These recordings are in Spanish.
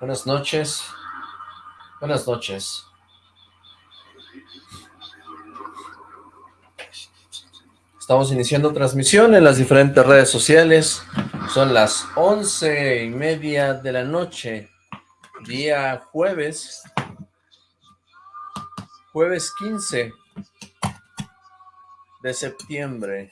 Buenas noches. Buenas noches. Estamos iniciando transmisión en las diferentes redes sociales. Son las once y media de la noche, día jueves, jueves 15 de septiembre.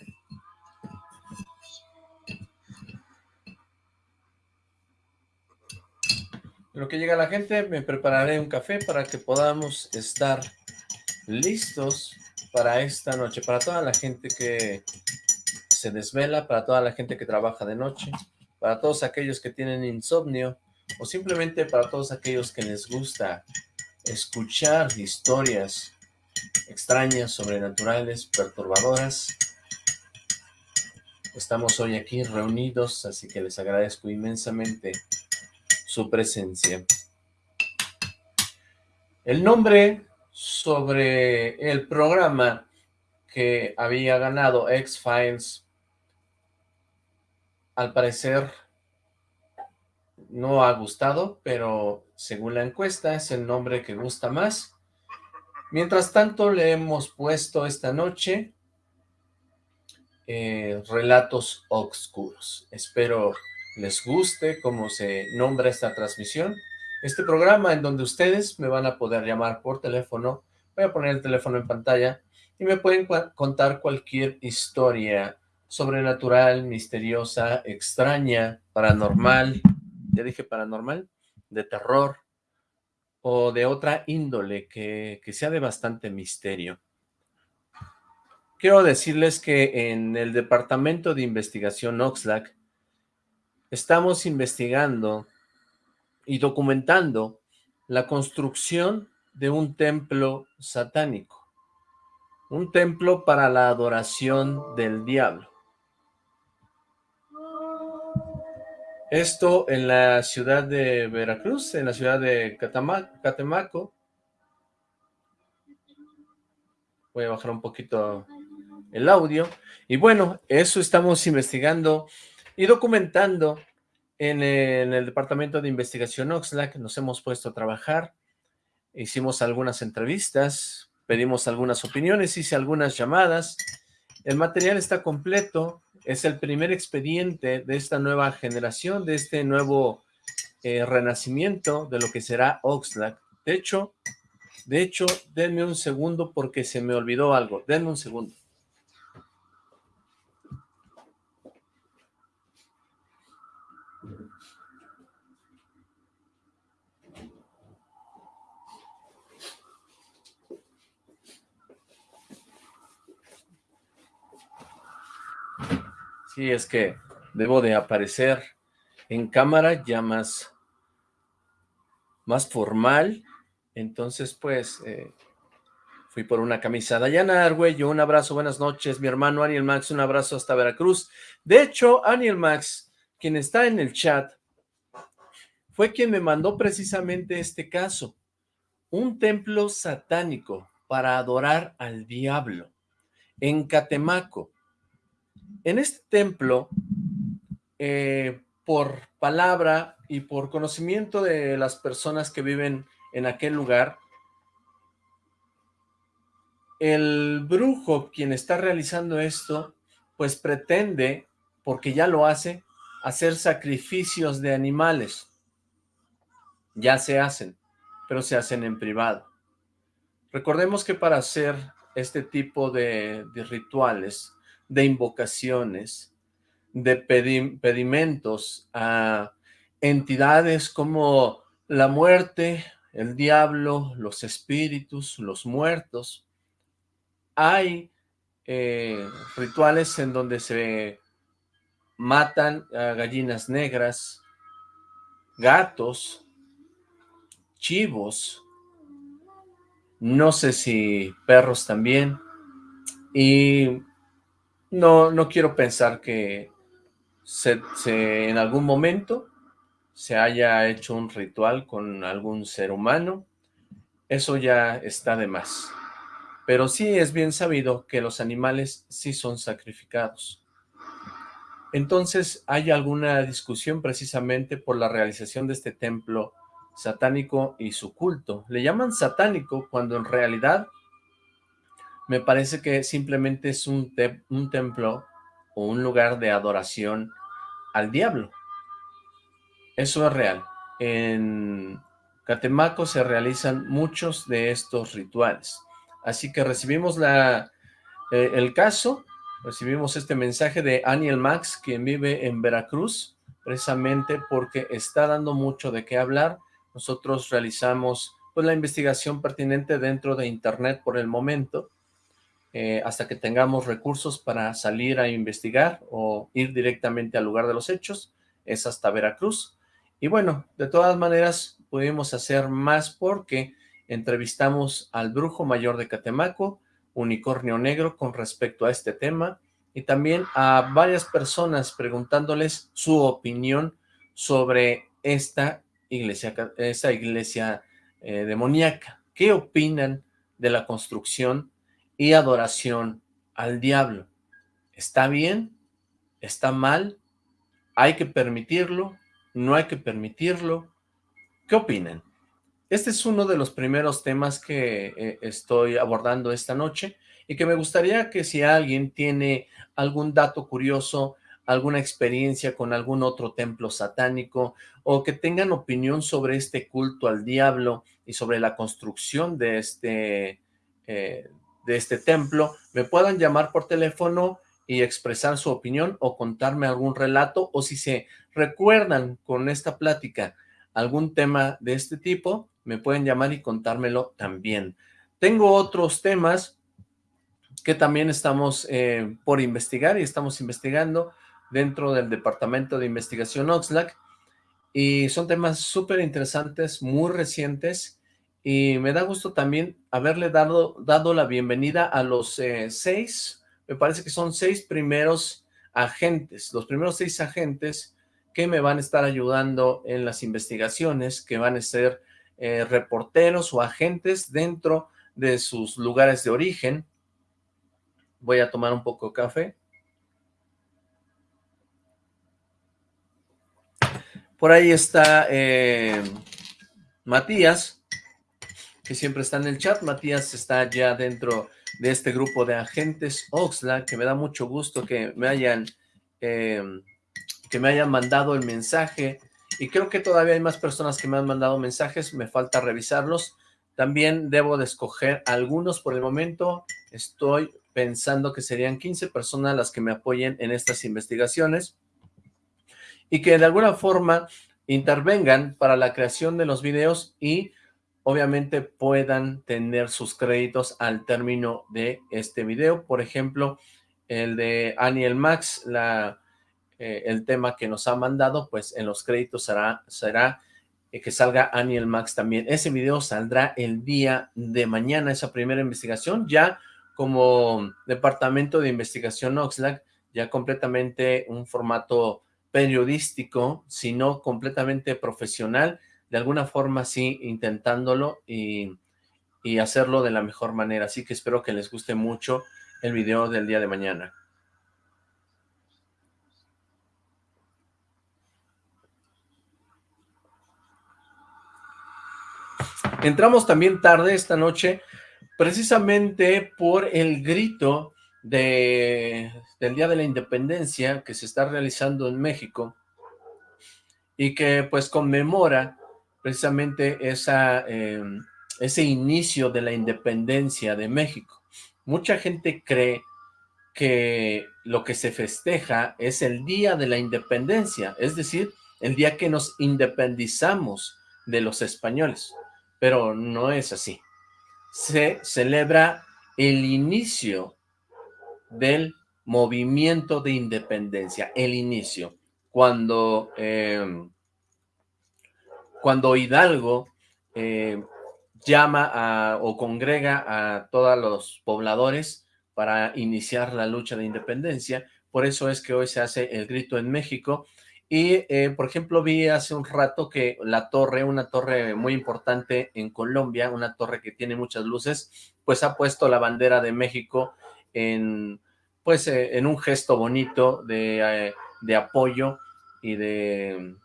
Lo que llega la gente, me prepararé un café para que podamos estar listos para esta noche, para toda la gente que se desvela, para toda la gente que trabaja de noche, para todos aquellos que tienen insomnio, o simplemente para todos aquellos que les gusta escuchar historias extrañas, sobrenaturales, perturbadoras. Estamos hoy aquí reunidos, así que les agradezco inmensamente su presencia. El nombre sobre el programa que había ganado X-Files, al parecer no ha gustado, pero según la encuesta es el nombre que gusta más. Mientras tanto le hemos puesto esta noche eh, Relatos Oscuros. Espero les guste cómo se nombra esta transmisión este programa en donde ustedes me van a poder llamar por teléfono, voy a poner el teléfono en pantalla y me pueden contar cualquier historia sobrenatural, misteriosa, extraña, paranormal, ya dije paranormal, de terror o de otra índole que, que sea de bastante misterio. Quiero decirles que en el Departamento de Investigación Oxlack estamos investigando y documentando la construcción de un templo satánico, un templo para la adoración del diablo. Esto en la ciudad de Veracruz, en la ciudad de Catemaco. Voy a bajar un poquito el audio. Y bueno, eso estamos investigando y documentando en el, Departamento de Investigación Oxlack nos hemos puesto a trabajar, hicimos algunas entrevistas, pedimos algunas opiniones, hice algunas llamadas, el material está completo, es el primer expediente de esta nueva generación, de este nuevo eh, renacimiento de lo que será Oxlack. De hecho, de hecho, denme un segundo porque se me olvidó algo, denme un segundo. Sí, es que debo de aparecer en cámara ya más, más formal. Entonces, pues, eh, fui por una camisa. Dayana Argüello, un abrazo, buenas noches. Mi hermano Aniel Max, un abrazo hasta Veracruz. De hecho, Aniel Max, quien está en el chat, fue quien me mandó precisamente este caso. Un templo satánico para adorar al diablo en Catemaco. En este templo, eh, por palabra y por conocimiento de las personas que viven en aquel lugar, el brujo, quien está realizando esto, pues pretende, porque ya lo hace, hacer sacrificios de animales. Ya se hacen, pero se hacen en privado. Recordemos que para hacer este tipo de, de rituales, de invocaciones, de pedimentos a entidades como la muerte, el diablo, los espíritus, los muertos. Hay eh, rituales en donde se matan a gallinas negras, gatos, chivos, no sé si perros también, y no, no quiero pensar que en algún momento se haya hecho un ritual con algún ser humano. Eso ya está de más. Pero sí es bien sabido que los animales sí son sacrificados. Entonces, ¿hay alguna discusión precisamente por la realización de este templo satánico y su culto. Le llaman satánico cuando en realidad me parece que simplemente es un, templo o un lugar de adoración al diablo. Eso es real. En Catemaco se realizan muchos de estos rituales. Así que recibimos la, eh, el caso, recibimos este mensaje de Aniel Max, quien vive en Veracruz, precisamente porque está dando mucho de qué hablar. Nosotros realizamos pues, la investigación pertinente dentro de internet por el momento, eh, hasta que tengamos recursos para salir a investigar o ir directamente al lugar de los hechos, es hasta Veracruz. Y bueno, de todas maneras pudimos hacer más porque entrevistamos al brujo mayor de Catemaco, Unicornio Negro, con respecto a este tema, y también a varias personas preguntándoles su opinión sobre esta iglesia, esta iglesia eh, demoníaca. ¿Qué opinan de la construcción y adoración al diablo. ¿Está bien? ¿Está mal? ¿Hay que permitirlo? ¿No hay que permitirlo? ¿Qué opinan? Este es uno de los primeros temas que eh, estoy abordando esta noche y que me gustaría que si alguien tiene algún dato curioso, alguna experiencia con algún otro templo satánico o que tengan opinión sobre este culto al diablo y sobre la construcción de este, eh, de este templo, me puedan llamar por teléfono y expresar su opinión o contarme algún relato o si se recuerdan con esta plática algún tema de este tipo, me pueden llamar y contármelo también. Tengo otros temas que también estamos eh, por investigar y estamos investigando dentro del Departamento de Investigación Oxlack y son temas súper interesantes, muy recientes y me da gusto también haberle dado, dado la bienvenida a los eh, seis, me parece que son seis primeros agentes, los primeros seis agentes que me van a estar ayudando en las investigaciones, que van a ser eh, reporteros o agentes dentro de sus lugares de origen. Voy a tomar un poco de café. Por ahí está eh, Matías, que siempre está en el chat. Matías está ya dentro de este grupo de agentes Oxlack, que me da mucho gusto que me hayan, eh, que me hayan mandado el mensaje. Y creo que todavía hay más personas que me han mandado mensajes, me falta revisarlos. También debo de escoger algunos por el momento. Estoy pensando que serían 15 personas las que me apoyen en estas investigaciones y que de alguna forma intervengan para la creación de los videos y obviamente puedan tener sus créditos al término de este video. Por ejemplo, el de Aniel Max, la, eh, el tema que nos ha mandado, pues en los créditos será, será eh, que salga Aniel Max también. Ese video saldrá el día de mañana, esa primera investigación, ya como departamento de investigación Oxlack, ya completamente un formato periodístico, sino completamente profesional, de alguna forma sí intentándolo y, hacerlo de la mejor manera. Así que espero que les guste mucho el video del día de mañana. Entramos también tarde esta noche, precisamente por el grito de, del Día de la Independencia que se está realizando en México y que pues conmemora precisamente em, ese inicio de la independencia de México. Mucha gente cree que lo que se festeja es el día de la independencia, es decir, el día que nos independizamos de los españoles, pero no es así. Se celebra el inicio del movimiento de independencia, el inicio, cuando em, cuando Hidalgo eh, llama o congrega a todos los pobladores para iniciar la lucha de independencia, por eso es que hoy se hace el grito en México, y eh, por ejemplo vi hace un rato que la torre, una torre muy importante en Colombia, una torre que tiene muchas luces, pues ha puesto la bandera de México en, pues, eh, en un gesto bonito de, apoyo y de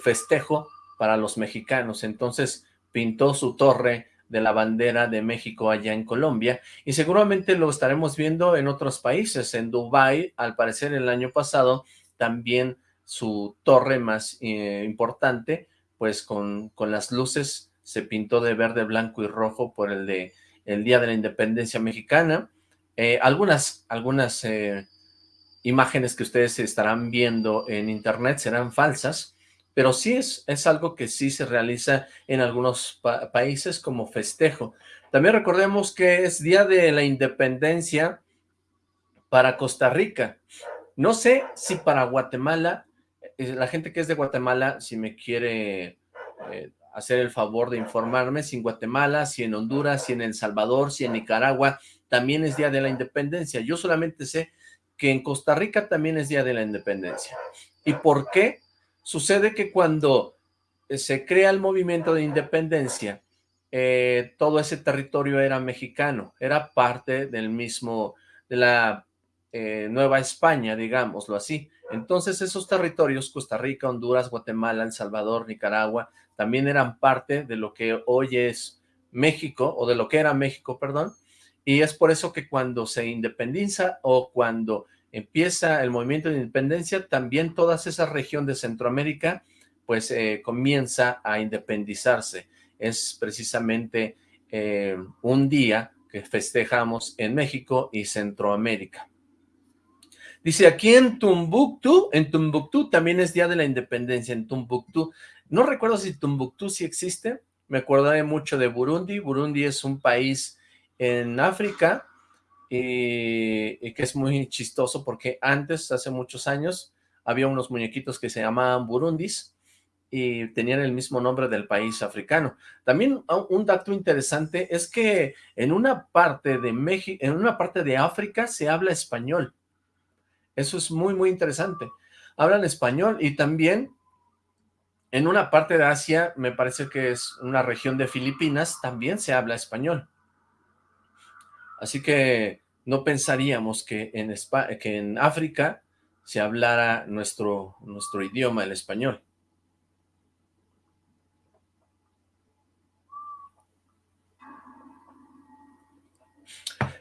festejo para los mexicanos. Entonces pintó su torre de la bandera de México allá en Colombia y seguramente lo estaremos viendo en otros países. En Dubái, al parecer el año pasado, también su torre más eh, importante, pues con, con las luces se pintó de verde, blanco y rojo por el de el Día de la Independencia Mexicana. Eh, algunas algunas eh, imágenes que ustedes estarán viendo en internet serán falsas, pero sí es, es algo que sí se realiza en algunos países como festejo. También recordemos que es Día de la Independencia para Costa Rica. No sé si para Guatemala, eh, la gente que es de Guatemala, si me quiere eh, hacer el favor de informarme, si en Guatemala, si en Honduras, si en El Salvador, si en Nicaragua, también es Día de la Independencia. Yo solamente sé que en Costa Rica también es Día de la Independencia. ¿Y por qué? Sucede que cuando eh, se crea el movimiento de independencia, eh, todo ese territorio era mexicano, era parte del mismo, de la eh, Nueva España, digámoslo así. Entonces esos territorios, Costa Rica, Honduras, Guatemala, El Salvador, Nicaragua, también eran parte de lo que hoy es México, o de lo que era México, perdón, y es por eso que cuando se independiza o cuando empieza el movimiento de independencia, también toda esa región de Centroamérica pues eh, comienza a independizarse. Es precisamente eh, un día que festejamos en México y Centroamérica. Dice, aquí en Tumbuctú, en Tumbuctú también es Día de la Independencia, en Tumbuctú. No recuerdo si Tumbuctú sí existe, me acordaré mucho de Burundi. Burundi es un país en África y, que es muy chistoso porque antes, hace muchos años, había unos muñequitos que se llamaban burundis y tenían el mismo nombre del país africano. También un dato interesante es que en una parte de México, en una parte de África se habla español. Eso es muy, muy interesante. Hablan español y también en una parte de Asia, me parece que es una región de Filipinas, también se habla español. Así que no pensaríamos que en, que en África se hablara nuestro, nuestro idioma, el español.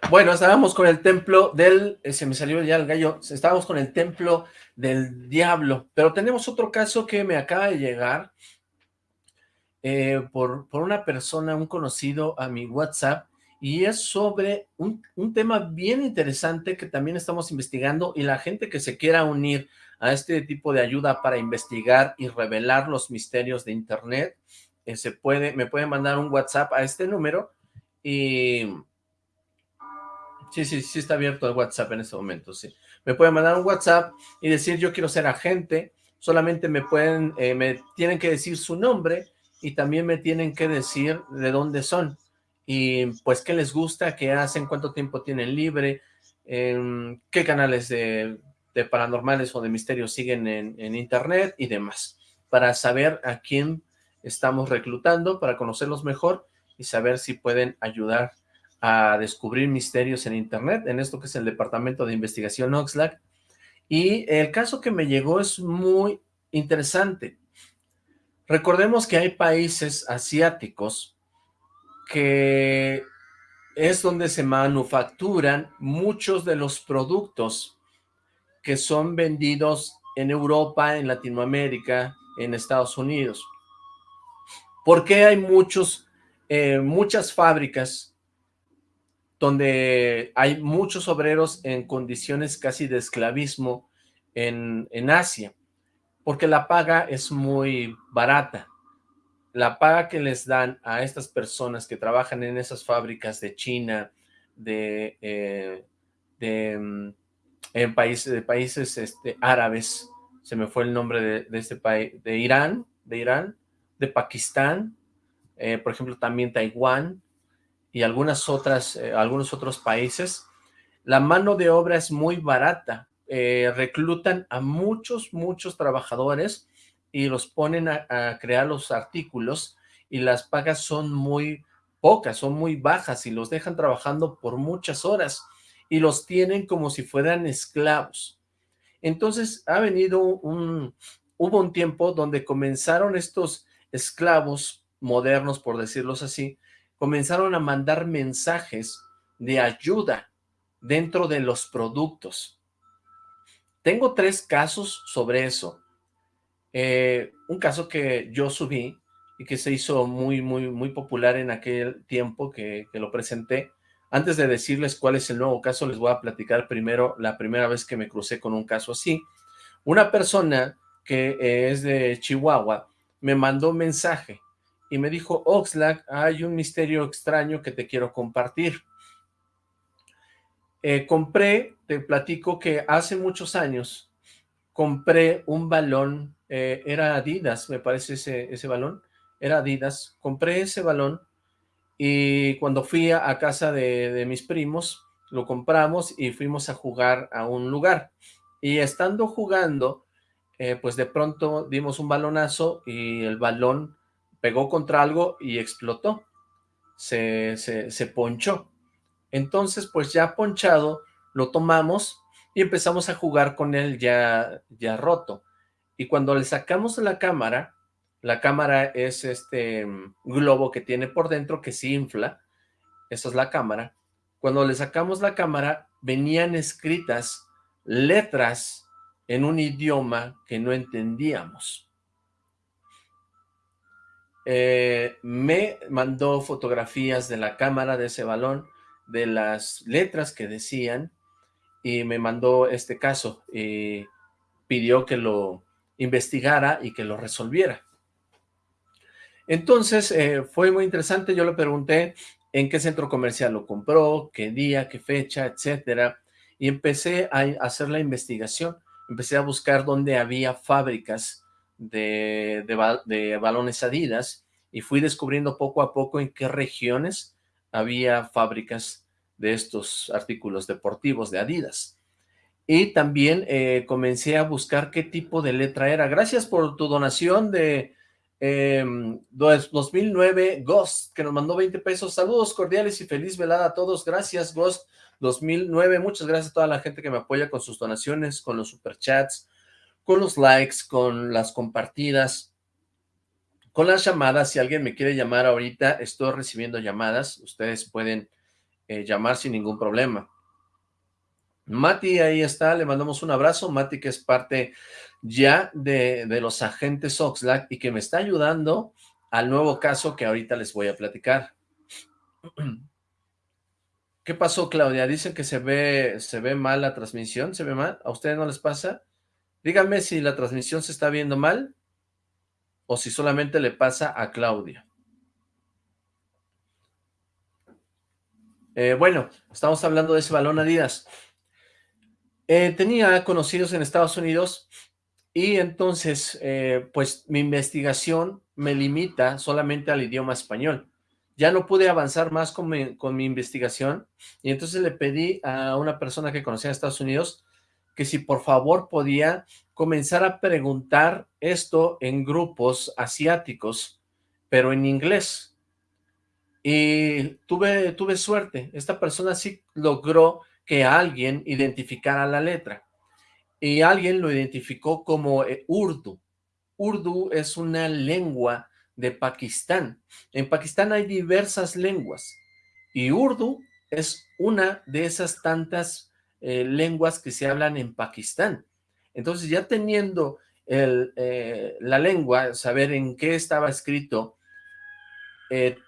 Bueno, estábamos con el templo del, eh, se me salió ya el gallo, estábamos con el templo del diablo, pero tenemos otro caso que me acaba de llegar eh, por, por una persona, un conocido a mi WhatsApp, y es sobre un, tema bien interesante que también estamos investigando y la gente que se quiera unir a este tipo de ayuda para investigar y revelar los misterios de internet, eh, se puede, me puede mandar un WhatsApp a este número y... Sí, sí, sí está abierto el WhatsApp en este momento, sí. Me pueden mandar un WhatsApp y decir yo quiero ser agente, solamente me pueden, eh, me tienen que decir su nombre y también me tienen que decir de dónde son y pues qué les gusta, qué hacen, cuánto tiempo tienen libre, em, qué canales de, paranormales o de misterios siguen en, internet y demás, para saber a quién estamos reclutando, para conocerlos mejor y saber si pueden ayudar a descubrir misterios en internet, en esto que es el Departamento de Investigación Oxlack. Y el caso que me llegó es muy interesante. Recordemos que hay países asiáticos que es donde se manufacturan muchos de los productos que son vendidos en Europa, en Latinoamérica, en Estados Unidos. ¿Por qué hay muchos, eh, muchas fábricas donde hay muchos obreros en condiciones casi de esclavismo en, en Asia? Porque la paga es muy barata la paga que les dan a estas personas que trabajan en esas fábricas de China, de, eh, mm, en países, de países este, árabes, se me fue el nombre de, este país, de Irán, de Irán, de Pakistán, eh, por ejemplo también Taiwán y algunas otras, eh, algunos otros países, la mano de obra es muy barata, reclutan a muchos, muchos trabajadores y los ponen a, crear los artículos y las pagas son muy pocas, son muy bajas y los dejan trabajando por muchas horas y los tienen como si fueran esclavos. Entonces ha venido un, hubo un tiempo donde comenzaron estos esclavos modernos, por decirlos así, comenzaron a mandar mensajes de ayuda dentro de los productos. Tengo tres casos sobre eso. Eh, un caso que yo subí y que se hizo muy, muy, muy popular en aquel tiempo que, que lo presenté. Antes de decirles cuál es el nuevo caso, les voy a platicar primero la primera vez que me crucé con un caso así. Una persona que eh, es de Chihuahua me mandó un mensaje y me dijo, Oxlack, hay un misterio extraño que te quiero compartir. Eh, compré, te platico que hace muchos años compré un balón, eh, era Adidas, me parece ese, ese balón, era Adidas, compré ese balón y cuando fui a, casa de, de, mis primos, lo compramos y fuimos a jugar a un lugar. Y estando jugando, eh, pues de pronto dimos un balonazo y el balón pegó contra algo y explotó, se, se, se ponchó. Entonces, pues ya ponchado, lo tomamos y empezamos a jugar con él ya, ya roto. Y cuando le sacamos la cámara, la cámara es este mm, globo que tiene por dentro que se infla, esa es la cámara. Cuando le sacamos la cámara, venían escritas letras en un idioma que no entendíamos. Eh, me mandó fotografías de la cámara de ese balón, de las letras que decían, y me mandó este caso, y pidió que lo investigara y que lo resolviera. Entonces, eh, fue muy interesante, yo le pregunté en qué centro comercial lo compró, qué día, qué fecha, etcétera, y empecé a hacer la investigación, empecé a buscar dónde había fábricas de, de, balones Adidas y fui descubriendo poco a poco en qué regiones había fábricas de estos artículos deportivos de Adidas. Y también eh, comencé a buscar qué tipo de letra era. Gracias por tu donación de eh, 2009 Ghost, que nos mandó 20 pesos. Saludos cordiales y feliz velada a todos. Gracias, Ghost 2009. Muchas gracias a toda la gente que me apoya con sus donaciones, con los superchats, con los likes, con las compartidas, con las llamadas. Si alguien me quiere llamar ahorita, estoy recibiendo llamadas. Ustedes pueden eh, llamar sin ningún problema. Mati, ahí está, le mandamos un abrazo. Mati, que es parte ya de, de los agentes Oxlack y que me está ayudando al nuevo caso que ahorita les voy a platicar. ¿Qué pasó, Claudia? Dicen que se ve, se ve mal la transmisión, ¿se ve mal? ¿A ustedes no les pasa? Díganme si la transmisión se está viendo mal o si solamente le pasa a Claudia. Eh, bueno, estamos hablando de ese balón Adidas. Eh, tenía conocidos en Estados Unidos y entonces, eh, pues mi investigación me limita solamente al idioma español. Ya no pude avanzar más con mi, con mi investigación y entonces le pedí a una persona que conocía en Estados Unidos que si por favor podía comenzar a preguntar esto en grupos asiáticos, pero en inglés. Y tuve, tuve suerte, esta persona sí logró que alguien identificara la letra. Y alguien lo identificó como eh, Urdu. Urdu es una lengua de Pakistán. En Pakistán hay diversas lenguas. Y Urdu es una de esas tantas eh, lenguas que se hablan en Pakistán. Entonces ya teniendo eh, la lengua, saber en qué estaba escrito, eh,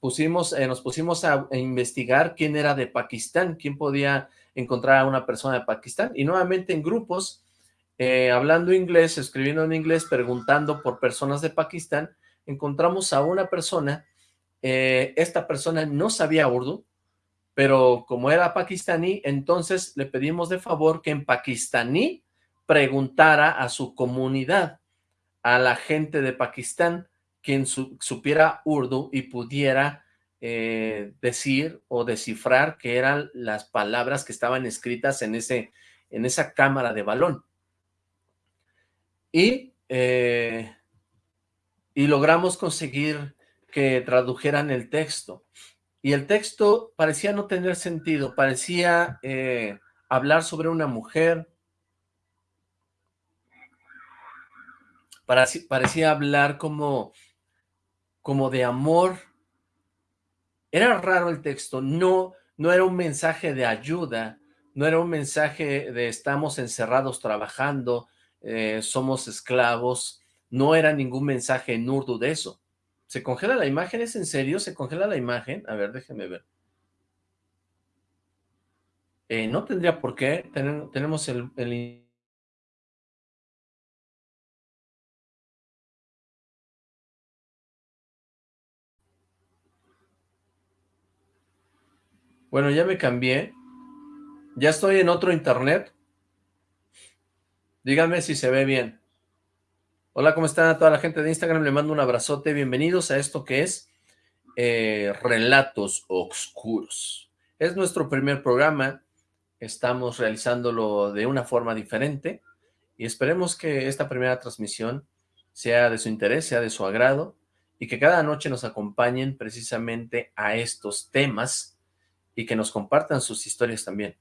pusimos, nos pusimos a, investigar quién era de Pakistán, quién podía encontrar a una persona de Pakistán, y nuevamente en grupos, hablando inglés, escribiendo en inglés, preguntando por personas de Pakistán, encontramos a una persona, esta persona no sabía urdu, pero como era pakistaní, entonces le pedimos de favor que en pakistaní preguntara a su comunidad, a la gente de Pakistán, quien supiera urdu y pudiera eh, decir o descifrar qué eran las palabras que estaban escritas en, ese, en esa cámara de balón. Y, eh, y logramos conseguir que tradujeran el texto y el texto parecía no tener sentido, parecía eh, hablar sobre una mujer, parecía hablar como, como de amor. Era raro el texto, no, no era un mensaje de ayuda, no era un mensaje de estamos encerrados trabajando, eh, somos esclavos, no era ningún mensaje en urdu de eso. ¿Se congela la imagen? ¿Es en serio? ¿Se congela la imagen? A ver, déjenme ver. Eh, no tendría por qué. tenemos el, el Bueno, ya me cambié. Ya estoy en otro internet. Díganme si se ve bien. Hola, ¿cómo están a toda la gente de Instagram? Le mando un abrazote. Bienvenidos a esto que es eh, Relatos Oscuros. Es nuestro primer programa. Estamos realizándolo de una forma diferente y esperemos que esta primera transmisión sea de su interés, sea de su agrado y que cada noche nos acompañen precisamente a estos temas y que nos compartan sus historias también.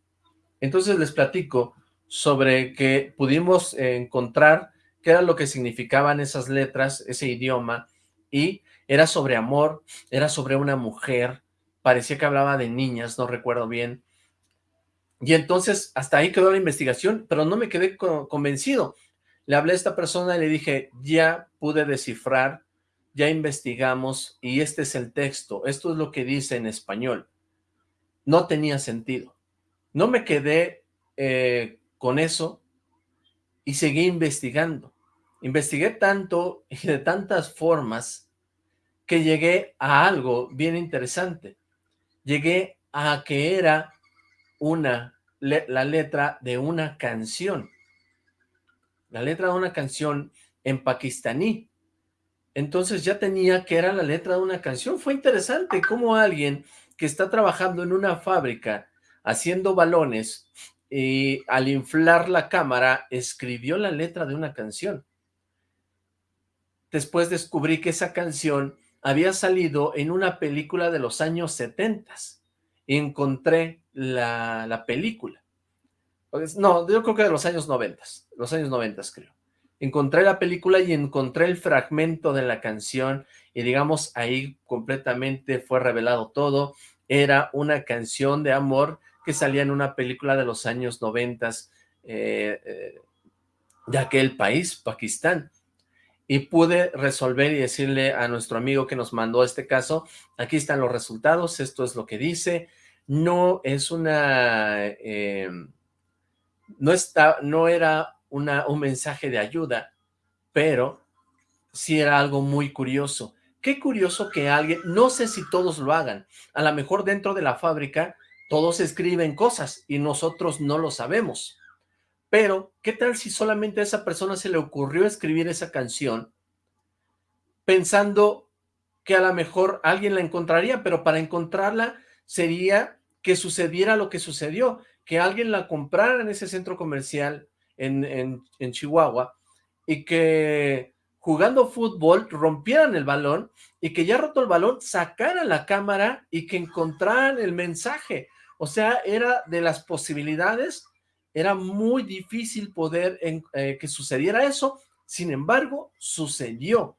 Entonces les platico sobre que pudimos encontrar qué era lo que significaban esas letras, ese idioma, y era sobre amor, era sobre una mujer, parecía que hablaba de niñas, no recuerdo bien, y entonces hasta ahí quedó la investigación, pero no me quedé convencido. Le hablé a esta persona y le dije, ya pude descifrar, ya investigamos, y este es el texto, esto es lo que dice en español no tenía sentido. No me quedé eh, con eso y seguí investigando. Investigué tanto y de tantas formas que llegué a algo bien interesante. Llegué a que era una, la letra de una canción. La letra de una canción en pakistaní. Entonces ya tenía que era la letra de una canción. Fue interesante cómo alguien está trabajando en una fábrica haciendo balones y al inflar la cámara escribió la letra de una canción. Después descubrí que esa canción había salido en una película de los años 70. Encontré la, la película. Pues, no, yo creo que de los años 90, los años 90 creo. Encontré la película y encontré el fragmento de la canción y digamos ahí completamente fue revelado todo, era una canción de amor que salía en una película de los años noventas eh, eh, de aquel país, Pakistán, y pude resolver y decirle a nuestro amigo que nos mandó este caso, aquí están los resultados, esto es lo que dice, no es una, eh, no, está, no era una, un mensaje de ayuda, pero sí era algo muy curioso, Qué curioso que alguien, no sé si todos lo hagan, a lo mejor dentro de la fábrica todos escriben cosas y nosotros no lo sabemos. Pero, ¿qué tal si solamente a esa persona se le ocurrió escribir esa canción pensando que a lo mejor alguien la encontraría, pero para encontrarla sería que sucediera lo que sucedió, que alguien la comprara en ese centro comercial en, en Chihuahua y que jugando fútbol, rompieran el balón y que ya roto el balón, sacaran la cámara y que encontraran el mensaje. O sea, era de las posibilidades, era muy difícil poder eh, que sucediera eso, sin embargo, sucedió.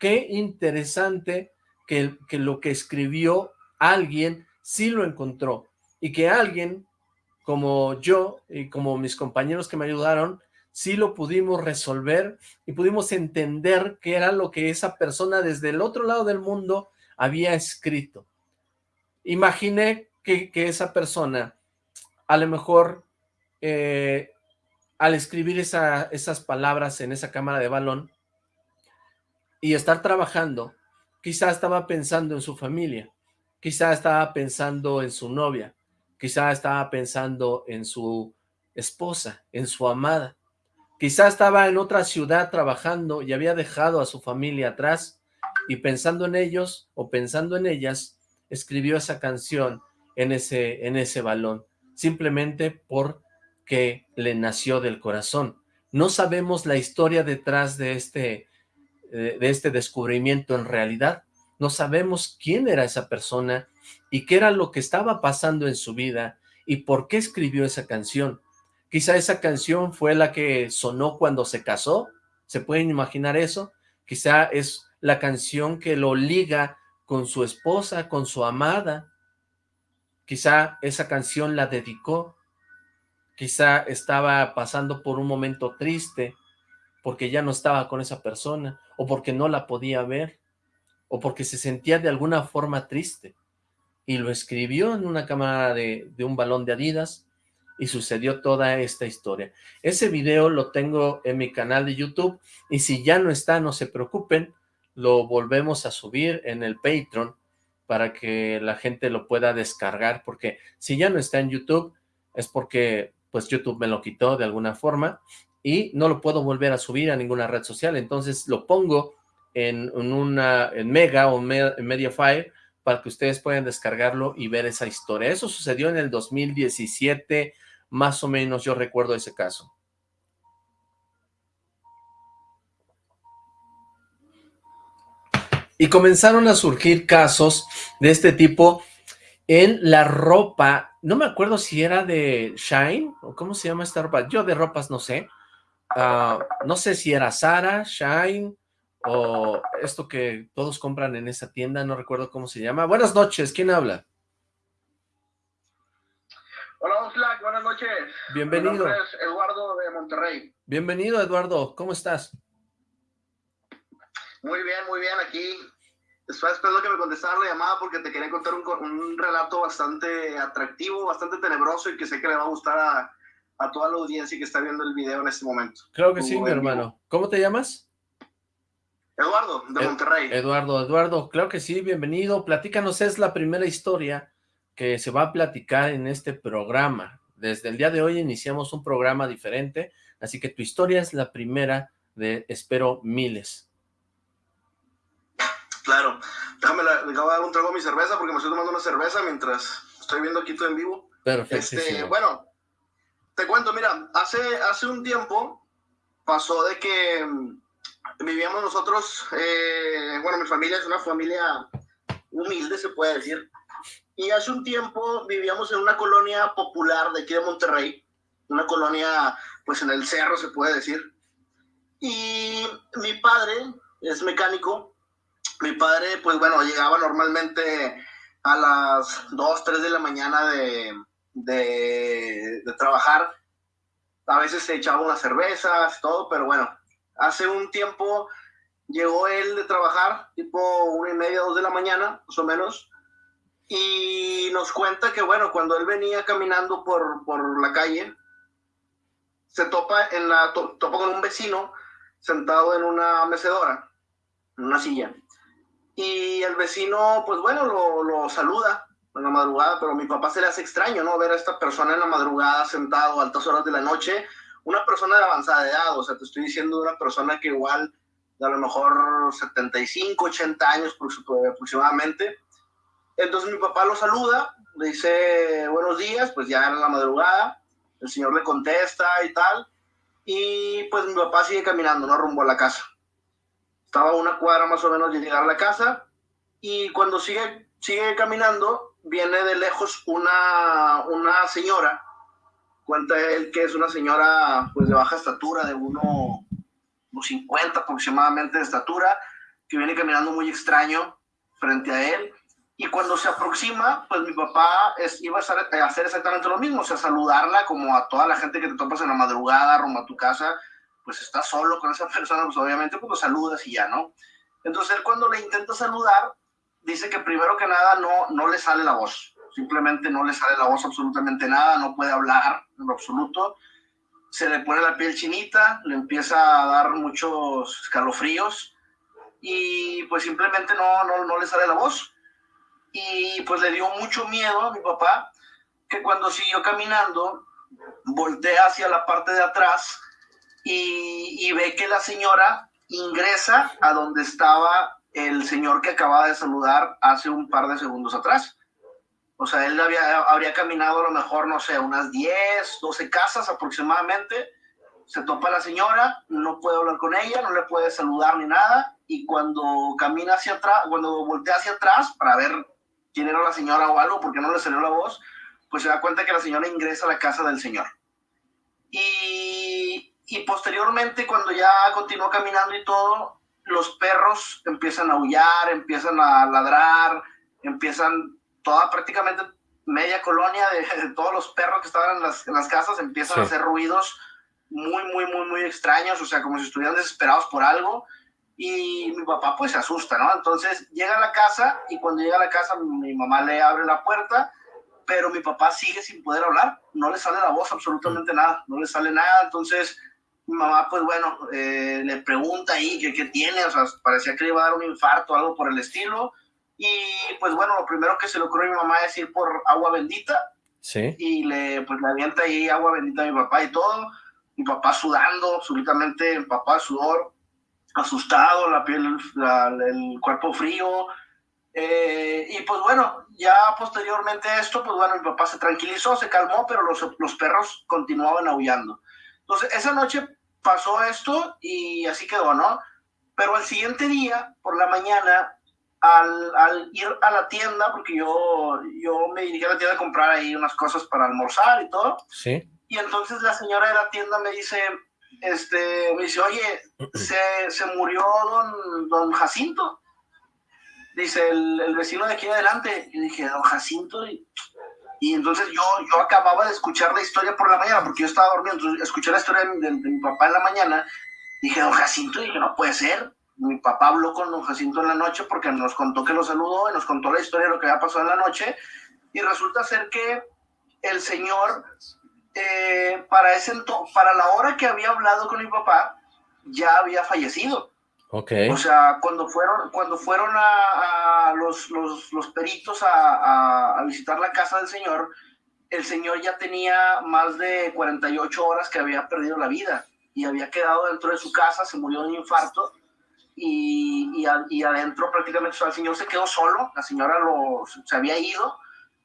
Qué interesante que, que lo que escribió alguien sí lo encontró y que alguien como yo y como mis compañeros que me ayudaron, sí lo pudimos resolver y pudimos entender qué era lo que esa persona desde el otro lado del mundo había escrito. Imaginé que, esa persona, a lo mejor, eh, al escribir esas palabras en esa cámara de balón y estar trabajando, quizá estaba pensando en su familia, quizá estaba pensando en su novia, quizá estaba pensando en su esposa, en su amada, Quizá estaba en otra ciudad trabajando y había dejado a su familia atrás y pensando en ellos o pensando en ellas, escribió esa canción en ese, en ese balón, simplemente porque le nació del corazón. No sabemos la historia detrás de este, eh, de este descubrimiento en realidad. No sabemos quién era esa persona y qué era lo que estaba pasando en su vida y por qué escribió esa canción. Quizá esa canción fue la que sonó cuando se casó, ¿Se pueden imaginar eso? Quizá es la canción que lo liga con su esposa, con su amada. Quizá esa canción la dedicó. Quizá estaba pasando por un momento triste porque ya no estaba con esa persona, o porque no la podía ver, o porque se sentía de alguna forma triste. Y lo escribió en una cámara de, de un balón de Adidas, y sucedió toda esta historia. Ese video lo tengo en mi canal de YouTube, y si ya no está, no se preocupen, lo volvemos a subir en el Patreon, para que la gente lo pueda descargar, porque si ya no está en YouTube, es porque pues YouTube me lo quitó de alguna forma, y no lo puedo volver a subir a ninguna red social, entonces lo pongo en, una en Mega o en Mediafire para que ustedes puedan descargarlo y ver esa historia. Eso sucedió en el 2017, más o menos yo recuerdo ese caso. Y comenzaron a surgir casos de este tipo en la ropa, no me acuerdo si era de Shine, o cómo se llama esta ropa, yo de ropas no sé, Ah, no sé si era Sara, Shine, o esto que todos compran en esa tienda, no recuerdo cómo se llama. Buenas noches, ¿quién habla? Hola, Oxlack, buenas noches. Bienvenido. Mi nombre es Eduardo de Monterrey. Bienvenido, Eduardo, ¿cómo estás? Muy bien, muy bien, aquí. Estaba esperando que me contestaran la llamada porque te quería contar un, un relato bastante atractivo, bastante tenebroso y que sé que le va a gustar a, a toda la audiencia que está viendo el video en este momento. Creo que sí, mi hermano. ¿Cómo te llamas? Eduardo, de Monterrey. Eduardo, Eduardo, claro que sí, bienvenido. Platícanos, es la primera historia que se va a platicar en este programa. Desde el día de hoy iniciamos un programa diferente, así que tu historia es la primera de, espero, miles. Claro, déjame, la, acabo de dar un trago a mi cerveza porque me estoy tomando una cerveza mientras estoy viendo aquí todo en vivo. Perfecto. Este, bueno, te cuento, mira, hace, hace un tiempo pasó de que mm, vivíamos nosotros, eh, bueno, mi familia es una familia humilde, se puede decir, y hace un tiempo vivíamos en una colonia popular de aquí de Monterrey, una colonia, pues en el cerro, se puede decir, y mi padre es mecánico, mi padre, pues bueno, llegaba normalmente a las 2, 3 de la mañana de, de, trabajar. A veces se echaba unas cervezas, todo, pero bueno, hace un tiempo llegó él de trabajar, tipo una y media, dos de la mañana, más o menos, y nos cuenta que, bueno, cuando él venía caminando por, por la calle, se topa, en la, topa con un vecino sentado en una mecedora, en una silla. Y el vecino, pues bueno, lo, lo saluda en la madrugada, pero a mi papá se le hace extraño, ¿no? Ver a esta persona en la madrugada sentado a altas horas de la noche, una persona de avanzada edad, o sea, te estoy diciendo una persona que igual de a lo mejor 75, 80 años aproximadamente. Entonces mi papá lo saluda, le dice buenos días, pues ya en la madrugada, el señor le contesta y tal, y pues mi papá sigue caminando, ¿no? Rumbo a la casa. Estaba a una cuadra más o menos de llegar a la casa, y cuando sigue, sigue caminando, viene de lejos una, una señora, cuenta él que es una señora pues de baja estatura, de uno, unos 50 aproximadamente de estatura, que viene caminando muy extraño frente a él. Y cuando se aproxima, pues mi papá es, iba a hacer exactamente lo mismo, o sea, saludarla como a toda la gente que te topas en la madrugada, rumbo a tu casa, pues estás solo con esa persona, pues obviamente pues lo saludas y ya, ¿no? Entonces él cuando le intenta saludar, dice que primero que nada no, no le sale la voz, simplemente no le sale la voz absolutamente nada, no puede hablar en lo absoluto, se le pone la piel chinita, le empieza a dar muchos escalofríos y pues simplemente no, no, no le sale la voz. Y pues le dio mucho miedo a mi papá que cuando siguió caminando voltea hacia la parte de atrás y, ve que la señora ingresa a donde estaba el señor que acaba de saludar hace un par de segundos atrás. O sea, él había, habría caminado a lo mejor, no sé, unas 10, 12 casas aproximadamente. Se topa la señora, no puede hablar con ella, no le puede saludar ni nada. Y cuando camina hacia atrás, cuando voltea hacia atrás para ver quién era la señora o algo, porque no le salió la voz, pues se da cuenta que la señora ingresa a la casa del señor. Y, y posteriormente cuando ya continuó caminando y todo, los perros empiezan a aullar, empiezan a ladrar, empiezan toda prácticamente media colonia de, todos los perros que estaban en las, en las casas empiezan a hacer ruidos muy, muy, muy, muy extraños, o sea, como si estuvieran desesperados por algo. Y mi papá pues se asusta, ¿no? Entonces llega a la casa y cuando llega a la casa mi mamá le abre la puerta, pero mi papá sigue sin poder hablar, no le sale la voz absolutamente nada, no le sale nada. Entonces mi mamá pues bueno, eh, le pregunta ahí qué, qué tiene, o sea, parecía que le iba a dar un infarto o algo por el estilo. Y pues bueno, lo primero que se le ocurrió a mi mamá es ir por agua bendita. Sí. Y le, pues, le avienta ahí agua bendita a mi papá y todo mi papá sudando, absolutamente, mi papá sudor, asustado, la piel, el cuerpo frío. Eh, y pues bueno, ya posteriormente a esto, pues bueno, mi papá se tranquilizó, se calmó, pero los, los perros continuaban aullando. Entonces, esa noche pasó esto y así quedó, ¿no? Pero al siguiente día, por la mañana, al, al, ir a la tienda, porque yo, yo me dirigí a la tienda a comprar ahí unas cosas para almorzar y todo. Sí. Y entonces la señora de la tienda me dice, este, me dice, oye, se, se murió don, don Jacinto. Dice, el, el, vecino de aquí adelante. Y dije, don Jacinto. Y, y, entonces yo, yo acababa de escuchar la historia por la mañana, porque yo estaba dormido. Entonces escuché la historia de, de, de mi papá en la mañana. Dije, don Jacinto. Y dije, no puede ser. Mi papá habló con don Jacinto en la noche porque nos contó que lo saludó y nos contó la historia de lo que había pasado en la noche. Y resulta ser que el señor eh, para, ese para la hora que había hablado con mi papá, ya había fallecido. Okay. O sea, cuando fueron, cuando fueron a, a los, los, los, peritos a, a, visitar la casa del señor, el señor ya tenía más de 48 horas que había perdido la vida y había quedado dentro de su casa, se murió de un infarto y, y, y adentro prácticamente o sea, el señor se quedó solo, la señora lo, se había ido,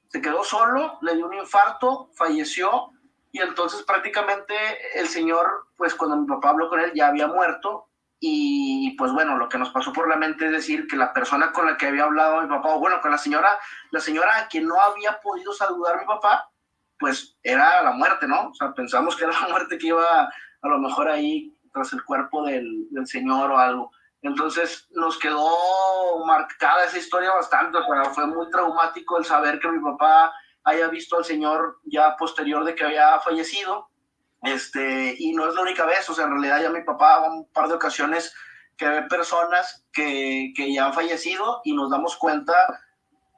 se quedó solo, le dio un infarto, falleció y entonces prácticamente el señor, pues cuando mi papá habló con él ya había muerto y pues bueno, lo que nos pasó por la mente es decir que la persona con la que había hablado mi papá, o bueno, con la señora, la señora a quien no había podido saludar mi papá, pues era la muerte, ¿no? O sea, pensamos que era la muerte que iba a lo mejor ahí tras el cuerpo del, del señor o algo. Entonces nos quedó marcada esa historia bastante, o sea, fue muy traumático el saber que mi papá haya visto al señor ya posterior de que había fallecido, este, y no es la única vez, o sea, en realidad ya mi papá un par de ocasiones que ve personas que, que ya han fallecido y nos damos cuenta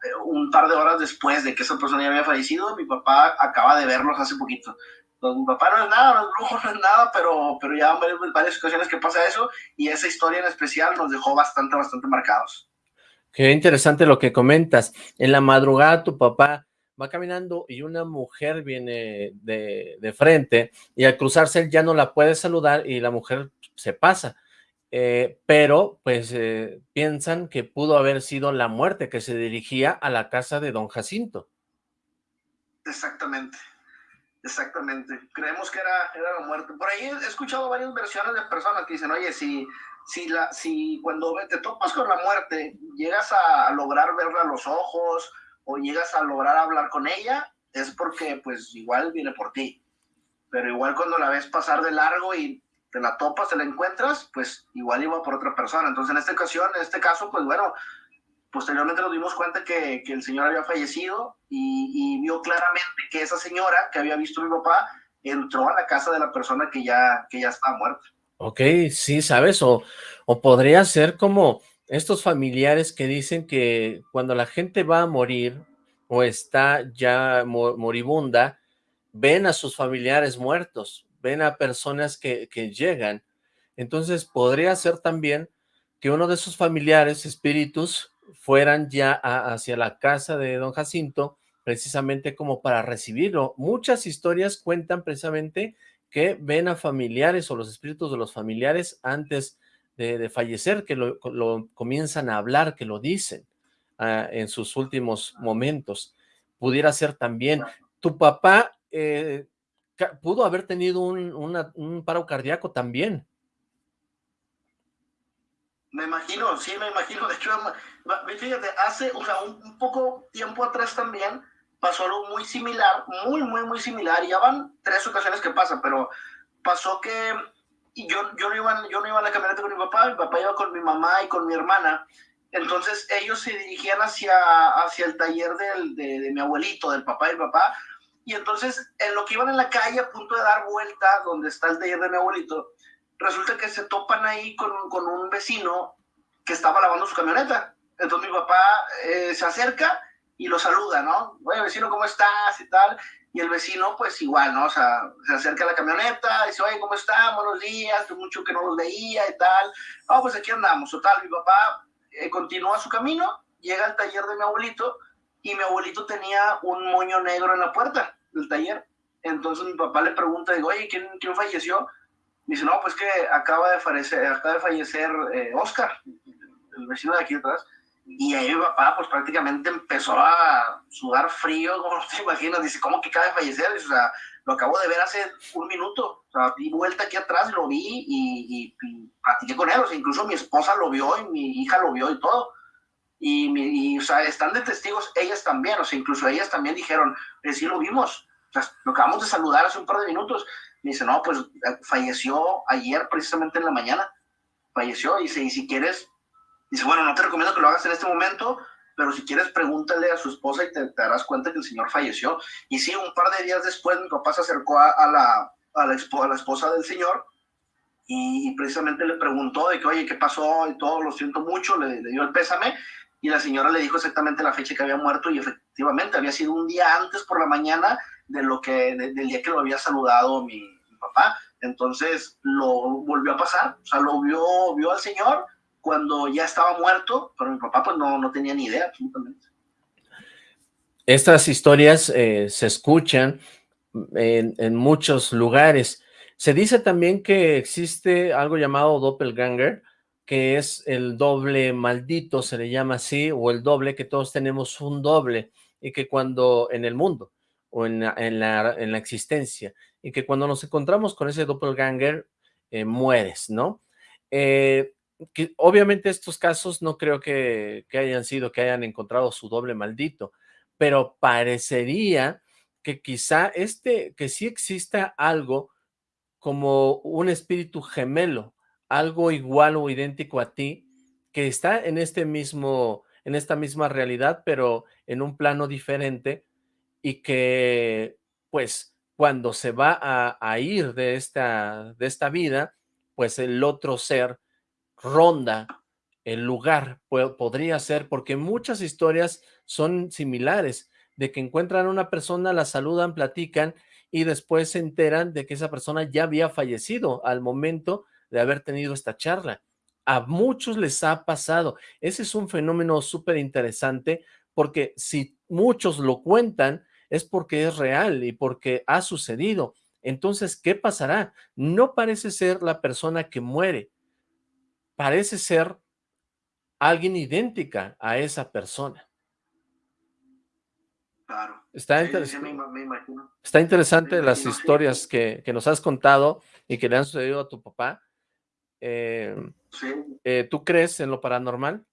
eh, un par de horas después de que esa persona ya había fallecido, mi papá acaba de verlos hace poquito. Entonces, mi papá no es nada, no es brujo, no es nada, pero, pero ya varias, varias ocasiones que pasa eso y esa historia en especial nos dejó bastante, bastante marcados. Qué interesante lo que comentas. En la madrugada tu papá va caminando y una mujer viene de, de, frente y al cruzarse él ya no la puede saludar y la mujer se pasa. Eh, pero pues eh, piensan que pudo haber sido la muerte que se dirigía a la casa de don Jacinto. Exactamente, exactamente. Creemos que era, era la muerte. Por ahí he escuchado varias versiones de personas que dicen, oye, si, si, la, si cuando te topas con la muerte llegas a lograr verla a los ojos, o llegas a lograr hablar con ella, es porque pues igual viene por ti. Pero igual cuando la ves pasar de largo y te la topas, te la encuentras, pues igual iba por otra persona. Entonces en esta ocasión, en este caso, pues bueno, posteriormente nos dimos cuenta que, que el señor había fallecido y, vio claramente que esa señora que había visto mi papá entró a la casa de la persona que ya, que ya estaba muerta. Ok, sí, ¿sabes? O, o podría ser como estos familiares que dicen que cuando la gente va a morir o está ya moribunda, ven a sus familiares muertos, ven a personas que, llegan. Entonces podría ser también que uno de sus familiares, espíritus, fueran ya hacia la casa de don Jacinto, precisamente como para recibirlo. Muchas historias cuentan precisamente que ven a familiares o los espíritus de los familiares antes de, fallecer, que lo, comienzan a hablar, que lo dicen uh, en sus últimos momentos. Pudiera ser también, tu papá eh, pudo haber tenido un, un paro cardíaco también. Me imagino, sí, me imagino. De hecho, fíjate, hace, o sea, un, un, poco tiempo atrás también pasó algo muy similar, muy, muy, muy similar. Ya van tres ocasiones que pasa, pero pasó que y yo, yo, no iba, yo no iba a la camioneta con mi papá, mi papá iba con mi mamá y con mi hermana. Entonces ellos se dirigían hacia, hacia el taller del, de, de, mi abuelito, del papá y el papá. Y entonces en lo que iban en la calle a punto de dar vuelta donde está el taller de mi abuelito, resulta que se topan ahí con, con un vecino que estaba lavando su camioneta. Entonces mi papá eh, se acerca y lo saluda, ¿no? Oye, vecino, ¿cómo estás? Y tal. Y el vecino, pues igual, ¿no? O sea, se acerca a la camioneta, dice, oye, ¿cómo están? Buenos días, mucho que no los veía y tal. No, pues aquí andamos. Total, mi papá eh, continúa su camino, llega al taller de mi abuelito y mi abuelito tenía un moño negro en la puerta del taller. Entonces mi papá le pregunta, digo, oye, ¿quién, quién falleció? Dice, no, pues que acaba de fallecer, acaba de fallecer eh, Oscar, el vecino de aquí atrás. Y ahí mi papá, pues prácticamente empezó a sudar frío, como te imaginas. Dice, ¿cómo que acaba de fallecer? Dice, o sea, lo acabo de ver hace un minuto. O sea, di vuelta aquí atrás, lo vi y, y, y, platiqué con él. O sea, incluso mi esposa lo vio y mi hija lo vio y todo. Y, y o sea, están de testigos ellas también. O sea, incluso ellas también dijeron, sí lo vimos. O sea, lo acabamos de saludar hace un par de minutos. Me dice, no, pues falleció ayer precisamente en la mañana. Falleció. Y dice, y si quieres, dice, bueno, no te recomiendo que lo hagas en este momento, pero si quieres pregúntale a su esposa y te, te, darás cuenta que el señor falleció. Y sí, un par de días después mi papá se acercó a, a la, a, la, a la esposa del señor y, y, precisamente le preguntó de que, oye, ¿qué pasó? Y todo, lo siento mucho, le, le, dio el pésame. Y la señora le dijo exactamente la fecha que había muerto y efectivamente había sido un día antes por la mañana de lo que, de, del día que lo había saludado mi, mi, papá. Entonces lo volvió a pasar, o sea, lo vio, vio al señor cuando ya estaba muerto, pero mi papá pues no, no tenía ni idea absolutamente. Estas historias eh, se escuchan en, muchos lugares. Se dice también que existe algo llamado doppelganger, que es el doble maldito, se le llama así, o el doble, que todos tenemos un doble, y que cuando en el mundo, o en la, en la, en la existencia, y que cuando nos encontramos con ese doppelganger, eh, mueres, ¿no? Eh, obviamente estos casos no creo que, que, hayan sido, que hayan encontrado su doble maldito, pero parecería que quizá este, que sí exista algo como un espíritu gemelo, algo igual o idéntico a ti, que está en este mismo, en esta misma realidad, pero en un plano diferente, y que, pues, cuando se va a, a ir de esta, de esta vida, pues el otro ser ronda el lugar, podría ser, porque muchas historias son similares, de que encuentran a una persona, la saludan, platican, y después se enteran de que esa persona ya había fallecido al momento de haber tenido esta charla. A muchos les ha pasado. Ese es un fenómeno súper interesante, porque si muchos lo cuentan, es porque es real y porque ha sucedido. Entonces, ¿qué pasará? No parece ser la persona que muere, parece ser alguien idéntica a esa persona. Claro. Está, sí, me, me está interesante las historias sí. que, que, nos has contado y que le han sucedido a tu papá. Eh, sí. eh, ¿Tú crees en lo paranormal?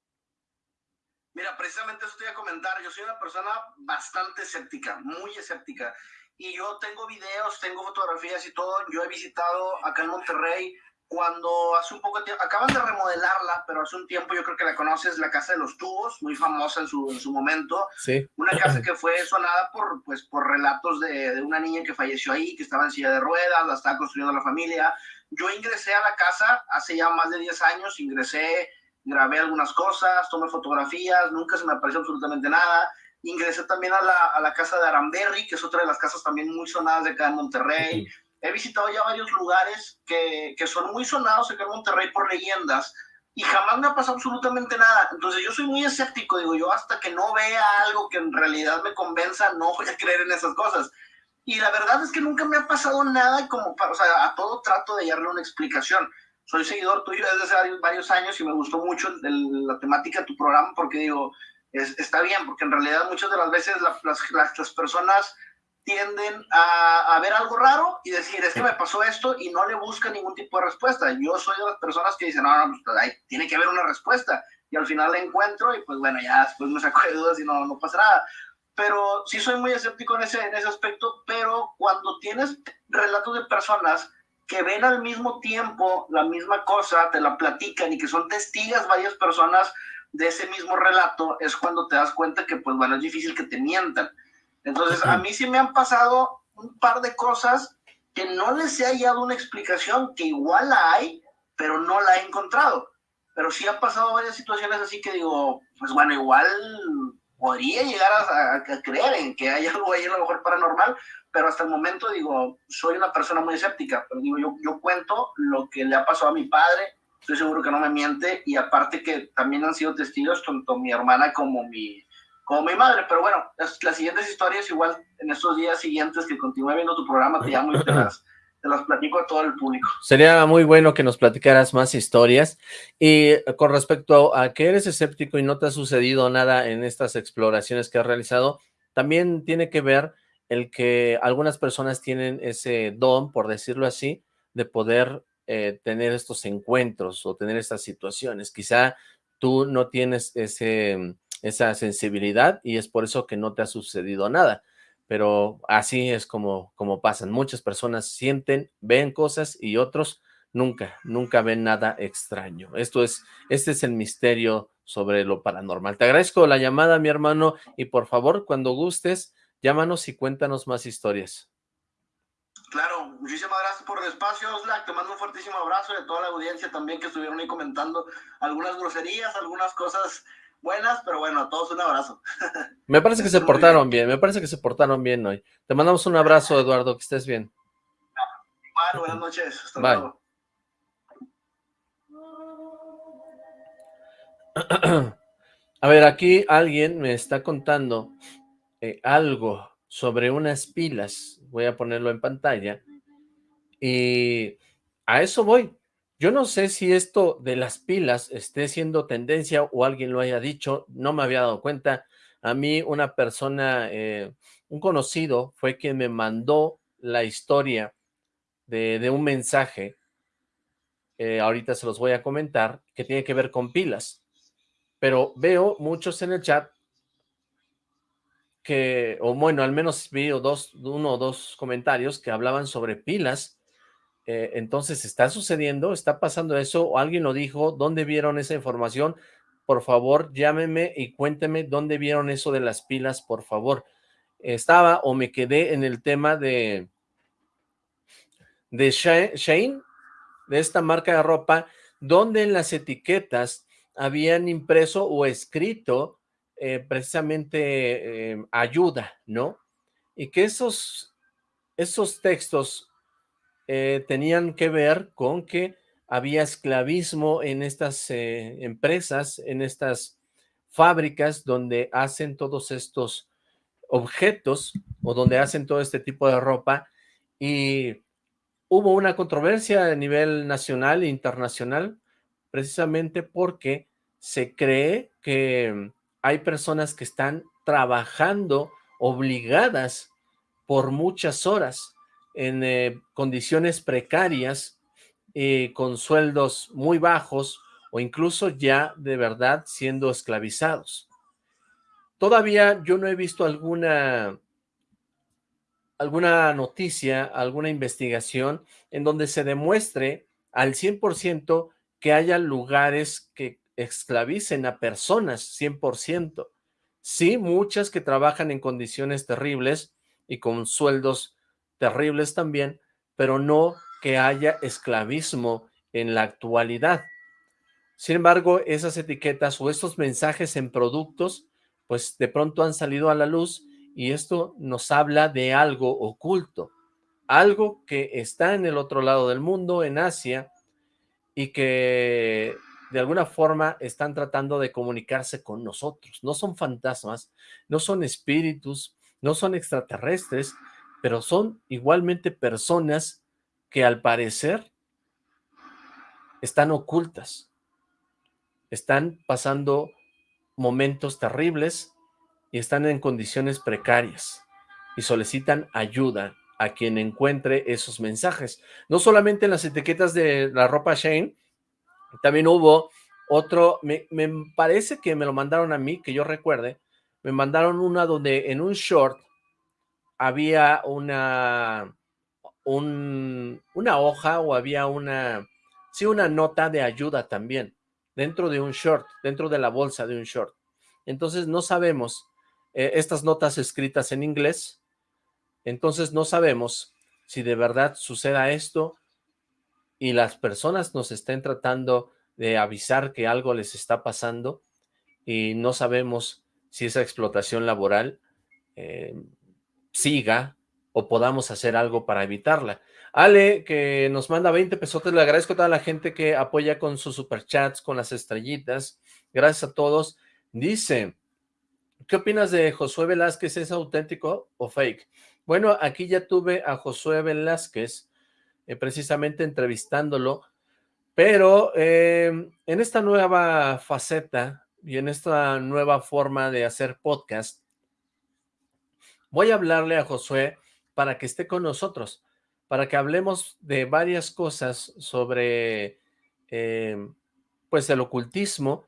Mira, precisamente eso te iba a comentar. Yo soy una persona bastante escéptica, muy escéptica. Y yo tengo videos, tengo fotografías y todo. Yo he visitado acá en Monterrey cuando hace un poco de tiempo, acaban de remodelarla, pero hace un tiempo yo creo que la conoces, la Casa de los Tubos, muy famosa en su, en su momento. Sí. Una casa que fue sonada por, pues, por relatos de, de, una niña que falleció ahí, que estaba en silla de ruedas, la estaba construyendo la familia. Yo ingresé a la casa hace ya más de 10 años, ingresé, grabé algunas cosas, tomé fotografías, nunca se me apareció absolutamente nada. Ingresé también a la, a la casa de Aramberry, que es otra de las casas también muy sonadas de acá en Monterrey. Uh -huh he visitado ya varios lugares que, que, son muy sonados acá en Monterrey por leyendas y jamás me ha pasado absolutamente nada. Entonces yo soy muy escéptico, digo yo, hasta que no vea algo que en realidad me convenza, no voy a creer en esas cosas. Y la verdad es que nunca me ha pasado nada como para, o sea, a todo trato de darle una explicación. Soy seguidor tuyo desde hace varios, años y me gustó mucho el, la temática de tu programa porque digo, es, está bien, porque en realidad muchas de las veces la, las, las, las personas tienden a, a, ver algo raro y decir, es que me pasó esto y no le buscan ningún tipo de respuesta. Yo soy de las personas que dicen, no, no, pues ahí tiene que haber una respuesta. Y al final la encuentro y pues bueno, ya después me saco de dudas y no, no pasa nada. Pero sí soy muy escéptico en ese, en ese aspecto, pero cuando tienes relatos de personas que ven al mismo tiempo la misma cosa, te la platican y que son testigas varias personas de ese mismo relato, es cuando te das cuenta que, pues bueno, es difícil que te mientan. Entonces, a mí sí me han pasado un par de cosas que no les he hallado una explicación, que igual la hay, pero no la he encontrado. Pero sí han pasado varias situaciones así que digo, pues bueno, igual podría llegar a, a, creer en que hay algo ahí a lo mejor paranormal, pero hasta el momento digo, soy una persona muy escéptica, pero digo, yo, yo cuento lo que le ha pasado a mi padre, estoy seguro que no me miente, y aparte que también han sido testigos tanto mi hermana como mi, como mi madre, pero bueno, las, siguientes historias igual en estos días siguientes que continúe viendo tu programa, te llamo y te las platico a todo el público. Sería muy bueno que nos platicaras más historias. Y con respecto a que eres escéptico y no te ha sucedido nada en estas exploraciones que has realizado, también tiene que ver el que algunas personas tienen ese don, por decirlo así, de poder eh, tener estos encuentros o tener estas situaciones. Quizá tú no tienes ese, esa sensibilidad y es por eso que no te ha sucedido nada pero así es como, como pasan. Muchas personas sienten, ven cosas y otros nunca, nunca ven nada extraño. Esto es, este es el misterio sobre lo paranormal. Te agradezco la llamada, mi hermano, y por favor, cuando gustes, llámanos y cuéntanos más historias. Claro, muchísimas gracias por el espacio, Oslac. Te mando un fuertísimo abrazo a toda la audiencia también que estuvieron ahí comentando algunas groserías, algunas cosas buenas, pero bueno, a todos un abrazo. Me parece que se portaron bien. me parece que se portaron bien hoy. Te mandamos un abrazo, Eduardo, que estés bien. Igual, buenas noches. Hasta luego. A ver, aquí alguien me está contando eh, algo sobre unas pilas. Voy a ponerlo en pantalla. Y a eso voy. Yo no sé si esto de las pilas esté siendo tendencia o alguien lo haya dicho, no me había dado cuenta. A mí una persona, eh, un conocido, fue quien me mandó la historia de, un mensaje, eh, ahorita se los voy a comentar, que tiene que ver con pilas. Pero veo muchos en el chat que, o bueno, al menos vi dos, uno o dos comentarios que hablaban sobre pilas eh, entonces, ¿está sucediendo? ¿Está pasando eso? ¿O alguien lo dijo? ¿Dónde vieron esa información? Por favor, llámeme y cuénteme dónde vieron eso de las pilas, por favor. Estaba o me quedé en el tema de, de Shane, de esta marca de ropa, donde en las etiquetas habían impreso o escrito eh, precisamente eh, ayuda, ¿no? Y que esos, esos textos eh, tenían que ver con que había esclavismo en estas eh, empresas, en estas fábricas donde hacen todos estos objetos o donde hacen todo este tipo de ropa y hubo una controversia a nivel nacional e internacional precisamente porque se cree que hay personas que están trabajando obligadas por muchas horas en eh, condiciones precarias, eh, con sueldos muy bajos o incluso ya de verdad siendo esclavizados. Todavía yo no he visto alguna, alguna noticia, alguna investigación en donde se demuestre al 100% que haya lugares que esclavicen a personas 100%. Sí, muchas que trabajan en condiciones terribles y con sueldos terribles también, pero no que haya esclavismo en la actualidad. Sin embargo, esas etiquetas o estos mensajes en productos, pues de pronto han salido a la luz y esto nos habla de algo oculto, algo que está en el otro lado del mundo, en Asia, y que de alguna forma están tratando de comunicarse con nosotros. No son fantasmas, no son espíritus, no son extraterrestres, pero son igualmente personas que al parecer están ocultas, están pasando momentos terribles y están en condiciones precarias y solicitan ayuda a quien encuentre esos mensajes. No solamente en las etiquetas de la ropa Shane, también hubo otro, me, parece que me lo mandaron a mí, que yo recuerde, me mandaron una donde en un short había una, un, una hoja o había una, sí, una nota de ayuda también, dentro de un short, dentro de la bolsa de un short. Entonces no sabemos, eh, estas notas escritas en inglés, entonces no sabemos si de verdad suceda esto y las personas nos estén tratando de avisar que algo les está pasando y no sabemos si esa explotación laboral eh, siga o podamos hacer algo para evitarla. Ale, que nos manda 20 pesos, le agradezco a toda la gente que apoya con sus superchats, con las estrellitas, gracias a todos. Dice, ¿qué opinas de Josué Velázquez? ¿Es auténtico o fake? Bueno, aquí ya tuve a Josué Velázquez, eh, precisamente entrevistándolo, pero eh, en esta nueva faceta y en esta nueva forma de hacer podcast, voy a hablarle a Josué para que esté con nosotros, para que hablemos de varias cosas sobre eh, pues el ocultismo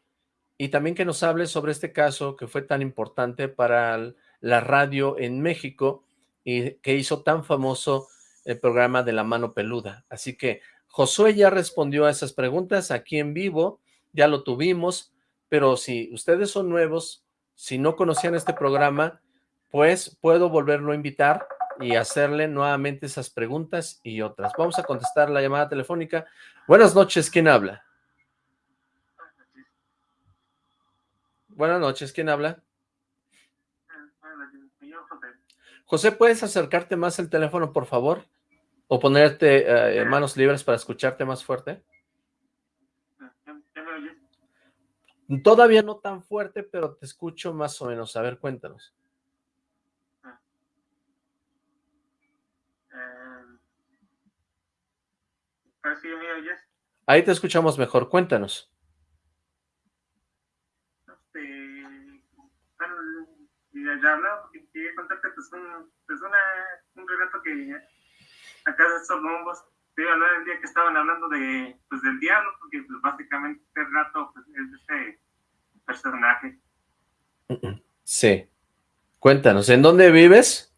y también que nos hable sobre este caso que fue tan importante para la radio en México y que hizo tan famoso el programa de La Mano Peluda. Así que Josué ya respondió a esas preguntas aquí en vivo, ya lo tuvimos, pero si ustedes son nuevos, si no conocían este programa, pues puedo volverlo a invitar y hacerle nuevamente esas preguntas y otras. Vamos a contestar la llamada telefónica. Buenas noches, ¿quién habla? Buenas noches, ¿quién habla? José, ¿puedes acercarte más al teléfono, por favor? ¿O ponerte eh, manos libres para escucharte más fuerte? Todavía no tan fuerte, pero te escucho más o menos. A ver, cuéntanos. Ahí te escuchamos mejor, cuéntanos. Este, ya hablaba porque quería contarte pues, un, pues una, un relato que acá de estos bombos te iba a hablar el día que estaban hablando de pues del diablo porque pues, básicamente este relato pues, es de este personaje sí cuéntanos ¿en dónde vives?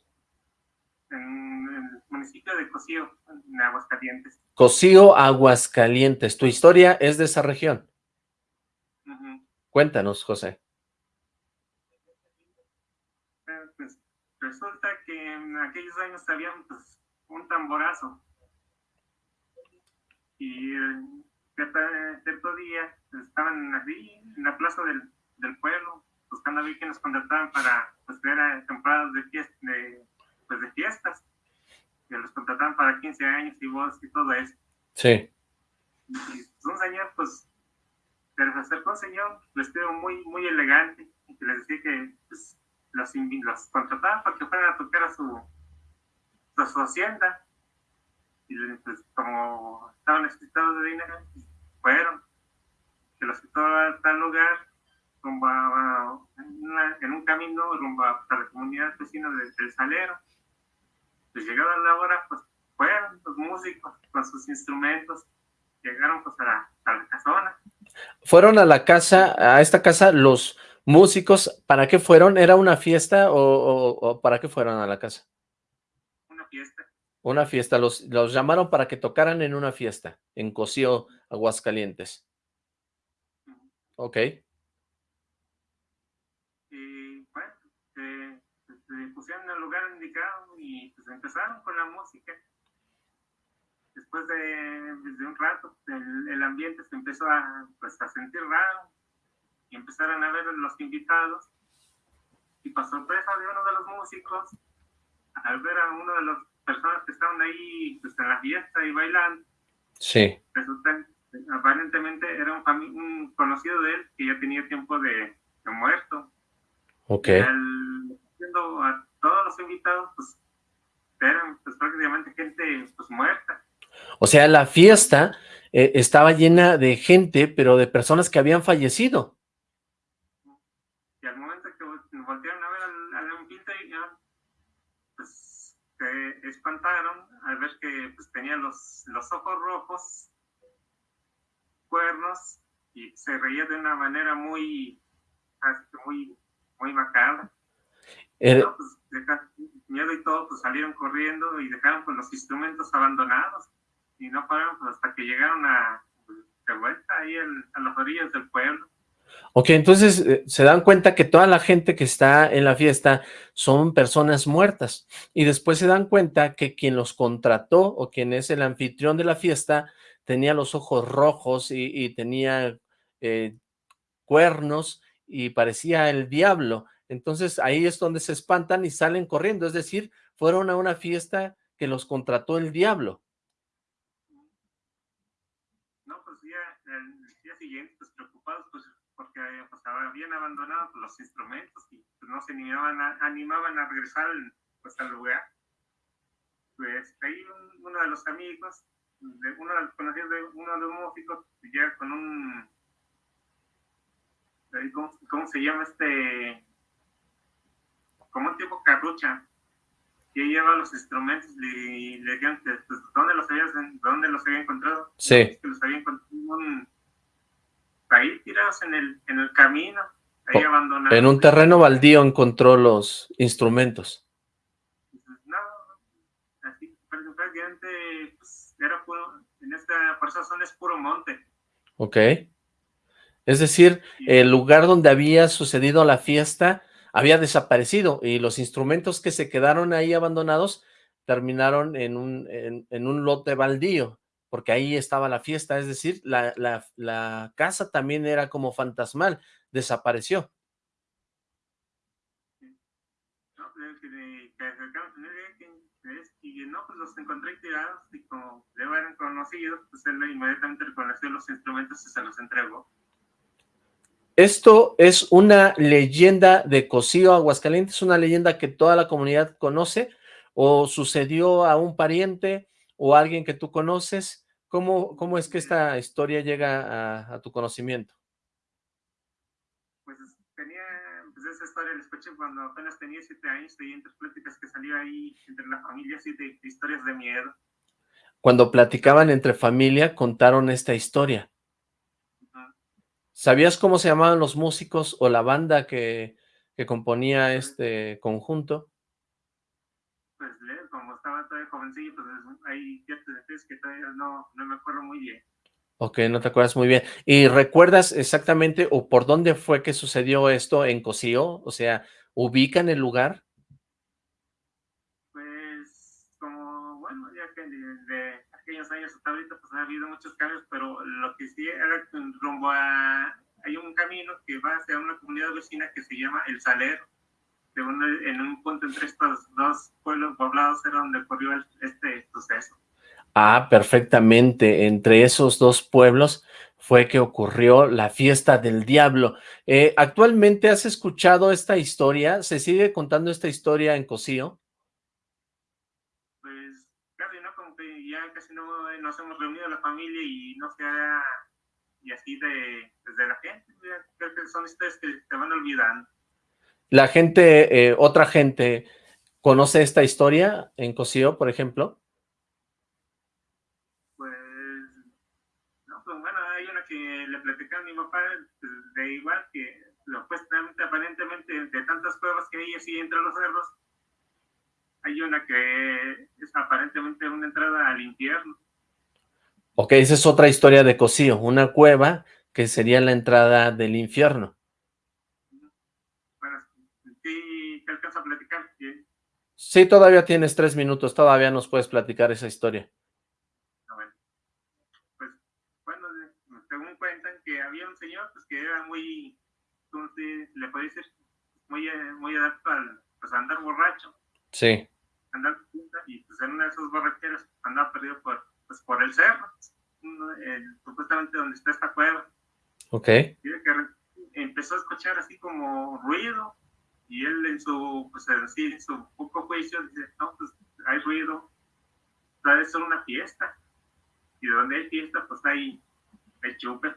en el municipio de Cocío en Aguascalientes Cocío, Aguascalientes. ¿Tu historia es de esa región? Cuéntanos, José. Pues, resulta que en aquellos años había pues, un tamborazo. Y eh, cierto, día estaban así en la plaza del, del pueblo buscando a ver que nos contrataban para pues, ver temporadas de, fiesta, de, pues, de fiestas que los contrataban para 15 años y vos y todo eso. Sí. Y un señor, pues, se les acercó un señor vestido muy, muy elegante y que les decía que pues, los, los contrataban para que fueran a tocar a su, a su hacienda. Y pues, como estaban necesitados de dinero, fueron. Que los quitó a tal lugar, rumbo a, en, un camino rumbo a, la comunidad vecina del Salero pues llegada la hora, pues fueron los músicos con sus instrumentos, llegaron pues a la, a casona. Fueron a la casa, a esta casa, los músicos, ¿para qué fueron? ¿Era una fiesta o, para qué fueron a la casa? Una fiesta. Una fiesta, los, los llamaron para que tocaran en una fiesta, en Cocío, Aguascalientes. Ok. Y bueno, eh, se pusieron en el lugar indicado y pues empezaron con la música. Después de, desde un rato, el, el, ambiente se empezó a, pues, a sentir raro y empezaron a ver los invitados. Y para sorpresa de uno de los músicos, al ver a uno de las personas que estaban ahí pues, en la fiesta y bailando, sí. resulta, aparentemente era un, un, conocido de él que ya tenía tiempo de, de muerto. Ok. Y al, viendo a todos los invitados, pues eran pues, prácticamente gente pues muerta. O sea, la fiesta eh, estaba llena de gente, pero de personas que habían fallecido. Y al momento que voltearon a ver al, al pues se espantaron al ver que pues, tenía los, los ojos rojos, cuernos, y se reía de una manera muy, muy, muy macabra. Eh, pues, miedo y todo, pues salieron corriendo y dejaron pues los instrumentos abandonados y no pararon pues, hasta que llegaron a de vuelta ahí a las orillas del pueblo. Ok, entonces eh, se dan cuenta que toda la gente que está en la fiesta son personas muertas y después se dan cuenta que quien los contrató o quien es el anfitrión de la fiesta tenía los ojos rojos y, tenía eh, cuernos y parecía el diablo. Entonces ahí es donde se espantan y salen corriendo, es decir, fueron a una fiesta que los contrató el diablo. No, pues ya el día siguiente, pues preocupados, pues porque pues, habían abandonado pues, los instrumentos y pues, no se animaban a, animaban a regresar pues, al lugar. Pues ahí uno de los amigos, uno de los conocidos de uno de los músicos, ya con un, ¿cómo, cómo se llama este? Como un tipo carrucha, que lleva los instrumentos y le dijeron pues, ¿dónde los había, dónde los había encontrado? Sí. Que los había encontrado ahí tirados en el, en el camino, ahí abandonados. En un terreno baldío encontró los instrumentos. No, así prácticamente pues, era puro, en esta, por esa zona es puro monte. Ok. Es decir, el lugar donde había sucedido la fiesta había desaparecido y los instrumentos que se quedaron ahí abandonados terminaron en un, en, un lote baldío, porque ahí estaba la fiesta, es decir, la, la, casa también era como fantasmal, desapareció. Y no, pues los encontré tirados y como le eran conocidos, pues él inmediatamente reconoció los instrumentos y se los entregó. Esto es una leyenda de Cocío, Aguascalientes, una leyenda que toda la comunidad conoce, o sucedió a un pariente o a alguien que tú conoces. ¿Cómo, cómo es que esta historia llega a, tu conocimiento? Pues tenía, pues esa historia la escuché cuando apenas tenía siete años, y entre pláticas que salía ahí entre la familia, de historias de miedo. Cuando platicaban entre familia, contaron esta historia. ¿Sabías cómo se llamaban los músicos o la banda que, que componía este conjunto? Pues como estaba todavía jovencillo, pues hay ciertos detalles que todavía no, no me acuerdo muy bien. Ok, no te acuerdas muy bien. ¿Y recuerdas exactamente o por dónde fue que sucedió esto en Cocío? O sea, ¿ubican el lugar? Pues, como, bueno, ya que desde aquellos años hasta ahorita, pues ha habido muchos cambios, pero lo que sí era rumbo a... Hay un camino que va hacia una comunidad vecina que se llama El Salero. en un punto entre estos dos pueblos poblados era donde ocurrió este suceso. Ah, perfectamente. Entre esos dos pueblos fue que ocurrió la fiesta del diablo. Eh, ¿Actualmente has escuchado esta historia? ¿Se sigue contando esta historia en Cocío? ya nos hemos reunido la familia y no se ha, y así de, desde la gente, creo que son historias que se van olvidando. ¿La gente, eh, otra gente, conoce esta historia en Cosío, por ejemplo? Pues, no, pues bueno, hay una que le platicaba a mi papá pues, de igual que supuestamente, aparentemente, de tantas pruebas que hay así entre los cerros, hay una que es aparentemente una entrada al infierno. Ok, esa es otra historia de Cosío, una cueva que sería la entrada del infierno. Bueno, ¿sí te alcanza a platicar? Sí, todavía tienes tres minutos, todavía nos puedes platicar esa historia. Ah, bueno. Pues, bueno, según cuentan que había un señor pues, que era muy, ¿cómo se le puede decir? Muy, eh, muy adapto al pues, andar borracho. Sí. Andar y pues en una de esas borracheras andaba perdido por, pues, por el cerro, supuestamente donde está esta cueva. Ok. Que empezó a escuchar así como ruido y él en su, pues así, en su poco juicio dice, no, pues hay ruido, tal vez una fiesta. Y donde hay fiesta, pues hay, hay chupe.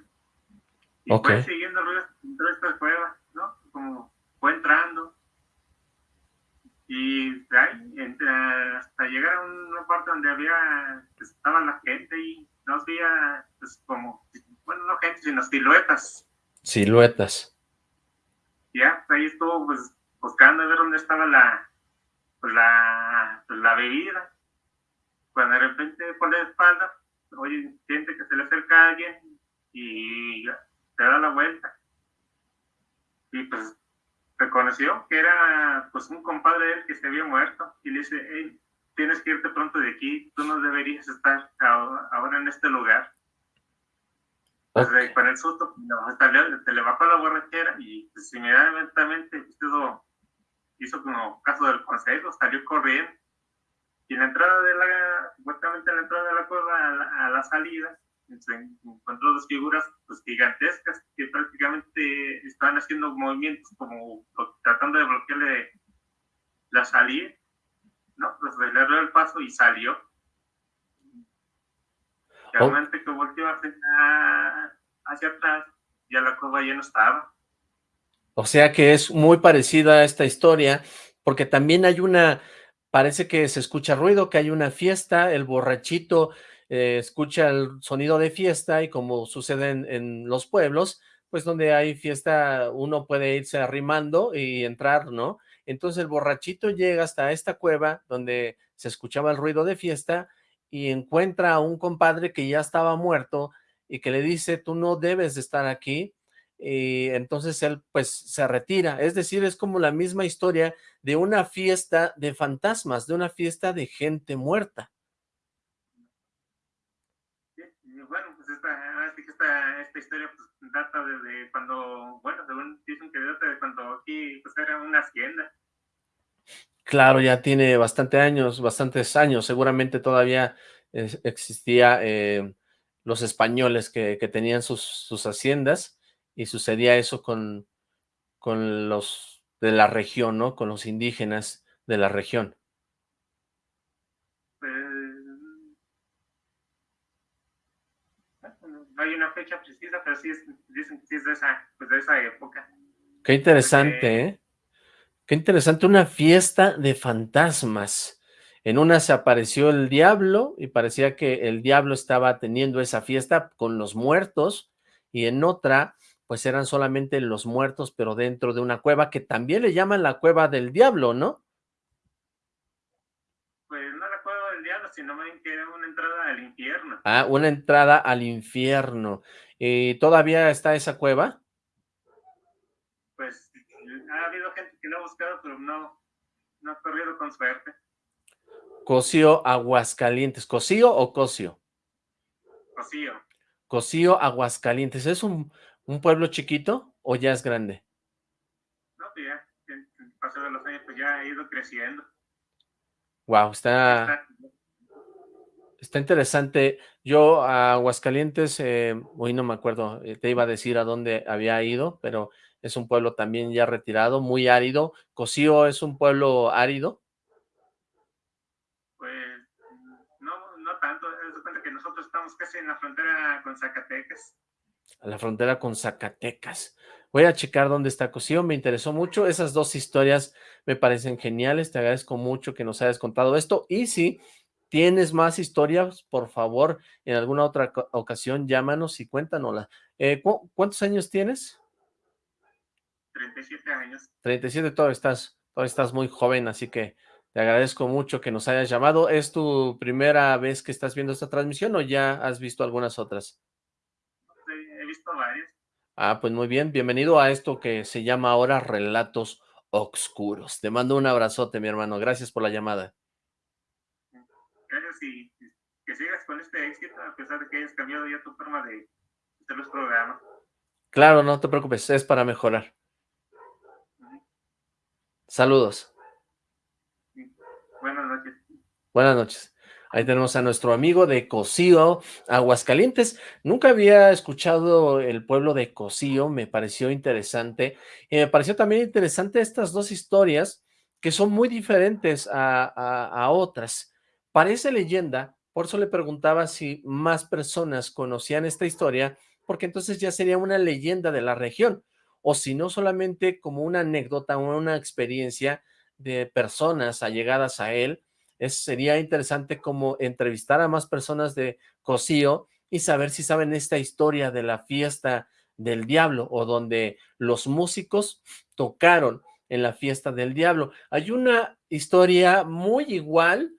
Y fue siguiendo ruido dentro de esta cueva, ¿no? Como fue entrando y ahí, hasta llegar a una parte donde había, pues, estaba la gente y no había, pues como, bueno, no gente, sino siluetas. Siluetas. Ya, ahí estuvo pues buscando a ver dónde estaba la, pues, la, pues, la bebida. Cuando de repente por la espalda, oye, siente que se le acerca a alguien y te da la vuelta. Y pues reconoció que era pues un compadre que se había muerto y le dice, hey, tienes que irte pronto de aquí, tú no deberías estar ahora en este lugar. Pues con el susto, te le bajó la borrachera y pues, inmediatamente hizo, hizo como caso del consejo, salió corriendo. Y en la entrada de la, supuestamente en la entrada de la cueva a la, salida, se encontró dos figuras pues, gigantescas que prácticamente estaban haciendo movimientos como tratando de bloquearle la salida, ¿no? Pues le dio el paso y salió que al momento que volteó hacia, atrás, ya la cueva ya no estaba. O sea que es muy parecida a esta historia, porque también hay una, parece que se escucha ruido, que hay una fiesta, el borrachito eh, escucha el sonido de fiesta y como sucede en, los pueblos, pues donde hay fiesta uno puede irse arrimando y entrar, ¿no? Entonces el borrachito llega hasta esta cueva donde se escuchaba el ruido de fiesta y encuentra a un compadre que ya estaba muerto y que le dice, tú no debes de estar aquí, y entonces él pues se retira, es decir, es como la misma historia de una fiesta de fantasmas, de una fiesta de gente muerta. bueno, pues esta, historia pues, data de, cuando, bueno, según dicen que data de cuando aquí pues era una hacienda. Claro, ya tiene bastante años, bastantes años, seguramente todavía existía eh, los españoles que, tenían sus, haciendas y sucedía eso con, con los de la región, ¿no? Con los indígenas de la región. Pues, no hay una fecha precisa, pero sí dicen que sí es de esa, pues de esa época. Qué interesante, ¿eh? Qué interesante, una fiesta de fantasmas. En una se apareció el diablo y parecía que el diablo estaba teniendo esa fiesta con los muertos y en otra pues eran solamente los muertos pero dentro de una cueva que también le llaman la cueva del diablo, ¿no? Pues no la diablo, sino que era una entrada al infierno. Ah, una entrada al infierno. ¿Y todavía está esa cueva? Pues ha habido gente que lo ha buscado, pero no, no ha corrido con suerte. Cocío, Aguascalientes. ¿Cocío o Cocío? Cocío. Cocío, Aguascalientes. ¿Es un, un, pueblo chiquito o ya es grande? No, pues ya, el paso de los años, pues ya ha ido creciendo. Wow, está, está interesante. Yo a Aguascalientes, eh, hoy no me acuerdo, eh, te iba a decir a dónde había ido, pero es un pueblo también ya retirado, muy árido. ¿Cocío es un pueblo árido? Pues no, no tanto, cuenta que nosotros estamos casi en la frontera con Zacatecas. A la frontera con Zacatecas. Voy a checar dónde está Cocío, me interesó mucho, esas dos historias me parecen geniales, te agradezco mucho que nos hayas contado esto, y si tienes más historias, por favor, en alguna otra ocasión llámanos y cuéntanosla. Eh, ¿Cuántos años tienes? 37 años. 37, todavía estás, todavía estás muy joven, así que te agradezco mucho que nos hayas llamado. ¿Es tu primera vez que estás viendo esta transmisión o ya has visto algunas otras? Sí, he visto varias. Ah, pues muy bien. Bienvenido a esto que se llama ahora Relatos Oscuros. Te mando un abrazote, mi hermano. Gracias por la llamada. Y que sigas con este éxito a pesar de que hayas cambiado ya tu forma de hacer los programas. Claro, no te preocupes, es para mejorar. Saludos. Buenas noches. Buenas noches. Ahí tenemos a nuestro amigo de Cocío, Aguascalientes. Nunca había escuchado el pueblo de Cocío, me pareció interesante. Y me pareció también interesante estas dos historias que son muy diferentes a, a otras. Parece leyenda, por eso le preguntaba si más personas conocían esta historia, porque entonces ya sería una leyenda de la región o si no solamente como una anécdota o una experiencia de personas allegadas a él, es, sería interesante como entrevistar a más personas de Cocío y saber si saben esta historia de la fiesta del diablo o donde los músicos tocaron en la fiesta del diablo. Hay una historia muy igual,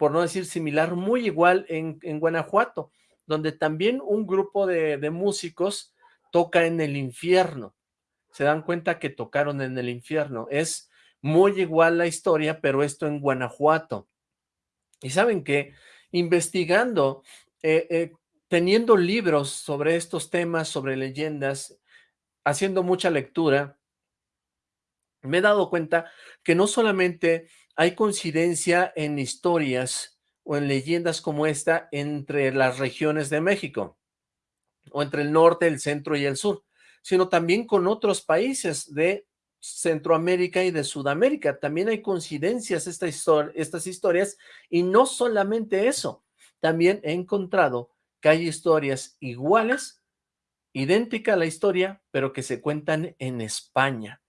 por no decir similar, muy igual en, Guanajuato, donde también un grupo de, de músicos toca en el infierno. Se dan cuenta que tocaron en el infierno. Es muy igual la historia, pero esto en Guanajuato. Y saben que investigando, eh, eh, teniendo libros sobre estos temas, sobre leyendas, haciendo mucha lectura, me he dado cuenta que no solamente hay coincidencia en historias o en leyendas como esta entre las regiones de México, o entre el norte, el centro y el sur, sino también con otros países de Centroamérica y de Sudamérica. También hay coincidencias esta estas historias y no solamente eso, también he encontrado que hay historias iguales, idéntica a la historia, pero que se cuentan en España.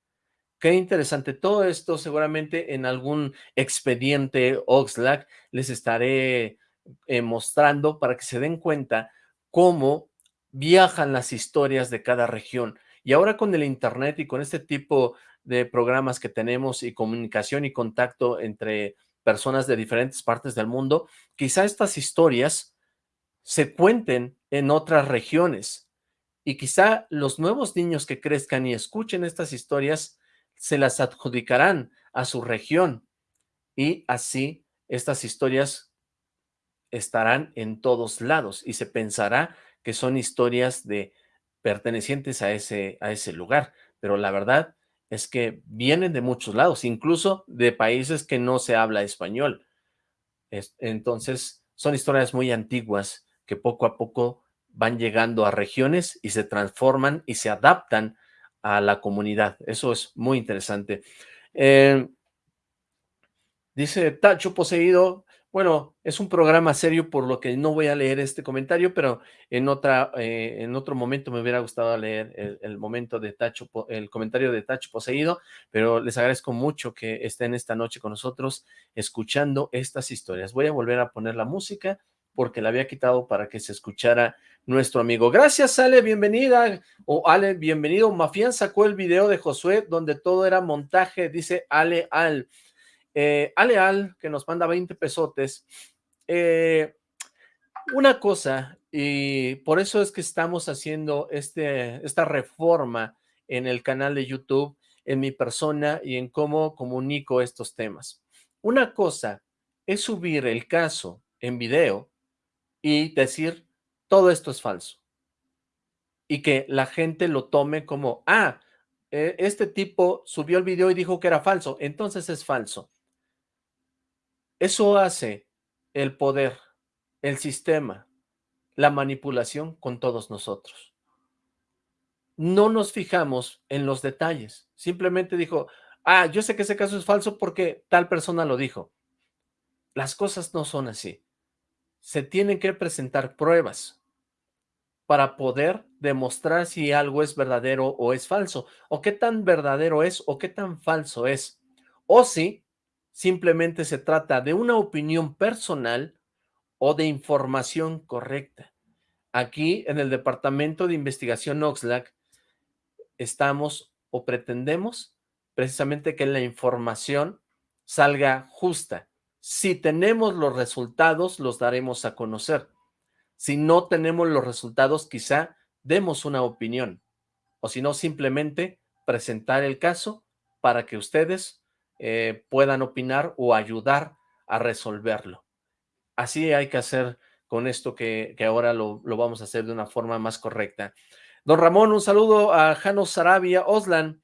Qué interesante. Todo esto seguramente en algún expediente Oxlack les estaré eh, mostrando para que se den cuenta cómo viajan las historias de cada región. Y ahora con el internet y con este tipo de programas que tenemos y comunicación y contacto entre personas de diferentes partes del mundo, quizá estas historias se cuenten en otras regiones y quizá los nuevos niños que crezcan y escuchen estas historias se las adjudicarán a su región y así estas historias estarán en todos lados y se pensará que son historias de pertenecientes a ese, a ese lugar, pero la verdad es que vienen de muchos lados, incluso de países que no se habla español. entonces, son historias muy antiguas que poco a poco van llegando a regiones y se transforman y se adaptan a la comunidad. Eso es muy interesante. Eh, dice Tacho Poseído, bueno, es un programa serio por lo que no voy a leer este comentario, pero en otra eh, en otro momento me hubiera gustado leer el, momento de Tacho, el comentario de Tacho Poseído, pero les agradezco mucho que estén esta noche con nosotros escuchando estas historias. Voy a volver a poner la música porque la había quitado para que se escuchara nuestro amigo. Gracias, Ale, bienvenida. O Ale, bienvenido. Mafián sacó el video de Josué donde todo era montaje, dice Ale Al. Eh, Ale Al, que nos manda 20 pesotes. Eh, una cosa, y por eso es que estamos haciendo este, esta reforma en el canal de YouTube, en mi persona y en cómo comunico estos temas. Una cosa es subir el caso en video y decir, todo esto es falso. Y que la gente lo tome como, ah, e, este tipo subió el video y dijo que era falso, entonces es falso. Eso hace el poder, el sistema, la manipulación con todos nosotros. No nos fijamos en los detalles. Simplemente dijo, ah, yo sé que ese caso es falso porque tal persona lo dijo. Las cosas no son así se tienen que presentar pruebas para poder demostrar si algo es verdadero o es falso, o qué tan verdadero es o qué tan falso es, o si simplemente se trata de una opinión personal o de información correcta. Aquí en el Departamento de Investigación Oxlack estamos o pretendemos precisamente que la información salga justa, si tenemos los resultados, los daremos a conocer. Si no tenemos los resultados, quizá demos una opinión. O si no, simplemente presentar el caso para que ustedes eh, puedan opinar o ayudar a resolverlo. Así hay que hacer con esto que, ahora lo, lo, vamos a hacer de una forma más correcta. Don Ramón, un saludo a Jano Sarabia, Oslan.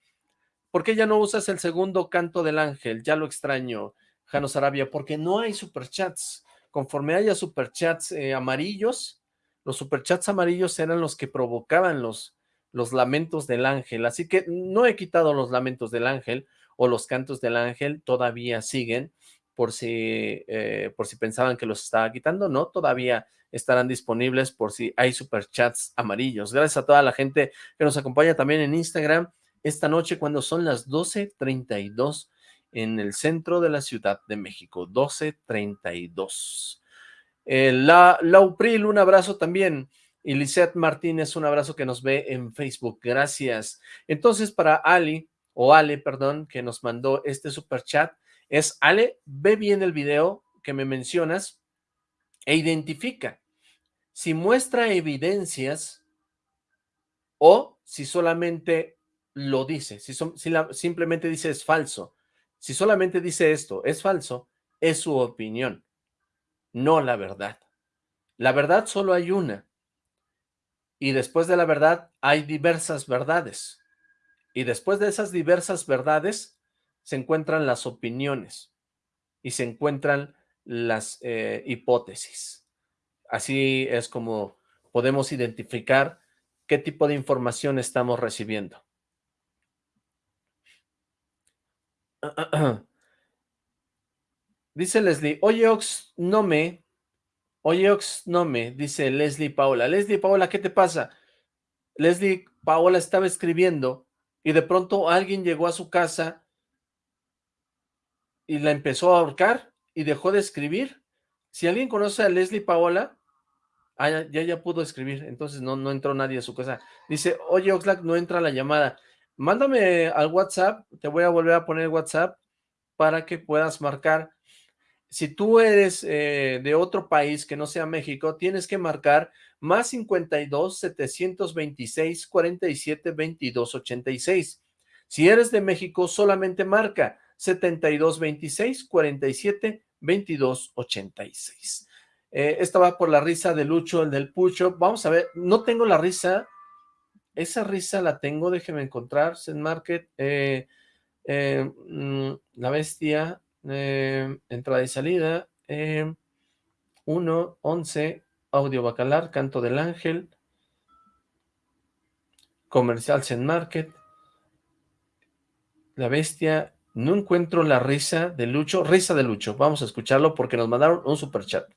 ¿Por qué ya no usas el segundo canto del ángel? Ya lo extraño. Jano Sarabia, porque no hay superchats. Conforme haya superchats eh, amarillos, los superchats amarillos eran los que provocaban los, los lamentos del ángel. Así que no he quitado los lamentos del ángel o los cantos del ángel, todavía siguen, por si, eh, por si pensaban que los estaba quitando, no, todavía estarán disponibles por si hay superchats amarillos. Gracias a toda la gente que nos acompaña también en Instagram esta noche cuando son las 12.32 en el centro de la Ciudad de México, 1232. Eh, la, Laupril, un abrazo también. Y Lisette Martínez, un abrazo que nos ve en Facebook. Gracias. Entonces, para Ali, o Ale, perdón, que nos mandó este super chat, es Ale, ve bien el video que me mencionas e identifica si muestra evidencias o si solamente lo dice, si, si simplemente dice es falso. Si solamente dice esto, es falso, es su opinión, no la verdad. La verdad solo hay una. Y después de la verdad hay diversas verdades. Y después de esas diversas verdades se encuentran las opiniones y se encuentran las eh, hipótesis. Así es como podemos identificar qué tipo de información estamos recibiendo. Dice Leslie, oye Ox, no me, oye Ox, no me, dice Leslie Paola. Leslie Paola, ¿qué te pasa? Leslie Paola estaba escribiendo y de pronto alguien llegó a su casa y la empezó a ahorcar y dejó de escribir. Si alguien conoce a Leslie Paola, ah, ya, ya, pudo escribir, entonces no, no entró nadie a su casa. Dice, oye Oxlack, no entra la llamada. Mándame al WhatsApp, te voy a volver a poner WhatsApp para que puedas marcar si tú eres eh, de otro país que no sea México, tienes que marcar más 52 726 47 22 86. Si eres de México, solamente marca 72 26 47 22 86. Eh, esta va por la risa de Lucho, el del Pucho. Vamos a ver, no tengo la risa. Esa risa la tengo, déjeme encontrar. Zen Market, eh, mm, la bestia, eh, entrada y salida, 1, 11, audio bacalar, canto del ángel, comercial Zen Market, la bestia, no encuentro la risa de Lucho, risa de Lucho, vamos a escucharlo porque nos mandaron un super chat.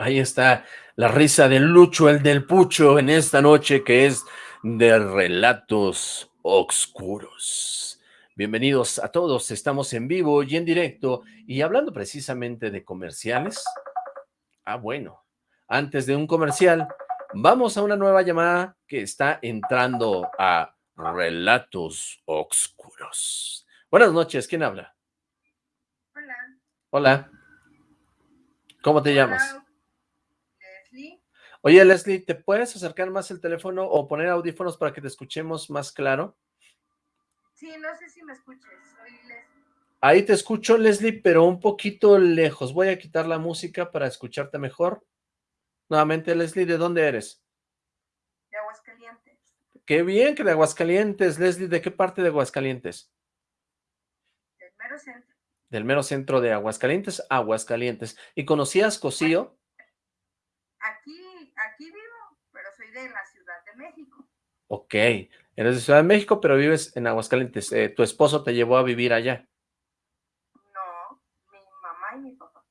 Ahí está la risa de Lucho, el del Pucho, en esta noche que es de relatos oscuros. Bienvenidos a todos, estamos en vivo y en directo y hablando precisamente de comerciales. Ah, bueno, antes de un comercial, vamos a una nueva llamada que está entrando a Relatos Oscuros. Buenas noches, ¿quién habla? Hola. Hola. ¿Cómo te llamas? Oye, Leslie, ¿te puedes acercar más el teléfono o poner audífonos para que te escuchemos más claro? Sí, no sé si me escuches, soy Leslie. Ahí te escucho, Leslie, pero un poquito lejos. Voy a quitar la música para escucharte mejor. Nuevamente, Leslie, ¿de dónde eres? De Aguascalientes. Qué bien que de Aguascalientes. Leslie, ¿de qué parte de Aguascalientes? Del mero centro. Del mero centro de Aguascalientes, Aguascalientes. ¿Y conocías Cocío? Aquí aquí vivo, pero soy de la Ciudad de México. Ok, eres de Ciudad de México, pero vives en Aguascalientes. Eh, ¿Tu esposo te llevó a vivir allá? No, mi mamá y mi papá.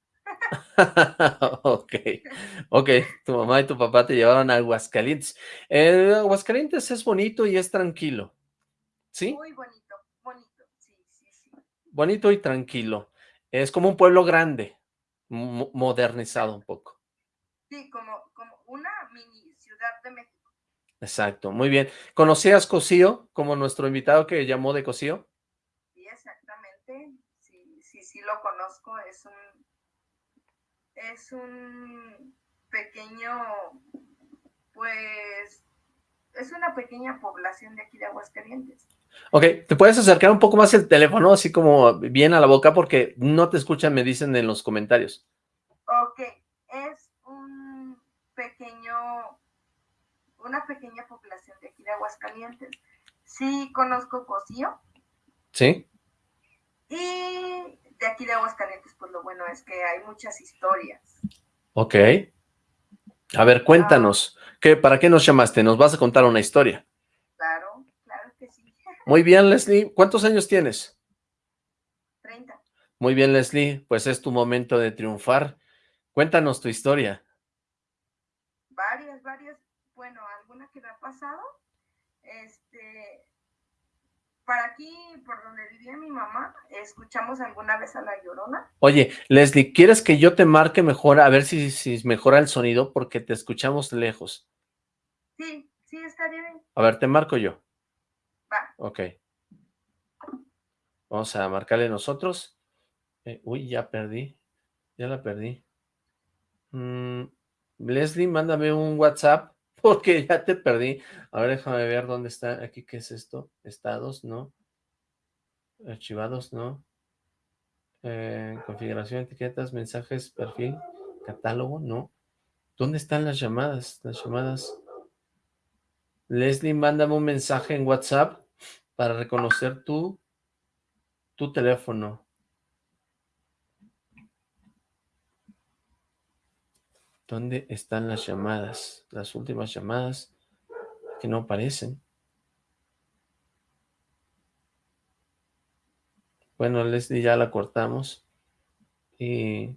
ok, ok, tu mamá y tu papá te llevaron a Aguascalientes. Eh, Aguascalientes es bonito y es tranquilo, ¿sí? Muy bonito, bonito, sí, sí, sí. Bonito y tranquilo. Es como un pueblo grande, modernizado un poco. Sí, como, una mini ciudad de México. Exacto, muy bien. ¿Conocías Cosío como nuestro invitado que llamó de Cosío? Sí, exactamente. Sí, sí, sí lo conozco. Es un, es un pequeño, pues, es una pequeña población de aquí de Aguascalientes. Ok, ¿te puedes acercar un poco más el teléfono, así como bien a la boca, porque no te escuchan, me dicen en los comentarios. Ok, es pequeño, una pequeña población de aquí de Aguascalientes. Sí conozco Cocío. Sí. Y de aquí de Aguascalientes, pues lo bueno es que hay muchas historias. Ok. A ver, cuéntanos, ¿qué, ¿para qué nos llamaste? ¿Nos vas a contar una historia? Claro, claro que sí. Muy bien, Leslie. ¿Cuántos años tienes? Treinta. Muy bien, Leslie. Pues es tu momento de triunfar. Cuéntanos tu historia varias, varias, bueno, alguna que me ha pasado, este, para aquí, por donde vivía mi mamá, escuchamos alguna vez a La Llorona. Oye, Leslie, ¿quieres que yo te marque mejor a ver si, si mejora el sonido? Porque te escuchamos lejos. Sí, sí, estaría bien. A ver, te marco yo. Va. Ok. Vamos a marcarle nosotros. Eh, uy, ya perdí. Ya la perdí. Mm, Leslie, mándame un WhatsApp porque ya te perdí. A ver, déjame ver dónde está. Aquí, ¿qué es esto? Estados, ¿no? Archivados, ¿no? Eh, configuración, etiquetas, mensajes, perfil, catálogo, ¿no? ¿Dónde están las llamadas? Las llamadas. Leslie, mándame un mensaje en WhatsApp para reconocer tu, tu teléfono. ¿Dónde están las llamadas? Las últimas llamadas que no aparecen. Bueno, Leslie ya la cortamos. Y...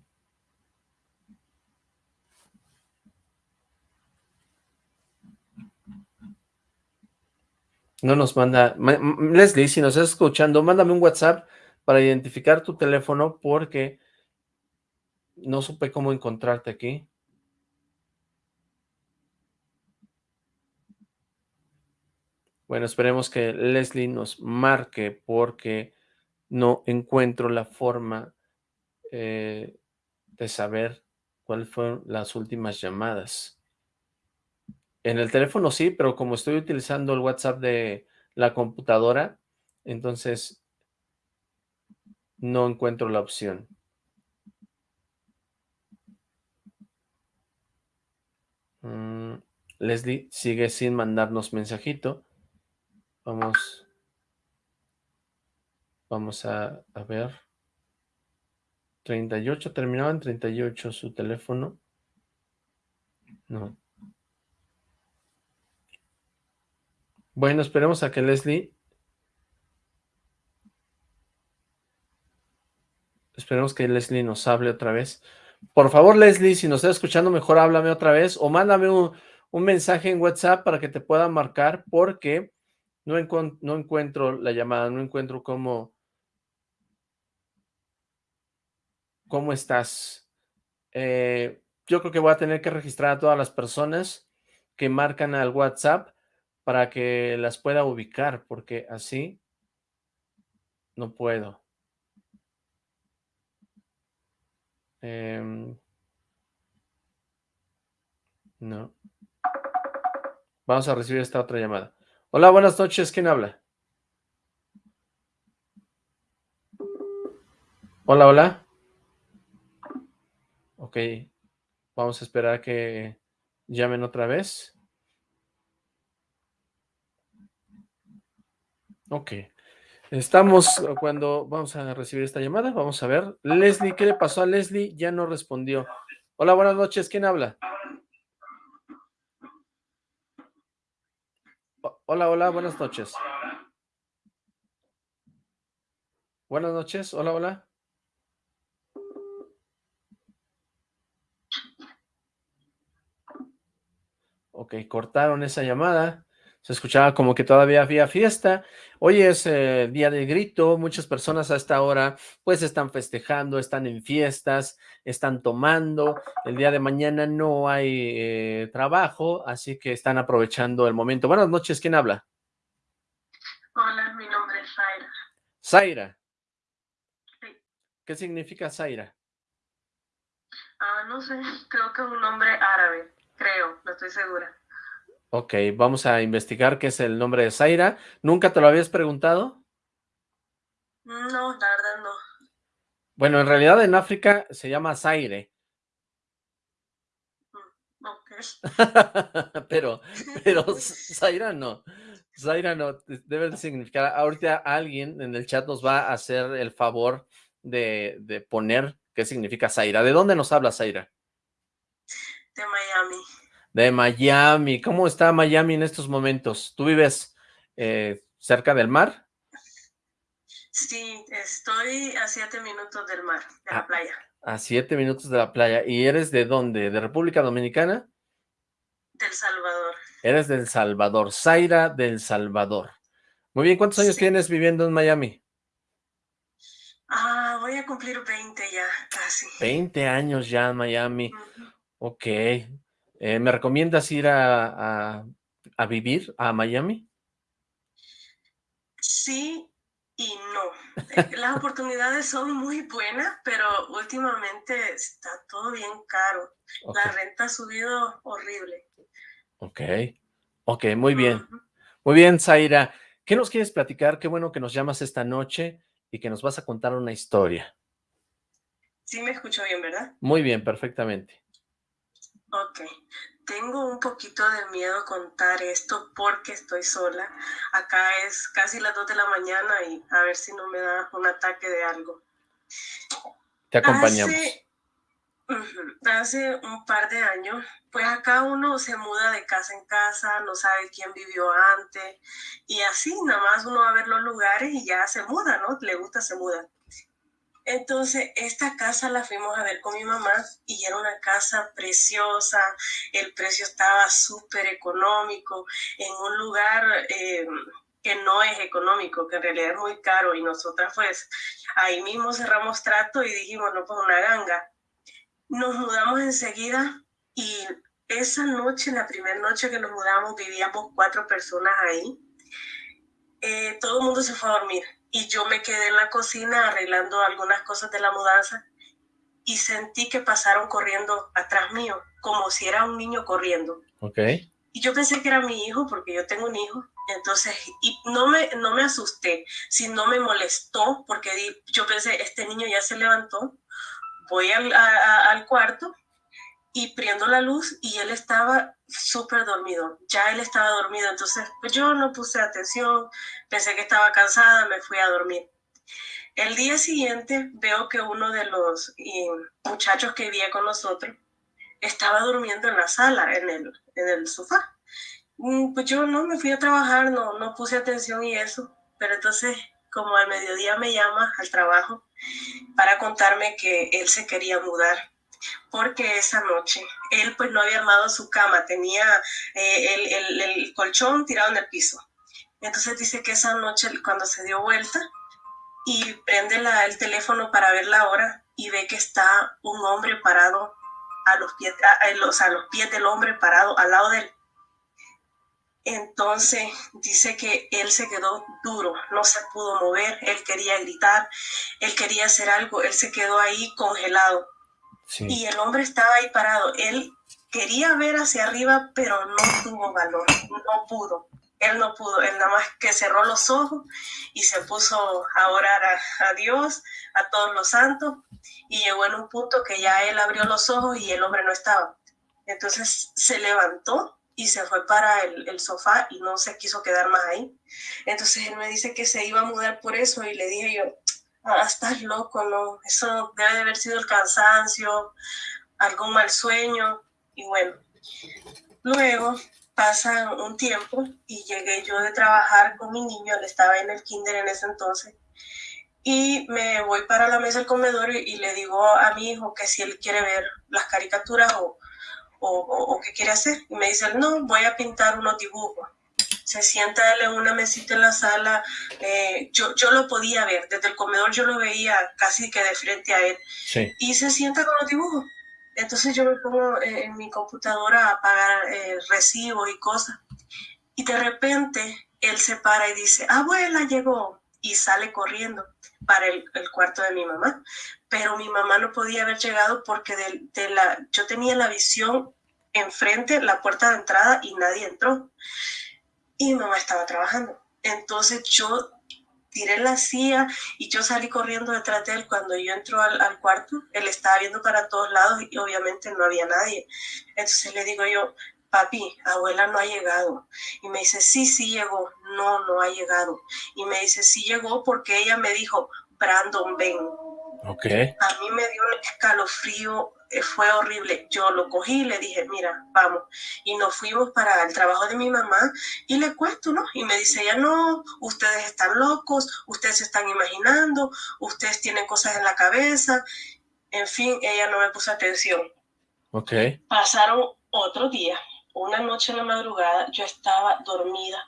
No nos manda... Leslie, si nos estás escuchando, mándame un WhatsApp para identificar tu teléfono porque no supe cómo encontrarte aquí. Bueno, esperemos que Leslie nos marque porque no encuentro la forma eh, de saber cuáles fueron las últimas llamadas. En el teléfono sí, pero como estoy utilizando el WhatsApp de la computadora, entonces no encuentro la opción. Mm, Leslie sigue sin mandarnos mensajito. Vamos, vamos a, a ver. 38, terminaba en 38 su teléfono. No. Bueno, esperemos a que Leslie... Esperemos que Leslie nos hable otra vez. Por favor, Leslie, si nos está escuchando, mejor háblame otra vez o mándame un, un mensaje en WhatsApp para que te pueda marcar porque no, encuentro la llamada, no encuentro cómo, cómo estás. Eh, yo creo que voy a tener que registrar a todas las personas que marcan al WhatsApp para que las pueda ubicar, porque así no puedo. Em, no. Vamos a recibir esta otra llamada. Hola, buenas noches. ¿Quién habla? Hola, hola. Ok. Vamos a esperar a que llamen otra vez. Ok. Estamos cuando vamos a recibir esta llamada. Vamos a ver. Leslie, ¿qué le pasó a Leslie? Ya no respondió. Hola, buenas noches. ¿Quién habla? Hola, hola, buenas noches. Buenas noches, hola, hola. Ok, cortaron esa llamada. Se escuchaba como que todavía había fiesta. Hoy es eh, día de grito, muchas personas a esta hora pues están festejando, están en fiestas, están tomando. El día de mañana no hay eh, trabajo, así que están aprovechando el momento. Buenas noches, ¿quién habla? Hola, mi nombre es Zaira. Zaira. Sí. ¿Qué significa Zaira? Ah, no sé, creo que es un nombre árabe, creo, no estoy segura. Ok, vamos a investigar qué es el nombre de Zaira. ¿Nunca te lo habías preguntado? No, la verdad no. Bueno, en realidad en África se llama Zaire. Mm, ok. pero, pero Zaira no. Zaira no, debe de significar, ahorita alguien en el chat nos va a hacer el favor de, de poner qué significa Zaira. ¿De dónde nos habla Zaira? De Miami. De Miami. ¿Cómo está Miami en estos momentos? ¿Tú vives eh, cerca del mar? Sí, estoy a siete minutos del mar, de la Ah, playa. A siete minutos de la playa. ¿Y eres de dónde? ¿De República Dominicana? Del Salvador. Eres del Salvador. Zaira del Salvador. Muy bien, ¿cuántos años tienes viviendo en Miami? Ah, voy a cumplir 20 ya, casi. 20 años ya en Miami. Ok. Eh, ¿Me recomiendas ir a, a, vivir a Miami? Sí y no. Las oportunidades son muy buenas, pero últimamente está todo bien caro. La renta ha subido horrible. Ok. Ok, muy bien. Muy bien, Zaira. ¿Qué nos quieres platicar? Qué bueno que nos llamas esta noche y que nos vas a contar una historia. Sí, me escucho bien, ¿verdad? Muy bien, perfectamente. Ok. Tengo un poquito de miedo contar esto porque estoy sola. Acá es casi las 2 de la mañana y a ver si no me da un ataque de algo. Te acompañamos. Hace un par de años, pues acá uno se muda de casa en casa, no sabe quién vivió antes y así, nada más uno va a ver los lugares y ya se muda, ¿no? Le gusta, se muda. Entonces, esta casa la fuimos a ver con mi mamá y era una casa preciosa, el precio estaba súper económico, en un lugar eh, que no es económico, que en realidad es muy caro y nosotras pues ahí mismo cerramos trato y dijimos, no, pues una ganga nos mudamos enseguida y esa noche, la primera noche que nos mudamos, vivíamos cuatro personas ahí. Eh, todo el mundo se fue a dormir y yo me quedé en la cocina arreglando algunas cosas de la mudanza y sentí que pasaron corriendo atrás mío, como si era un niño corriendo. Ok. Y yo pensé que era mi hijo, porque yo tengo un hijo. Entonces, y no me, no me asusté, sino me molestó, porque yo pensé, este niño ya se levantó, voy al, al cuarto y prendo la luz y él estaba súper dormido, ya él estaba dormido, entonces pues yo no puse atención, pensé que estaba cansada, me fui a dormir. El día siguiente veo que uno de los muchachos que vivía con nosotros estaba durmiendo en la sala, en el, en el sofá. Mm, pues yo no me fui a trabajar, no, no puse atención y eso, pero entonces como al mediodía me llama al trabajo para contarme que él se quería mudar porque esa noche él pues no había armado su cama, tenía eh, el, colchón tirado en el piso. Entonces dice que esa noche cuando se dio vuelta y prende el teléfono para ver la hora y ve que está un hombre parado a los pies, a, a los pies del hombre parado al lado de él. Entonces dice que él se quedó duro, no se pudo mover, él quería gritar, él quería hacer algo, él se quedó ahí congelado. Y el hombre estaba ahí parado, él quería ver hacia arriba, pero no tuvo valor, no pudo. Él no pudo, él nada más que cerró los ojos y se puso a orar a, Dios, a todos los santos, y llegó en un punto que ya él abrió los ojos y el hombre no estaba. Entonces se levantó y se fue para el, sofá y no se quiso quedar más ahí. Entonces él me dice que se iba a mudar por eso y le dije yo, ah, estás loco, ¿no? Eso debe de haber sido el cansancio, algún mal sueño y bueno. Luego pasa un tiempo y llegué yo de trabajar con mi niño, él estaba en el kinder en ese entonces, y me voy para la mesa del comedor y le digo a mi hijo que si él quiere ver las caricaturas o, o, qué quiere hacer. Y me dice, no, voy a pintar unos dibujos. Se sienta él en una mesita en la sala. Eh, yo, yo lo podía ver, desde el comedor yo lo veía casi que de frente a él. Y se sienta con los dibujos. Entonces yo me pongo en mi computadora a pagar eh, recibos y cosas. Y de repente él se para y dice, abuela llegó. Y sale corriendo para el, el, cuarto de mi mamá pero mi mamá no podía haber llegado porque de, la, yo tenía la visión enfrente, la puerta de entrada y nadie entró. Y mi mamá estaba trabajando. Entonces yo tiré la silla y yo salí corriendo detrás de él. Cuando yo entro al, al, cuarto, él estaba viendo para todos lados y obviamente no había nadie. Entonces le digo yo, papi, abuela no ha llegado. Y me dice, sí, sí llegó. No, no ha llegado. Y me dice, sí llegó porque ella me dijo, Brandon, ven. Okay. A mí me dio un escalofrío, eh, fue horrible. Yo lo cogí y le dije, mira, vamos. Y nos fuimos para el trabajo de mi mamá y le cuento, ¿no? Y me dice ella, no, ustedes están locos, ustedes se están imaginando, ustedes tienen cosas en la cabeza. En fin, ella no me puso atención. Ok. Pasaron otro día, una noche en la madrugada, yo estaba dormida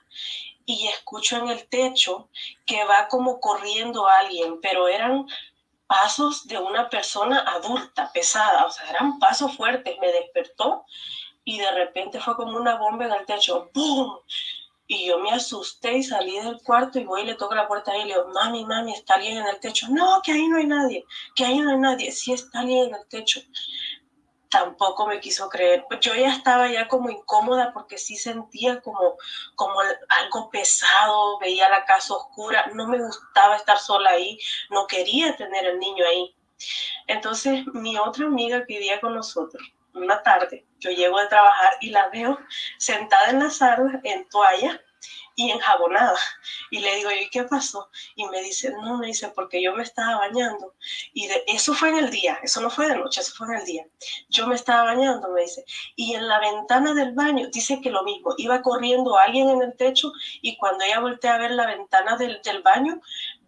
y escucho en el techo que va como corriendo alguien, pero eran pasos de una persona adulta, pesada, o sea, eran pasos fuertes. Me despertó y de repente fue como una bomba en el techo, ¡pum! Y yo me asusté y salí del cuarto y voy y le toco la puerta a él y le digo, mami, mami, ¿está alguien en el techo? No, que ahí no hay nadie, que ahí no hay nadie, sí está alguien en el techo. Tampoco me quiso creer. Yo ya estaba ya como incómoda porque sí sentía como, como algo pesado, veía la casa oscura, no me gustaba estar sola ahí, no quería tener el niño ahí. Entonces mi otra amiga vivía con nosotros, una tarde, yo llego de trabajar y la veo sentada en la sala, en toalla y enjabonada. Y le digo, ¿y qué pasó? Y me dice, no, me dice, porque yo me estaba bañando. Y de, eso fue en el día, eso no fue de noche, eso fue en el día. Yo me estaba bañando, me dice. Y en la ventana del baño, dice que lo mismo, iba corriendo alguien en el techo y cuando ella voltea a ver la ventana del, del baño,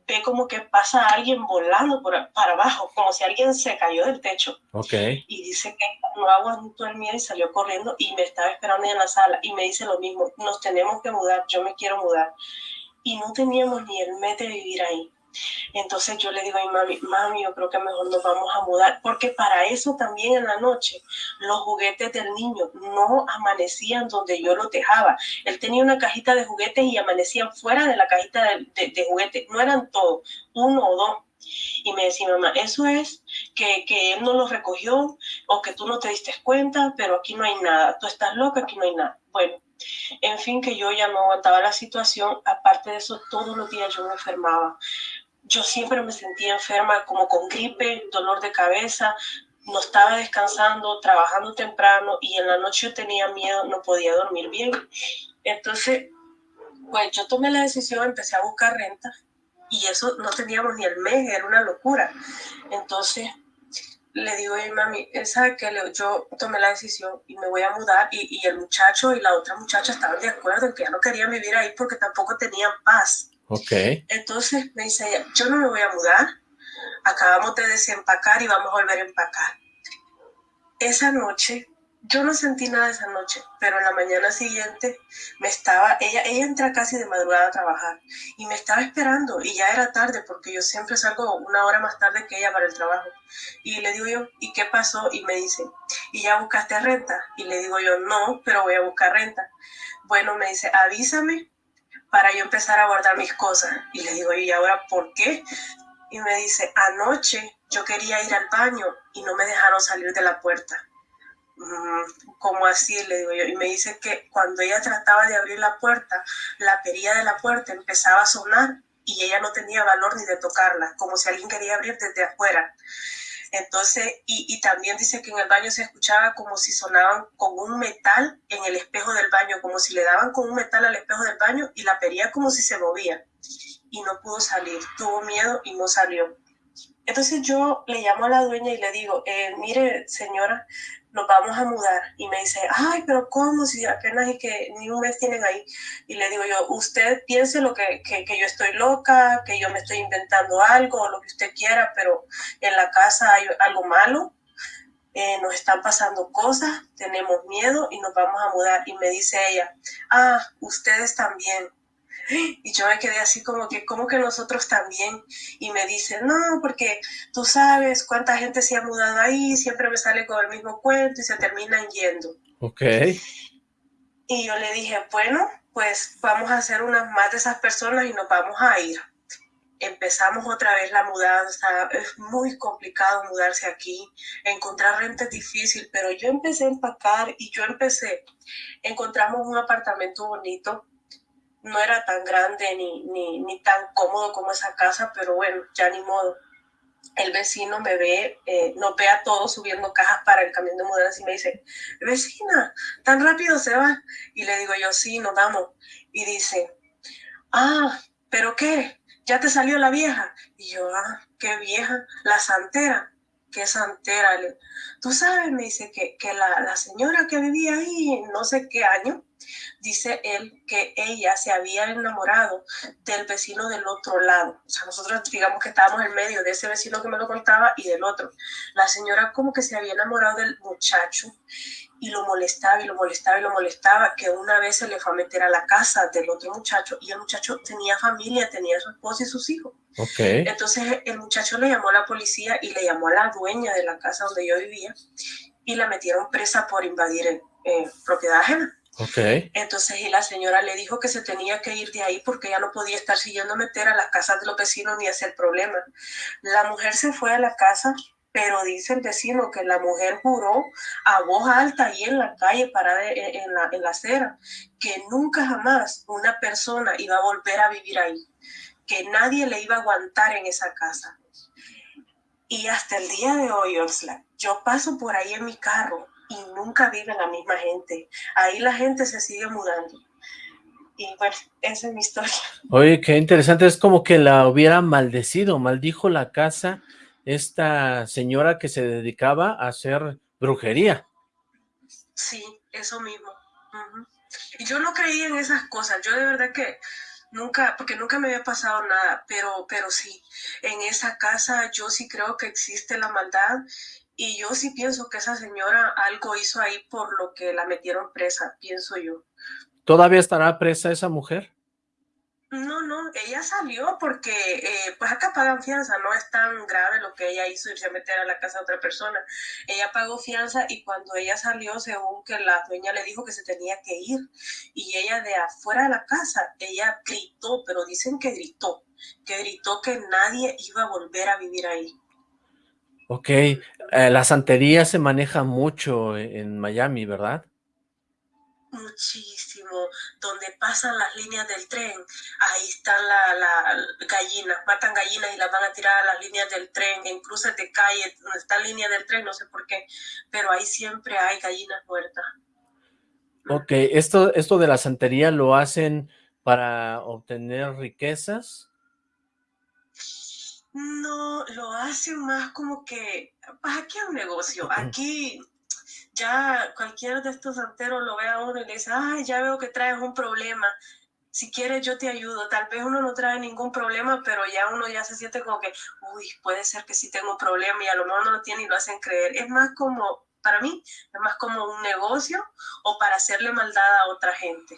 ve como que pasa alguien volando por, para abajo, como si alguien se cayó del techo. Okay. Y dice que no aguantó el miedo y salió corriendo y me estaba esperando en la sala y me dice lo mismo, nos tenemos que mudar, yo me quiero mudar. Y no teníamos ni el mes de vivir ahí. Entonces yo le digo a mi mami, mami, yo creo que mejor nos vamos a mudar, porque para eso también en la noche los juguetes del niño no amanecían donde yo los dejaba. Él tenía una cajita de juguetes y amanecían fuera de la cajita de, juguetes, no eran todos, uno o dos. Y me decía, mamá, eso es que, que, él no los recogió o que tú no te diste cuenta, pero aquí no hay nada. Tú estás loca, aquí no hay nada. Bueno, en fin, que yo ya no aguantaba la situación. Aparte de eso, todos los días yo me enfermaba yo siempre me sentía enferma, como con gripe, dolor de cabeza, no estaba descansando, trabajando temprano y en la noche yo tenía miedo, no podía dormir bien. Entonces, pues yo tomé la decisión, empecé a buscar renta y eso no teníamos ni el mes, era una locura. Entonces, le digo a mi mami, esa que yo tomé la decisión y me voy a mudar y, y el muchacho y la otra muchacha estaban de acuerdo en que ya no querían vivir ahí porque tampoco tenían paz. Ok. Entonces me dice yo no me voy a mudar, acabamos de desempacar y vamos a volver a empacar. Esa noche, yo no sentí nada esa noche, pero en la mañana siguiente me estaba, ella, ella entra casi de madrugada a trabajar y me estaba esperando y ya era tarde porque yo siempre salgo una hora más tarde que ella para el trabajo. Y le digo yo, ¿y qué pasó? Y me dice, ¿y ya buscaste renta? Y le digo yo, no, pero voy a buscar renta. Bueno, me dice, avísame para yo empezar a guardar mis cosas. Y le digo, ¿y ahora por qué? Y me dice, anoche yo quería ir al baño y no me dejaron salir de la puerta. Mm, ¿Cómo así? Le digo yo. Y me dice que cuando ella trataba de abrir la puerta, la perilla de la puerta empezaba a sonar y ella no tenía valor ni de tocarla, como si alguien quería abrir desde afuera. Entonces, y, también dice que en el baño se escuchaba como si sonaban con un metal en el espejo del baño, como si le daban con un metal al espejo del baño y la pería como si se movía. Y no pudo salir, tuvo miedo y no salió. Entonces yo le llamo a la dueña y le digo, eh, mire señora, nos vamos a mudar. Y me dice, ay, pero ¿cómo? Si apenas y que ni un mes tienen ahí. Y le digo yo, usted piense lo que, que, que, yo estoy loca, que yo me estoy inventando algo, lo que usted quiera, pero en la casa hay algo malo. Eh, nos están pasando cosas, tenemos miedo y nos vamos a mudar. Y me dice ella, ah, ustedes también. Y yo me quedé así como que, ¿cómo que nosotros también? Y me dice, no, porque tú sabes cuánta gente se ha mudado ahí, siempre me sale con el mismo cuento y se terminan yendo. Ok. Y yo le dije, bueno, pues vamos a hacer unas más de esas personas y nos vamos a ir. Empezamos otra vez la mudanza, es muy complicado mudarse aquí, encontrar renta es difícil, pero yo empecé a empacar y yo empecé, encontramos un apartamento bonito, no era tan grande ni, ni, tan cómodo como esa casa, pero bueno, ya ni modo. El vecino me ve, eh, nos ve a todos subiendo cajas para el camión de mudanza y me dice, vecina, tan rápido se va. Y le digo yo, sí, nos vamos. Y dice, ah, ¿pero qué? ¿Ya te salió la vieja? Y yo, ah, qué vieja, la santera. ¿Qué santera? Tú sabes, me dice que, que la, la señora que vivía ahí, no sé qué año, dice él que ella se había enamorado del vecino del otro lado. O sea, nosotros digamos que estábamos en medio de ese vecino que me lo contaba y del otro. La señora como que se había enamorado del muchacho y lo molestaba y lo molestaba y lo molestaba, que una vez se le fue a meter a la casa del otro muchacho y el muchacho tenía familia, tenía su esposa y sus hijos. Okay. Entonces el muchacho le llamó a la policía y le llamó a la dueña de la casa donde yo vivía y la metieron presa por invadir eh, propiedad ajena. Okay. Entonces, y la señora le dijo que se tenía que ir de ahí porque ya no podía estar siguiendo meter a las casas de los vecinos ni hacer problemas. La mujer se fue a la casa, pero dice el vecino que la mujer juró a voz alta ahí en la calle, parada en la, en la acera, que nunca jamás una persona iba a volver a vivir ahí, que nadie le iba a aguantar en esa casa. Y hasta el día de hoy, Oxlack, yo paso por ahí en mi carro y nunca vive la misma gente. Ahí la gente se sigue mudando. Y bueno, esa es mi historia. Oye, qué interesante, es como que la hubiera maldecido, maldijo la casa esta señora que se dedicaba a hacer brujería. Sí, eso mismo. Y yo no creía en esas cosas, yo de verdad que nunca, porque nunca me había pasado nada, pero, pero sí, en esa casa yo sí creo que existe la maldad y yo sí pienso que esa señora algo hizo ahí por lo que la metieron presa, pienso yo. ¿Todavía estará presa esa mujer? No, no, ella salió porque eh, pues acá pagan fianza, no es tan grave lo que ella hizo irse a meter a la casa de otra persona. Ella pagó fianza y cuando ella salió, según que la dueña le dijo que se tenía que ir, y ella de afuera de la casa, ella gritó, pero dicen que gritó, que gritó que nadie iba a volver a vivir ahí. Ok, eh, la santería se maneja mucho en Miami, ¿verdad? Muchísimo. Donde pasan las líneas del tren, ahí están las la gallinas, matan gallinas y las van a tirar a las líneas del tren, en cruces de calle, donde está la línea del tren, no sé por qué, pero ahí siempre hay gallinas muertas. Ok, esto, esto de la santería lo hacen para obtener riquezas. No, lo hacen más como que, pues aquí hay un negocio, aquí ya cualquiera de estos santeros lo ve a uno y le dice, ay, ya veo que traes un problema, si quieres yo te ayudo, tal vez uno no trae ningún problema, pero ya uno ya se siente como que, uy, puede ser que sí tengo un problema y a lo mejor no lo tiene y lo hacen creer. Es más como, para mí, es más como un negocio o para hacerle maldad a otra gente.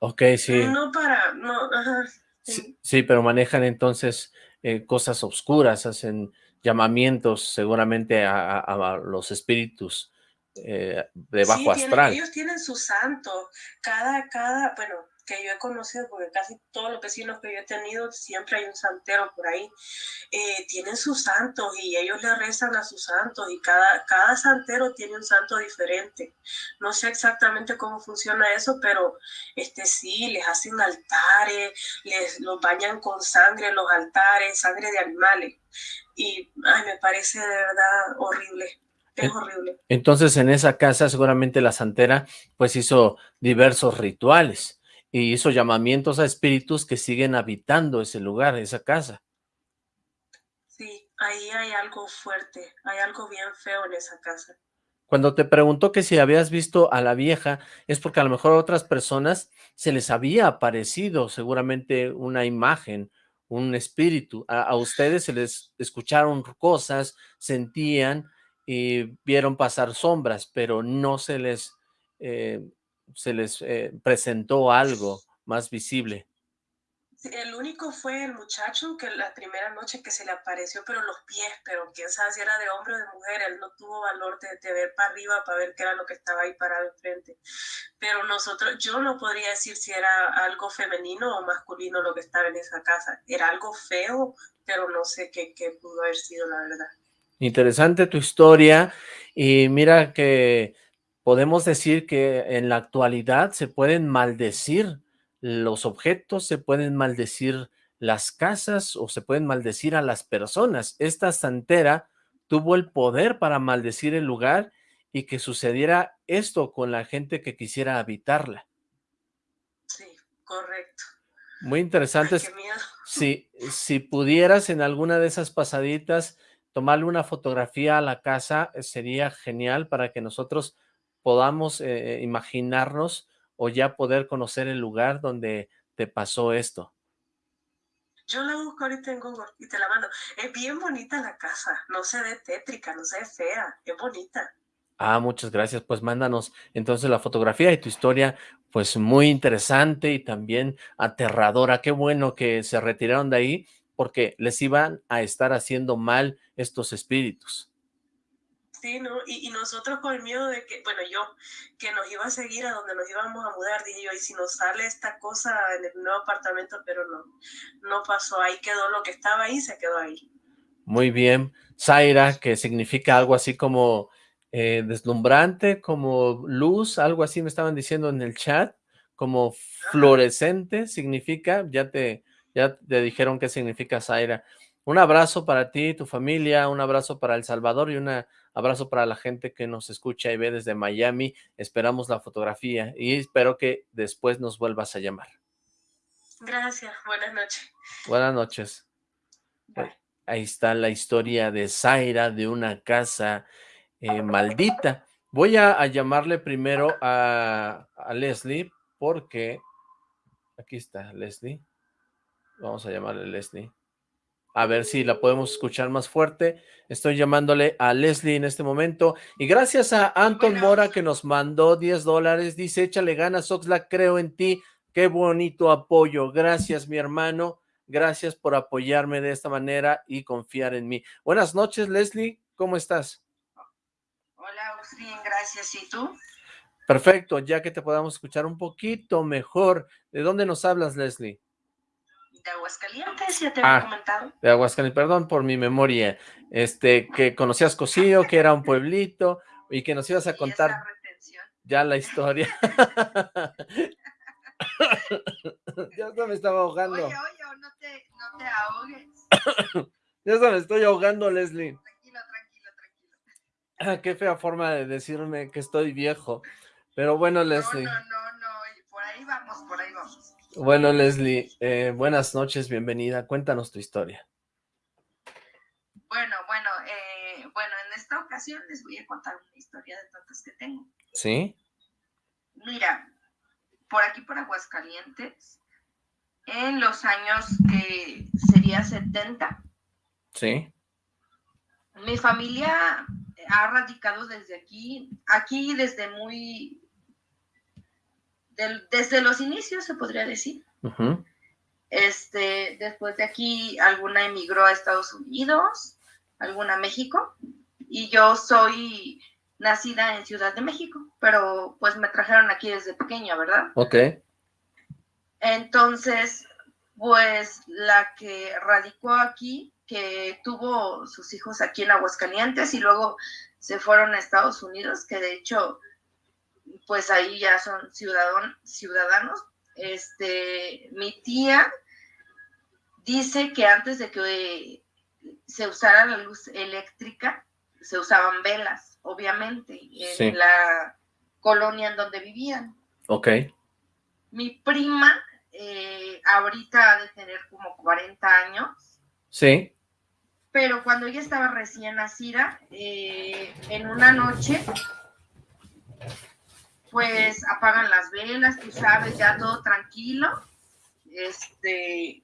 Ok, sí. No para, no, ajá. Sí, sí pero manejan entonces eh, cosas oscuras, hacen llamamientos seguramente a, los espíritus eh, de bajo astral. ellos tienen su santo, cada, cada, bueno, que yo he conocido, porque casi todos los vecinos que yo he tenido, siempre hay un santero por ahí, eh, tienen sus santos y ellos le rezan a sus santos y cada, cada santero tiene un santo diferente. No sé exactamente cómo funciona eso, pero este sí, les hacen altares, les los bañan con sangre los altares, sangre de animales. Y ay, me parece de verdad horrible. Es horrible. Entonces en esa casa seguramente la santera pues hizo diversos rituales y hizo llamamientos a espíritus que siguen habitando ese lugar, esa casa. Sí, ahí hay algo fuerte, hay algo bien feo en esa casa. Cuando te preguntó que si habías visto a la vieja, es porque a lo mejor a otras personas se les había aparecido seguramente una imagen, un espíritu. A, ustedes se les escucharon cosas, sentían y vieron pasar sombras, pero no se les eh, se les eh, presentó algo más visible. El único fue el muchacho que la primera noche que se le apareció, pero los pies, pero quién sabe si era de hombre o de mujer, él no tuvo valor de, ver para arriba para ver qué era lo que estaba ahí parado enfrente. Pero nosotros, yo no podría decir si era algo femenino o masculino lo que estaba en esa casa. Era algo feo, pero no sé qué pudo haber sido, la verdad. Interesante tu historia y mira que podemos decir que en la actualidad se pueden maldecir los objetos, se pueden maldecir las casas o se pueden maldecir a las personas. Esta santera tuvo el poder para maldecir el lugar y que sucediera esto con la gente que quisiera habitarla. Sí, correcto. Muy interesante. Si, si pudieras en alguna de esas pasaditas tomarle una fotografía a la casa, sería genial para que nosotros podamos eh, imaginarnos o ya poder conocer el lugar donde te pasó esto? Yo la busco ahorita en Google y te la mando. Es bien bonita la casa, no se ve tétrica, no se ve fea, es bonita. Ah, muchas gracias. Pues mándanos entonces la fotografía y tu historia, pues muy interesante y también aterradora. Qué bueno que se retiraron de ahí porque les iban a estar haciendo mal estos espíritus. Sí, ¿no? Y, nosotros con el miedo de que, bueno, yo, que nos iba a seguir a donde nos íbamos a mudar, dije yo, y si nos sale esta cosa en el nuevo apartamento, pero no, no pasó, ahí quedó lo que estaba ahí, se quedó ahí. Muy bien. Zaira, que significa algo así como eh, deslumbrante, como luz, algo así me estaban diciendo en el chat, como fluorescente, significa, ya te, ya te dijeron qué significa Zaira. Un abrazo para ti tu familia, un abrazo para El Salvador y un abrazo para la gente que nos escucha y ve desde Miami. Esperamos la fotografía y espero que después nos vuelvas a llamar. Gracias, buenas noches. Buenas noches. Ahí está la historia de Zaira, de una casa eh, maldita. Voy a, llamarle primero a, a, Leslie porque... Aquí está Leslie. Vamos a llamarle Leslie. A ver si la podemos escuchar más fuerte. Estoy llamándole a Leslie en este momento. Y gracias a Anton Mora que nos mandó 10 dólares. Dice, échale ganas, Oxlack, creo en ti. Qué bonito apoyo. Gracias, mi hermano. Gracias por apoyarme de esta manera y confiar en mí. Buenas noches, Leslie. ¿Cómo estás? Hola, bien, gracias. ¿Y tú? Perfecto, ya que te podamos escuchar un poquito mejor. ¿De dónde nos hablas, Leslie? De Aguascalientes, ya te había ah, comentado. De Aguascalientes, perdón por mi memoria. Este, que conocías Cosío, que era un pueblito, y que nos ibas a contar ya la historia. ya se me estaba ahogando. Oye, oye, no te, no te ahogues. ya se me estoy ahogando, Leslie. Ah, qué fea forma de decirme que estoy viejo. Pero bueno, Leslie. No, no, no, no, por ahí vamos, por ahí vamos. Bueno, Leslie, eh, buenas noches, bienvenida. Cuéntanos tu historia. Bueno, bueno, eh, bueno, en esta ocasión les voy a contar una historia de tantas que tengo. ¿Sí? Mira, por aquí por Aguascalientes, en los años que sería 70. Sí. Mi familia ha radicado desde aquí, aquí desde muy, desde los inicios se podría decir. Este, después de aquí, alguna emigró a Estados Unidos, alguna a México, y yo soy nacida en Ciudad de México, pero pues me trajeron aquí desde pequeña, ¿verdad? Ok. Entonces, pues la que radicó aquí que tuvo sus hijos aquí en Aguascalientes y luego se fueron a Estados Unidos, que de hecho, pues ahí ya son ciudadanos. Este, mi tía dice que antes de que se usara la luz eléctrica, se usaban velas, obviamente, en la colonia en donde vivían. Ok. Mi prima eh, ahorita ha de tener como 40 años. Sí pero cuando ella estaba recién nacida, eh, en una noche, pues apagan las velas, tú sabes, ya todo tranquilo. Este,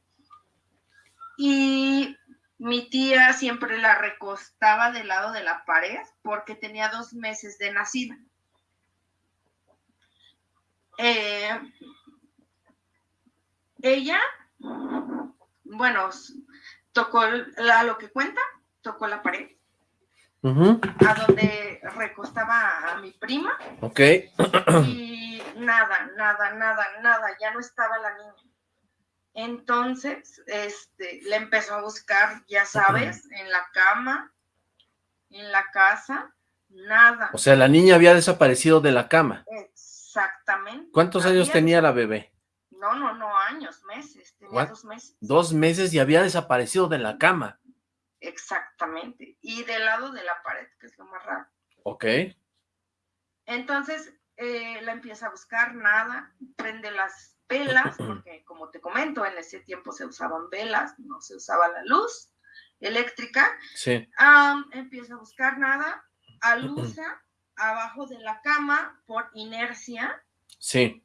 y mi tía siempre la recostaba del lado de la pared porque tenía dos meses de nacida. Eh, ella, bueno, tocó a lo que cuenta, tocó la pared. A donde recostaba a mi prima. Ok. y nada, nada, nada, nada, ya no estaba la niña. Entonces, este, le empezó a buscar, ya sabes, en la cama, en la casa, nada. O sea, la niña había desaparecido de la cama. Exactamente. ¿Cuántos años tenía la bebé? No, no, no, años, meses, tenía dos meses. Dos meses y había desaparecido de la cama. Exactamente, y del lado de la pared, que es lo más raro. Ok. Entonces, eh, la empieza a buscar, nada, prende las velas, porque como te comento, en ese tiempo se usaban velas, no se usaba la luz eléctrica. Sí. empieza a buscar nada, alusa abajo de la cama por inercia. Sí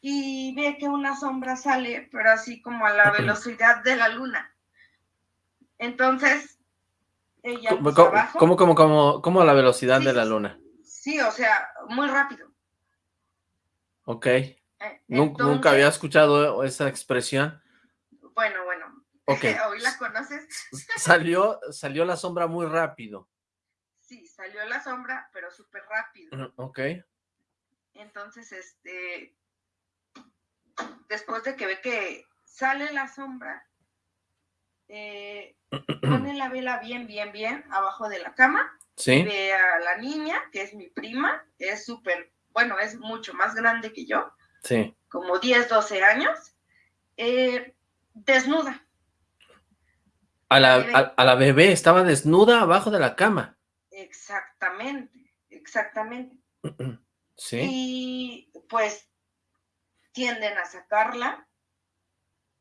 y ve que una sombra sale, pero así como a la velocidad de la luna. Entonces, ella ¿Cómo, cómo, cómo, cómo, cómo, a la velocidad de la luna? Sí, o sea, muy rápido. Ok. Eh, nunca había escuchado esa expresión. Bueno, bueno. Ok. ¿Hoy la conoces? salió, salió la sombra muy rápido. Sí, salió la sombra, pero súper rápido. Ok. Entonces, este, después de que ve que sale la sombra, eh, pone la vela bien, bien, bien abajo de la cama. Sí. Ve a la niña, que es mi prima, es súper, bueno, es mucho más grande que yo. Sí. Como 10, 12 años. Eh, desnuda. A la, a la bebé estaba desnuda abajo de la cama. Exactamente, exactamente. Sí. Y pues tienden a sacarla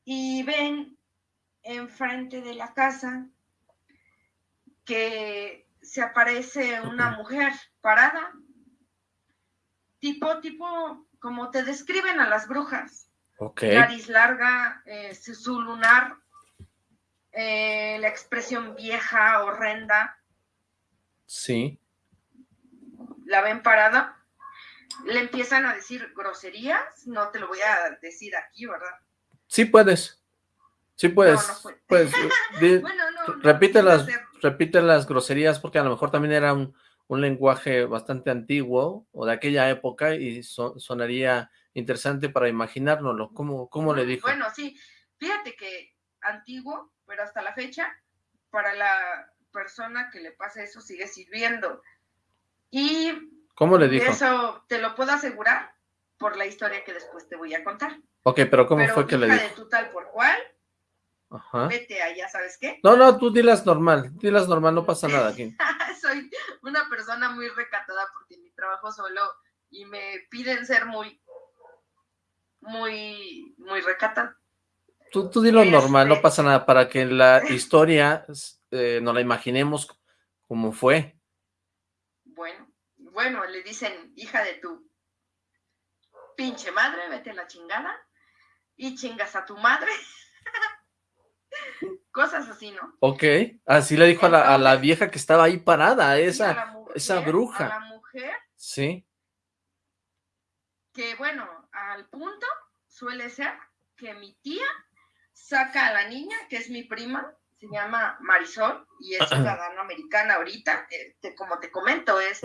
y ven enfrente de la casa que se aparece una mujer parada, tipo, tipo, como te describen a las brujas. Nariz larga, eh, su lunar, eh, la expresión vieja, horrenda. Sí. La ven parada le empiezan a decir groserías, no te lo voy a decir aquí, ¿verdad? Sí puedes, sí puedes, pues, repite, las, repite las groserías porque a lo mejor también era un, lenguaje bastante antiguo o de aquella época y sonaría interesante para imaginárnoslo. ¿Cómo, ¿Cómo le dijo? Bueno, sí, fíjate que antiguo, pero hasta la fecha, para la persona que le pasa eso sigue sirviendo. Y ¿Cómo le dijo? Eso te lo puedo asegurar por la historia que después te voy a contar. Ok, pero ¿cómo fue que le dijo? de tu tal por cual, Ajá. vete allá, ¿sabes qué? No, no, tú dilas normal, dilas normal, no pasa nada aquí. Soy una persona muy recatada porque mi trabajo solo y me piden ser muy, muy, muy recatada. Tú, tú dilo normal, no este pasa nada, para que la historia eh, nos la imaginemos como fue. Bueno, bueno, le dicen, hija de tu pinche madre, vete a la chingada, y chingas a tu madre. Cosas así, ¿no? Ok, así le dijo a, la, vieja que estaba ahí parada, esa, esa bruja. A la mujer. Sí. Que bueno, al punto suele ser que mi tía saca a la niña, que es mi prima, se llama Marisol, y es ciudadana americana ahorita, eh, como te comento, es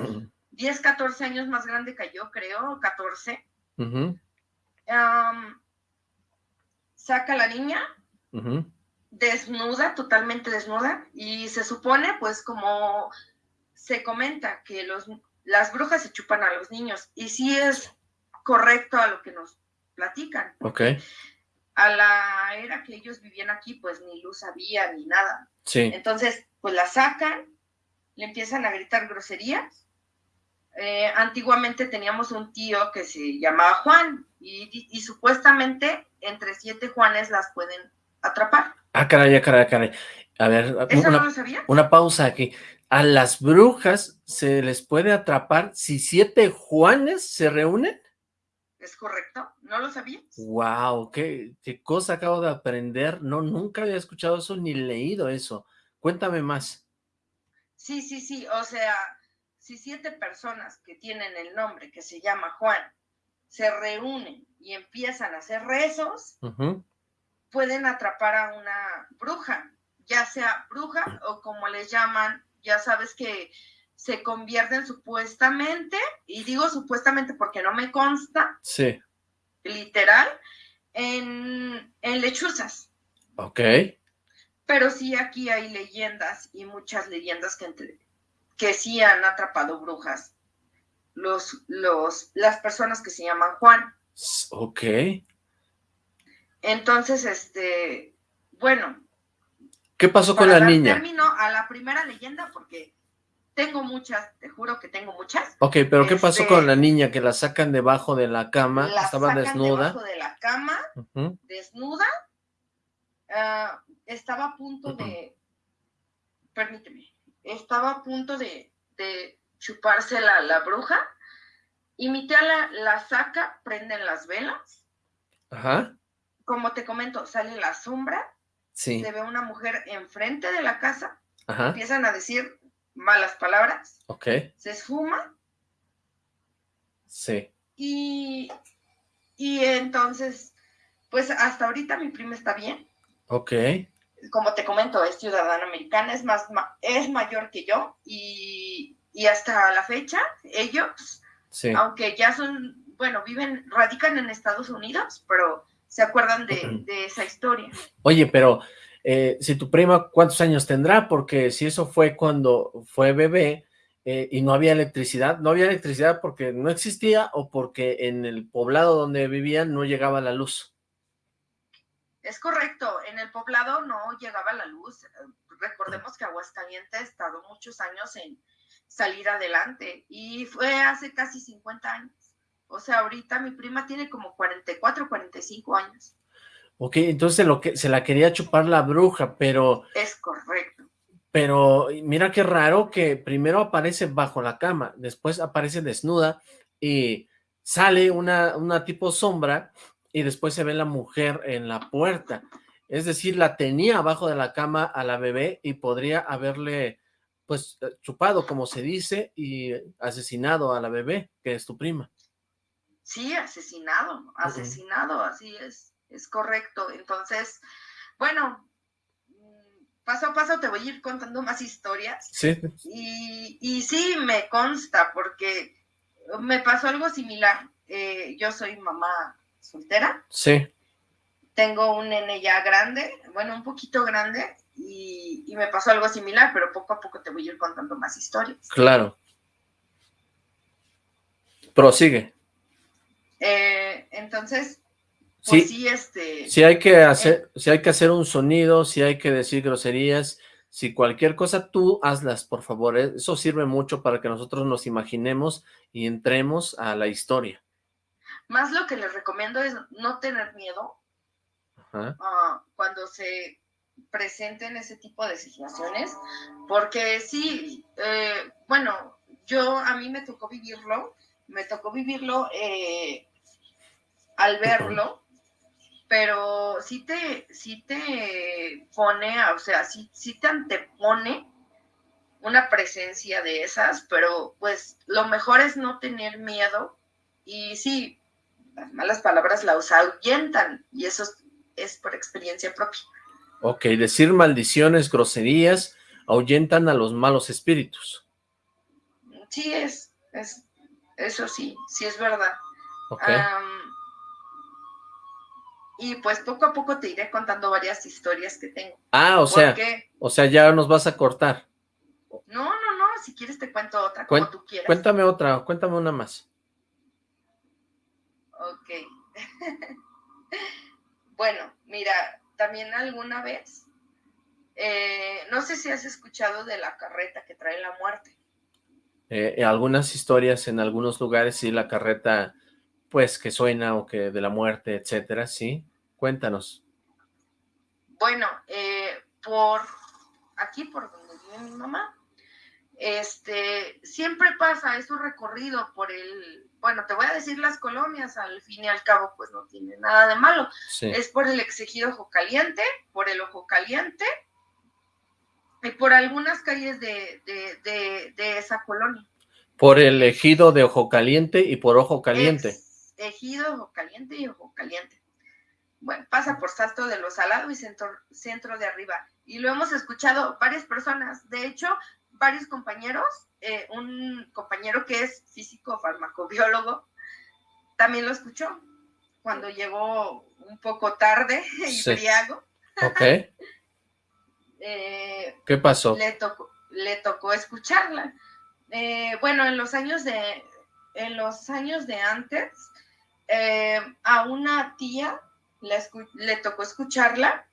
10, 14 años más grande que yo, creo, 14. saca a la niña, desnuda, totalmente desnuda, y se supone, pues, como se comenta, que los, las brujas se chupan a los niños, y sí es correcto a lo que nos platican. Ok. A la era que ellos vivían aquí, pues ni luz había ni nada. Sí. Entonces, pues la sacan, le empiezan a gritar groserías eh, antiguamente teníamos un tío que se llamaba Juan y, supuestamente entre siete Juanes las pueden atrapar. Ah, caray, ah, caray, ah, caray. A ver, ¿Eso una, no lo sabía? una pausa aquí. ¿A las brujas se les puede atrapar si siete Juanes se reúnen? Es correcto, ¿no lo sabías? Wow, qué, qué cosa acabo de aprender. No, nunca había escuchado eso ni leído eso. Cuéntame más. Sí, sí, sí, o sea, si siete personas que tienen el nombre que se llama Juan se reúnen y empiezan a hacer rezos, pueden atrapar a una bruja, ya sea bruja o como les llaman, ya sabes que se convierten supuestamente, y digo supuestamente porque no me consta, sí. literal, en, en lechuzas. Ok. Pero sí aquí hay leyendas y muchas leyendas que entre, que sí han atrapado brujas. Los, los, las personas que se llaman Juan. Ok. Entonces, este, bueno. ¿Qué pasó con la niña? Termino a la primera leyenda porque tengo muchas, te juro que tengo muchas. Ok, pero ¿qué pasó con este, la niña que la sacan debajo de la cama? La estaba sacan desnuda. Debajo de la cama, desnuda. Ah, estaba a punto de, permíteme, estaba a punto de, chuparse la, bruja y mi tía la, saca, prenden las velas Ajá. Como te comento, sale la sombra, sí. se ve una mujer enfrente de la casa, empiezan a decir malas palabras, ok. se esfuma. Sí. Y, y entonces, pues hasta ahorita mi prima está bien. Ok. Como te comento, es ciudadana americana, es, más, es mayor que yo y, y hasta la fecha ellos, sí. aunque ya son, bueno, viven, radican en Estados Unidos, pero se acuerdan de, de esa historia. Oye, pero eh, si tu prima, ¿cuántos años tendrá? Porque si eso fue cuando fue bebé eh, y no había electricidad, no había electricidad porque no existía o porque en el poblado donde vivían no llegaba la luz. Es correcto, en el poblado no llegaba la luz. Recordemos que Aguascalientes tardó muchos años en salir adelante y fue hace casi 50 años. O sea, ahorita mi prima tiene como 44, 45 años. Ok, entonces lo que se la quería chupar la bruja, pero... Es correcto. Pero mira qué raro que primero aparece bajo la cama, después aparece desnuda y sale una, una tipo sombra y después se ve la mujer en la puerta. Es decir, la tenía abajo de la cama a la bebé y podría haberle pues chupado, como se dice, y asesinado a la bebé, que es tu prima. Sí, asesinado, asesinado, así es es correcto. Entonces, bueno, paso a paso te voy a ir contando más historias. Sí. Y, y sí, me consta, porque me pasó algo similar. Eh, yo soy mamá soltera. Sí. Tengo un nene ya grande, bueno, un poquito grande, y, y me pasó algo similar, pero poco a poco te voy a ir contando más historias. Claro. Prosigue. Eh, entonces, pues sí, este... Si hay que hacer, si hay que hacer un sonido, si hay que decir groserías, si cualquier cosa, tú hazlas, por favor. ¿eh? Eso sirve mucho para que nosotros nos imaginemos y entremos a la historia. Más lo que les recomiendo es no tener miedo uh, cuando se presenten ese tipo de situaciones, porque sí, eh, bueno, yo a mí me tocó vivirlo, me tocó vivirlo eh, al verlo, pero sí te, sí te pone, o sea, sí, sí te antepone una presencia de esas, pero pues lo mejor es no tener miedo y sí, las malas palabras las ahuyentan y eso es, por experiencia propia. Ok, decir maldiciones, groserías, ahuyentan a los malos espíritus. Sí, es, es eso sí, sí es verdad. Okay y pues poco a poco te iré contando varias historias que tengo. Ah, o sea, o sea, ya nos vas a cortar. No, no, no, si quieres te cuento otra, como tú quieras. Cuéntame otra, cuéntame una más. Ok. bueno, mira, también alguna vez, eh, no sé si has escuchado de la carreta que trae la muerte. Eh, algunas historias en algunos lugares, sí, la carreta pues, que suena o que de la muerte, etcétera, ¿sí? Cuéntanos. Bueno, eh, por aquí, por donde vive mi mamá, este, siempre pasa, es un recorrido por el, bueno, te voy a decir las colonias, al fin y al cabo, pues no tiene nada de malo. Es por el exigido Ojo Caliente, por el Ojo Caliente, y por algunas calles de, de, esa colonia. Por el ejido de Ojo Caliente y por Ojo Caliente. Ejido, Ojo Caliente y Ojo Caliente. Bueno, pasa por Salto de los Salados y centro, centro de Arriba. Y lo hemos escuchado varias personas, de hecho, varios compañeros, eh, un compañero que es físico farmacobiólogo, también lo escuchó cuando llegó un poco tarde y briago. Ok. Eh, ¿Qué pasó? Le tocó, le tocó escucharla. Eh, bueno, en los años de, en los años de antes, eh, a una tía le, tocó escucharla,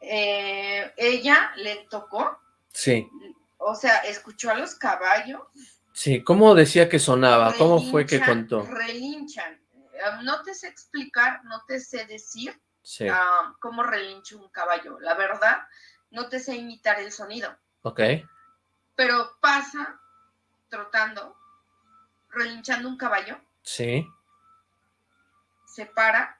ella le tocó. Sí. O sea, escuchó a los caballos. Sí, ¿cómo decía que sonaba? ¿Cómo fue que contó? Relinchan. No te sé explicar, no te sé decir sí. Ah, cómo relincha un caballo. La verdad, no te sé imitar el sonido. Ok. Pero pasa trotando, relinchando un caballo. Sí se para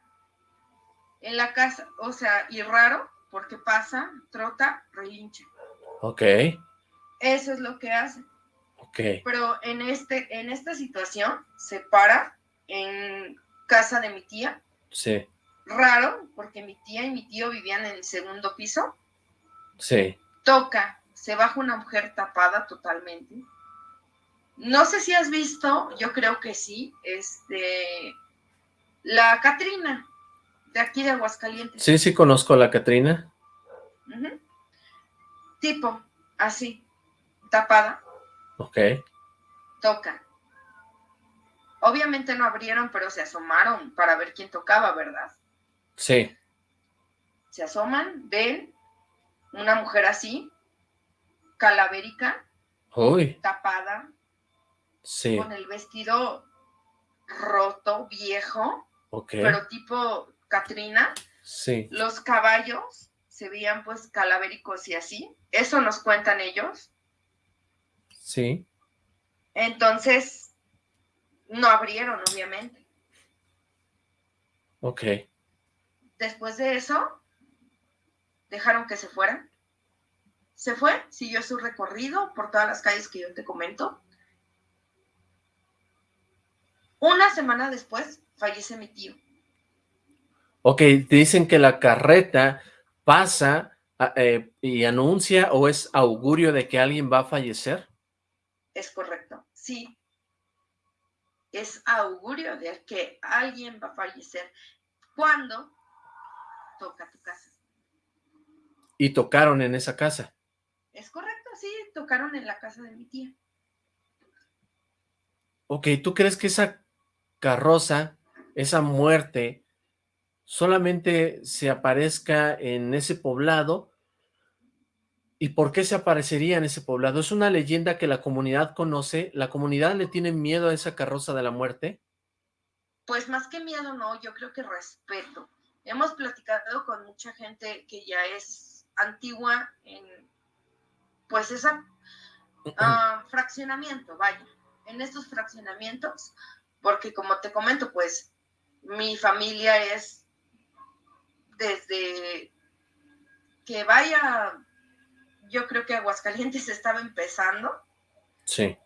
en la casa, o sea, y raro, porque pasa, trota, relincha. Ok. Eso es lo que hace. Ok. Pero en, este, en esta situación se para en casa de mi tía. Sí. Raro, porque mi tía y mi tío vivían en el segundo piso. Sí. Toca, se baja una mujer tapada totalmente. No sé si has visto, yo creo que sí, este, la Catrina, de aquí de Aguascalientes. Sí, sí conozco a la Catrina. Tipo, así, tapada. Ok. Toca. Obviamente no abrieron, pero se asomaron para ver quién tocaba, ¿verdad? Sí. Se asoman, ven una mujer así, calavérica, Uy. tapada, sí. con el vestido roto, viejo, okay. pero tipo Catrina. Sí. Los caballos se veían pues calavéricos y así. Eso nos cuentan ellos. Sí. Entonces, no abrieron, obviamente. Ok. Después de eso, dejaron que se fueran. Se fue, siguió su recorrido por todas las calles que yo te comento. Una semana después, fallece mi tío. Ok, dicen que la carreta pasa eh, y anuncia o es augurio de que alguien va a fallecer. Es correcto, sí. Es augurio de que alguien va a fallecer cuando toca tu casa. ¿Y tocaron en esa casa? Es correcto, sí, tocaron en la casa de mi tía. Ok, ¿tú crees que esa carroza, esa muerte, solamente se aparezca en ese poblado? ¿Y por qué se aparecería en ese poblado? ¿Es una leyenda que la comunidad conoce? ¿La comunidad le tiene miedo a esa carroza de la muerte? Pues más que miedo, no, yo creo que respeto. Hemos platicado con mucha gente que ya es antigua en, pues, esa uh, fraccionamiento, vaya, en estos fraccionamientos, porque como te comento, pues, mi familia es desde que vaya, yo creo que Aguascalientes estaba empezando. Sí.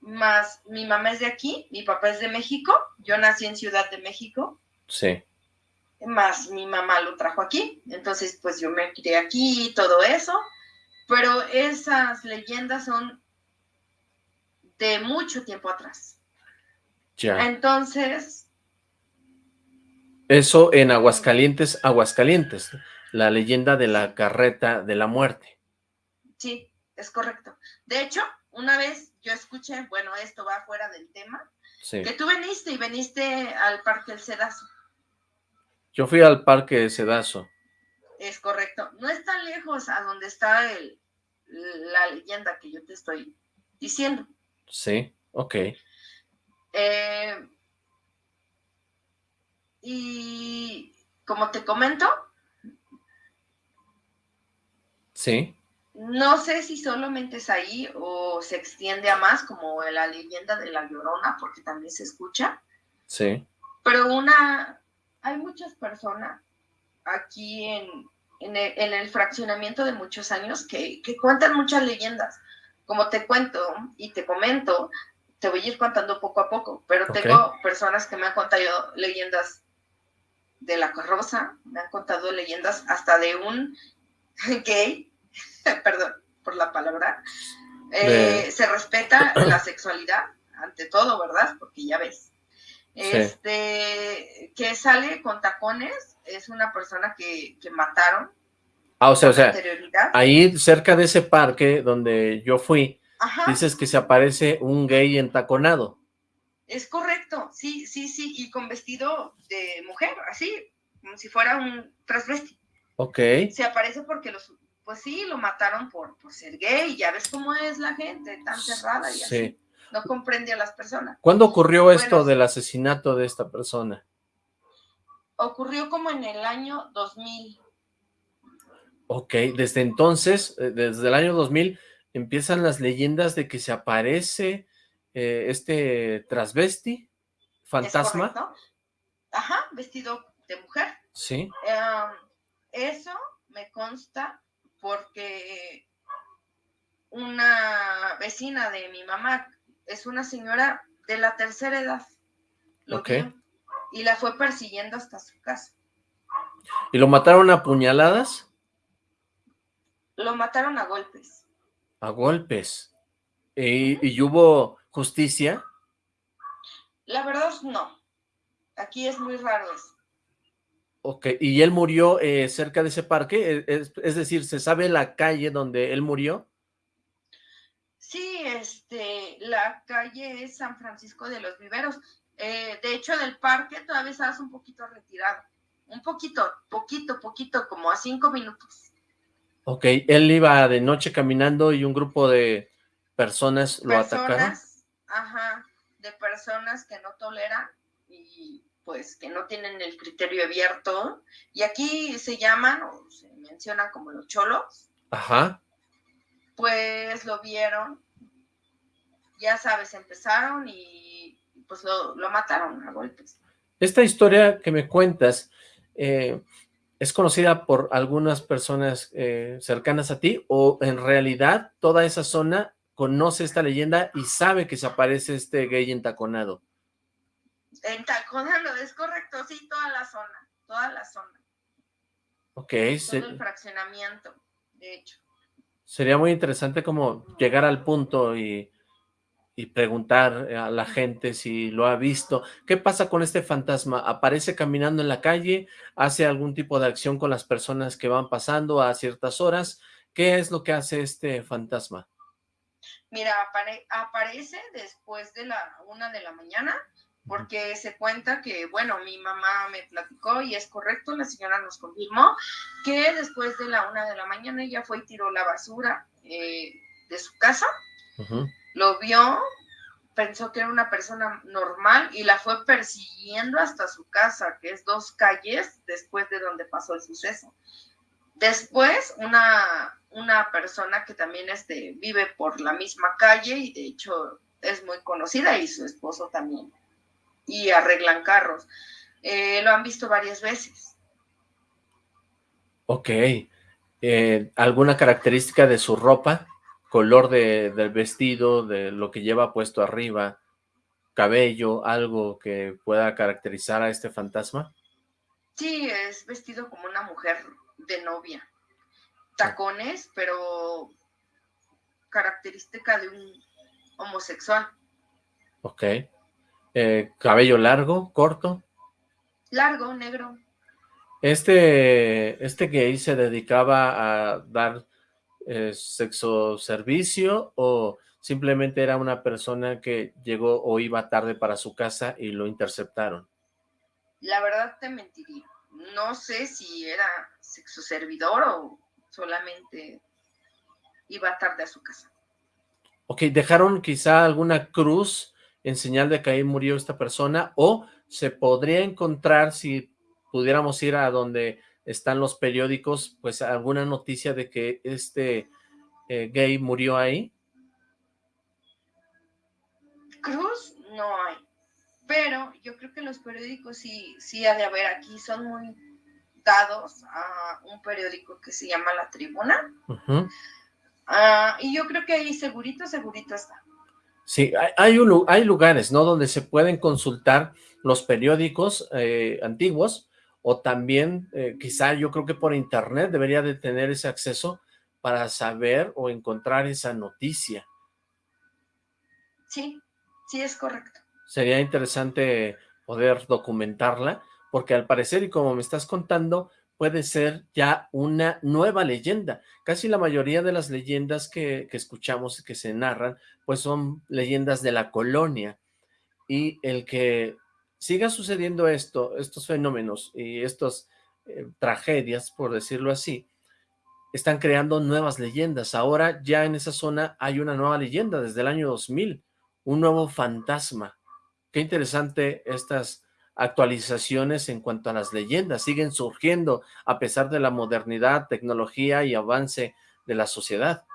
Más mi mamá es de aquí, mi papá es de México, yo nací en Ciudad de México. Sí. Más mi mamá lo trajo aquí, entonces pues yo me crié aquí y todo eso, pero esas leyendas son de mucho tiempo atrás. Ya. Entonces... Eso en Aguascalientes, Aguascalientes, la leyenda de la carreta de la muerte. Sí, es correcto. De hecho, una vez yo escuché, bueno, esto va fuera del tema, sí. que tú veniste y veniste al Parque El Cedazo. Yo fui al Parque Cedazo. Es correcto. No es tan lejos a donde está el, la leyenda que yo te estoy diciendo. Sí, ok. Eh, y como te comento. Sí. No sé si solamente es ahí o se extiende a más, como la leyenda de la Llorona, porque también se escucha. Sí. Pero una, hay muchas personas aquí en, en, el, en el, fraccionamiento de muchos años que, que, cuentan muchas leyendas. Como te cuento y te comento, te voy a ir contando poco a poco, pero okay. tengo personas que me han contado leyendas de la carroza, me han contado leyendas hasta de un gay, perdón por la palabra, eh, se respeta la sexualidad ante todo, ¿verdad? Porque ya ves. Este, que sale con tacones, es una persona que, que mataron. Ah, o sea, o sea, ahí cerca de ese parque donde yo fui, Ajá. dices que se aparece un gay entaconado. Es correcto, sí, sí, sí, y con vestido de mujer, así, como si fuera un transvesti. Ok. Se aparece porque los, pues sí, lo mataron por, por ser gay, ya ves cómo es la gente, tan cerrada y sí. así. No comprende a las personas. ¿Cuándo ocurrió Bueno, esto del asesinato de esta persona? Ocurrió como en el año 2000. Ok, desde entonces, eh, desde el año 2000, empiezan las leyendas de que se aparece eh, este transvesti, ¿es fantasma. Ajá, vestido de mujer. Sí. eso me consta porque una vecina de mi mamá es una señora de la tercera edad. Lo y la fue persiguiendo hasta su casa. ¿Y lo mataron a puñaladas? Lo mataron a golpes. A golpes. ¿Y, hubo justicia? La verdad no. Aquí es muy raro eso. Ok, ¿y él murió eh, cerca de ese parque? Es, es, decir, ¿se sabe la calle donde él murió? Sí, este, la calle es San Francisco de los Viveros. Eh, de hecho, del parque todavía estás un poquito retirado. Un poquito, poquito, poquito, como a cinco minutos. Ok, él iba de noche caminando y un grupo de personas lo atacaron. Ajá, de personas que no toleran y pues que no tienen el criterio abierto. Y aquí se llaman o se mencionan como los cholos. Ajá. Pues lo vieron, ya sabes, empezaron y pues lo, mataron a golpes. Esta historia que me cuentas, eh, ¿es conocida por algunas personas eh, cercanas a ti o en realidad toda esa zona conoce esta leyenda y sabe que se aparece este gay entaconado? Entaconado, es correcto, sí, toda la zona, toda la zona. Ok. Todo el fraccionamiento, de hecho. Sería muy interesante como llegar al punto y y preguntar a la gente si lo ha visto. ¿Qué pasa con este fantasma? ¿Aparece caminando en la calle? ¿Hace algún tipo de acción con las personas que van pasando a ciertas horas? ¿Qué es lo que hace este fantasma? Mira, aparece después de la una de la mañana, porque se cuenta que, bueno, mi mamá me platicó y es correcto, la señora nos confirmó que después de la una de la mañana ella fue y tiró la basura eh, de su casa lo vio, pensó que era una persona normal y la fue persiguiendo hasta su casa, que es dos calles después de donde pasó el suceso. Después, una, una persona que también este, vive por la misma calle y de hecho es muy conocida y su esposo también, y arreglan carros. Eh, lo han visto varias veces. Ok. Eh, ¿Alguna característica de su ropa? Color de, del vestido, de lo que lleva puesto arriba, cabello, algo que pueda caracterizar a este fantasma? Sí, es vestido como una mujer de novia. Tacones, pero característica de un homosexual. Ok. Eh, ¿Cabello largo, corto? Largo, negro. Este, este gay se dedicaba a dar eh, sexo servicio o simplemente era una persona que llegó o iba tarde para su casa y lo interceptaron? La verdad te mentiría. No sé si era sexo servidor o solamente iba tarde a su casa. Ok, ¿dejaron quizá alguna cruz en señal de que ahí murió esta persona? ¿O se podría encontrar si pudiéramos ir a donde están los periódicos, pues alguna noticia de que este eh, gay murió ahí? Cruz no hay, pero yo creo que los periódicos sí, sí ha de haber aquí, son muy dados a un periódico que se llama La Tribuna, ah, y yo creo que ahí segurito, segurito está. Sí, hay, hay lugares, ¿no?, donde se pueden consultar los periódicos eh, antiguos, o también eh, quizá yo creo que por internet debería de tener ese acceso para saber o encontrar esa noticia. Sí, sí es correcto. Sería interesante poder documentarla, porque al parecer, y como me estás contando, puede ser ya una nueva leyenda. Casi la mayoría de las leyendas que, que escuchamos y que se narran, pues son leyendas de la colonia. Y el que siga sucediendo esto, estos fenómenos y estas eh, tragedias, por decirlo así, están creando nuevas leyendas. Ahora ya en esa zona hay una nueva leyenda desde el año 2000, un nuevo fantasma. Qué interesante estas actualizaciones en cuanto a las leyendas. Siguen surgiendo a pesar de la modernidad, tecnología y avance de la sociedad.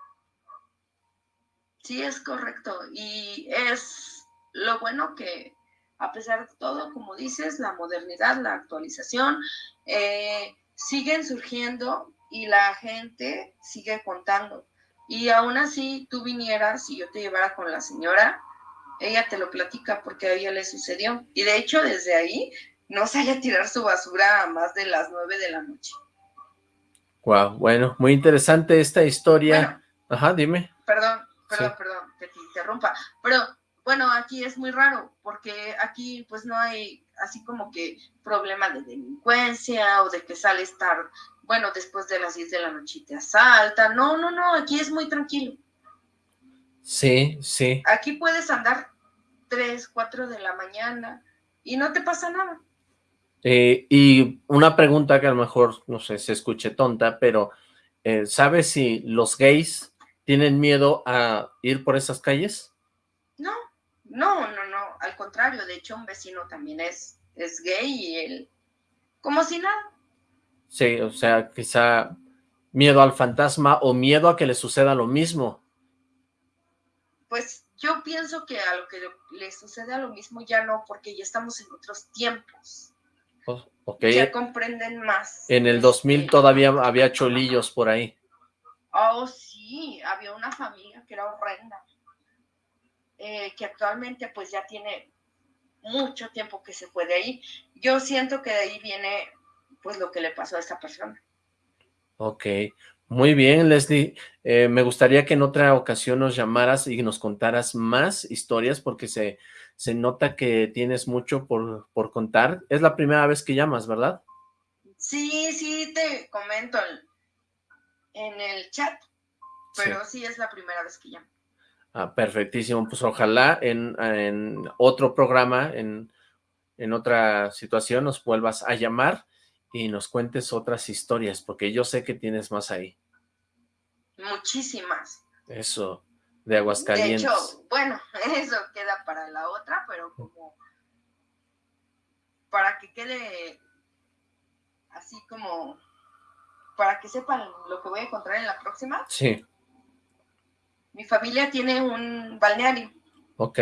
Sí, es correcto. Y es lo bueno que a pesar de todo, como dices, la modernidad, la actualización, eh, siguen surgiendo y la gente sigue contando. Y aún así tú vinieras y yo te llevara con la señora, ella te lo platica porque a ella le sucedió. Y de hecho, desde ahí no sale a tirar su basura a más de las nueve de la noche. Wow, bueno, muy interesante esta historia. Ajá, dime. Perdón, perdón, perdón, que te interrumpa. Pero bueno, aquí es muy raro porque aquí pues no hay así como que problema de delincuencia o de que sale estar, bueno, después de las 10 de la noche y te asalta. No, no, no, aquí es muy tranquilo. Sí, sí. Aquí puedes andar 3, 4 de la mañana y no te pasa nada. Eh, y una pregunta que a lo mejor, no sé, se escuche tonta, pero eh, ¿sabes si los gays tienen miedo a ir por esas calles? No, no, no, no, al contrario, de hecho un vecino también es, es gay y él, como si nada. Sí, o sea, quizá miedo al fantasma o miedo a que le suceda lo mismo pues yo pienso que a lo que le sucede a lo mismo ya no, porque ya estamos en otros tiempos. Oh, okay. Ya comprenden más. En el 2000 este, todavía había cholillos por ahí. Oh, sí, había una familia que era horrenda, eh, que actualmente pues ya tiene mucho tiempo que se fue de ahí. Yo siento que de ahí viene pues lo que le pasó a esta persona. Ok, muy bien, Leslie. Eh, me gustaría que en otra ocasión nos llamaras y nos contaras más historias porque se, se nota que tienes mucho por, por contar. Es la primera vez que llamas, ¿verdad? Sí, sí, te comento en el chat, pero sí, es la primera vez que llamo. Ah, perfectísimo. Pues ojalá en, en otro programa, en, en otra situación, nos vuelvas a llamar y nos cuentes otras historias, porque yo sé que tienes más ahí. Muchísimas. Eso, de Aguascalientes. De hecho, bueno, eso queda para la otra, pero como para que quede así como, para que sepan lo que voy a encontrar en la próxima. Sí. Mi familia tiene un balneario. Ok.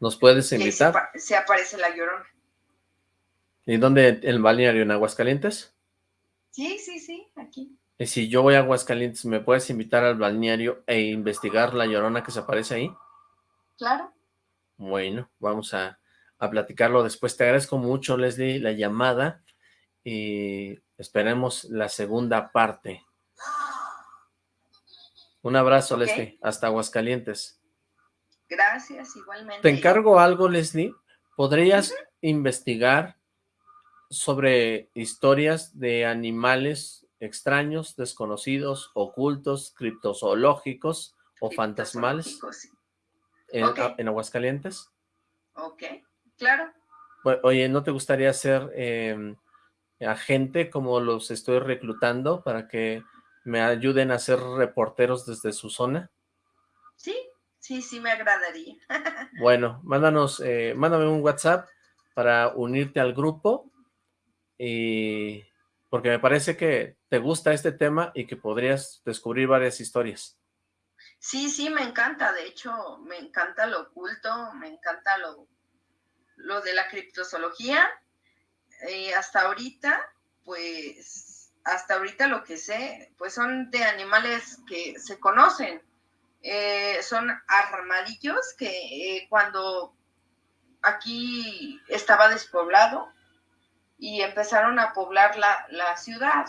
¿Nos puedes invitar? se aparece la llorona. ¿Y dónde? ¿El balneario en Aguascalientes? Sí, sí, sí, aquí. Y si yo voy a Aguascalientes, ¿me puedes invitar al balneario e investigar la llorona que se aparece ahí? Claro. Bueno, vamos a, a platicarlo después. Te agradezco mucho, Leslie, la llamada y esperemos la segunda parte. Un abrazo, Leslie, hasta Aguascalientes. Gracias, igualmente. Te encargo algo, Leslie. ¿Podrías investigar sobre historias de animales extraños, desconocidos, ocultos, criptozoológicos o fantasmales en, Aguascalientes. Ok, claro. oye, ¿no te gustaría ser em, agente como los estoy reclutando para que me ayuden a ser reporteros desde su zona? Sí, sí, sí me agradaría. bueno, mándanos, eh, mándame un WhatsApp para unirte al grupo y porque me parece que te gusta este tema y que podrías descubrir varias historias. Sí, sí, me encanta, de hecho, me encanta lo oculto, me encanta lo, lo de la criptozoología. Eh, hasta ahorita, pues, hasta ahorita lo que sé, pues son de animales que se conocen. Eh, son armadillos que eh, cuando aquí estaba despoblado, y empezaron a poblar la, la ciudad.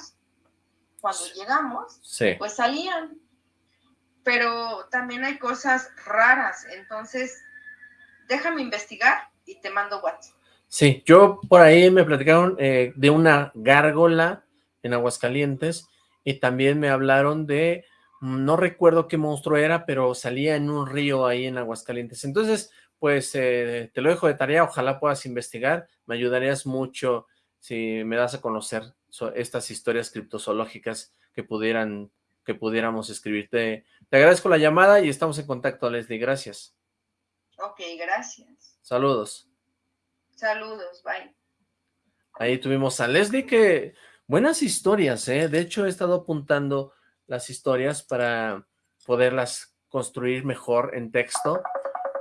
Cuando llegamos, pues salían. Pero también hay cosas raras, entonces déjame investigar y te mando WhatsApp. Sí, yo por ahí me platicaron eh, de una gárgola en Aguascalientes y también me hablaron de, no recuerdo qué monstruo era, pero salía en un río ahí en Aguascalientes. Entonces, pues eh, te lo dejo de tarea, ojalá puedas investigar, me ayudarías mucho si me das a conocer estas historias criptozoológicas que pudieran que pudiéramos escribirte. Te agradezco la llamada y estamos en contacto, Leslie. Gracias. Ok, gracias. Saludos. Saludos, bye. Ahí tuvimos a Leslie que... Buenas historias, ¿eh? De hecho, he estado apuntando las historias para poderlas construir mejor en texto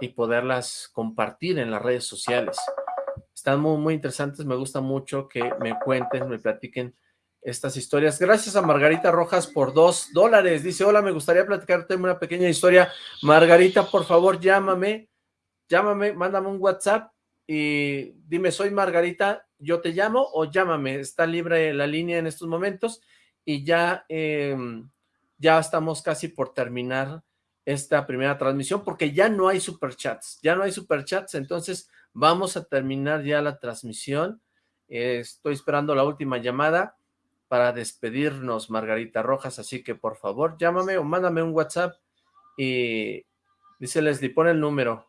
y poderlas compartir en las redes sociales. Están muy, muy interesantes, me gusta mucho que me cuenten, me platiquen estas historias. Gracias a Margarita Rojas por dos dólares. Dice, hola, me gustaría platicarte una pequeña historia. Margarita, por favor, llámame, llámame, mándame un WhatsApp y dime, soy Margarita, yo te llamo o llámame. Está libre la línea en estos momentos y ya, em, ya estamos casi por terminar esta primera transmisión porque ya no hay superchats, ya no hay superchats, entonces vamos a terminar ya la transmisión. estoy esperando la última llamada para despedirnos, Margarita Rojas, así que por favor llámame o mándame un WhatsApp y dice Leslie, pon el número.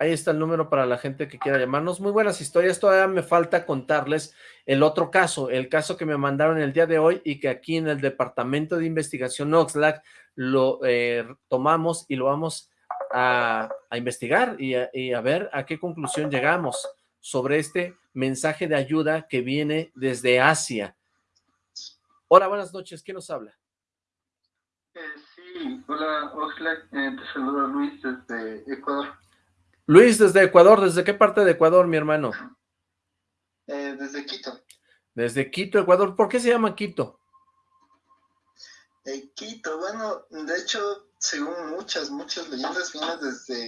Ahí está el número para la gente que quiera llamarnos. Muy buenas historias. Todavía me falta contarles el otro caso, el caso que me mandaron el día de hoy y que aquí en el Departamento de Investigación Oxlack lo eh, tomamos y lo vamos a, investigar y a, ver a qué conclusión llegamos sobre este mensaje de ayuda que viene desde Asia. Hola, buenas noches. ¿Quién nos habla? Eh, sí, hola Oxlack. Eh, te saludo Luis desde Ecuador. Luis, desde Ecuador, ¿desde qué parte de Ecuador, mi hermano? Eh, desde Quito. Desde Quito, Ecuador. ¿Por qué se llama Quito? Eh, Quito, bueno, de hecho, según muchas, muchas leyendas, viene desde,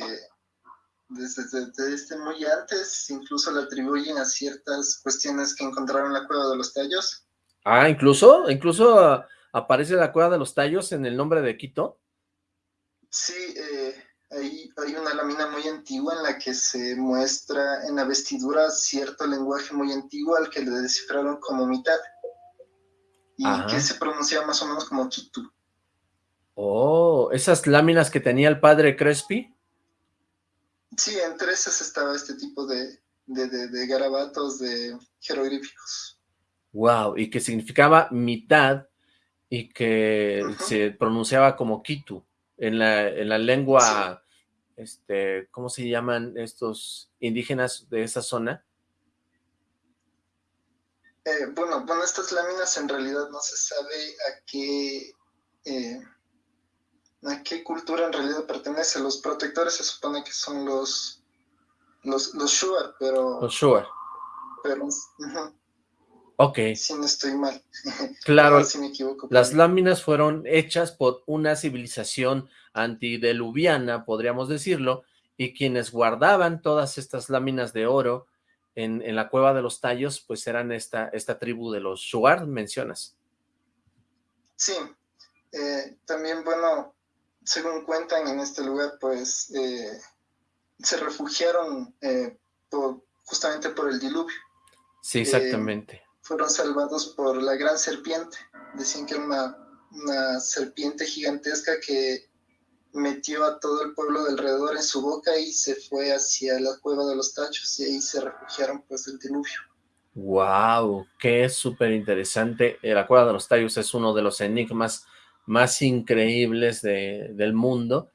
desde, desde, muy antes, incluso le atribuyen a ciertas cuestiones que encontraron en la Cueva de los Tallos. Ah, incluso, incluso aparece la Cueva de los Tallos en el nombre de Quito. Sí, eh, hay, hay una lámina muy antigua en la que se muestra en la vestidura cierto lenguaje muy antiguo al que le descifraron como mitad y que se pronunciaba más o menos como Kitu. Oh, ¿esas láminas que tenía el padre Crespi? Sí, entre esas estaba este tipo de, de, garabatos, de jeroglíficos. Wow, y que significaba mitad y que se pronunciaba como Kitu en la, en la lengua, este, ¿cómo se llaman estos indígenas de esa zona? Eh, bueno, bueno, estas láminas en realidad no se sabe a qué, eh, a qué cultura en realidad pertenece. Los protectores se supone que son los, los, los Shuar, pero... Los Shuar. Pero, Ok. Si no estoy mal. Claro, si me equivoco, las láminas fueron hechas por una civilización antideluviana, podríamos decirlo, y quienes guardaban todas estas láminas de oro en, la cueva de los tallos, pues eran esta, esta tribu de los Shuar, mencionas. Sí, eh, también, bueno, según cuentan en este lugar, pues eh, se refugiaron eh, justamente por el diluvio. Sí, exactamente fueron salvados por la gran serpiente. Decían que era una, serpiente gigantesca que metió a todo el pueblo de alrededor en su boca y se fue hacia la cueva de los tachos y ahí se refugiaron pues del diluvio. Wow, qué súper interesante. Eh, la cueva de los tallos es uno de los enigmas más increíbles del mundo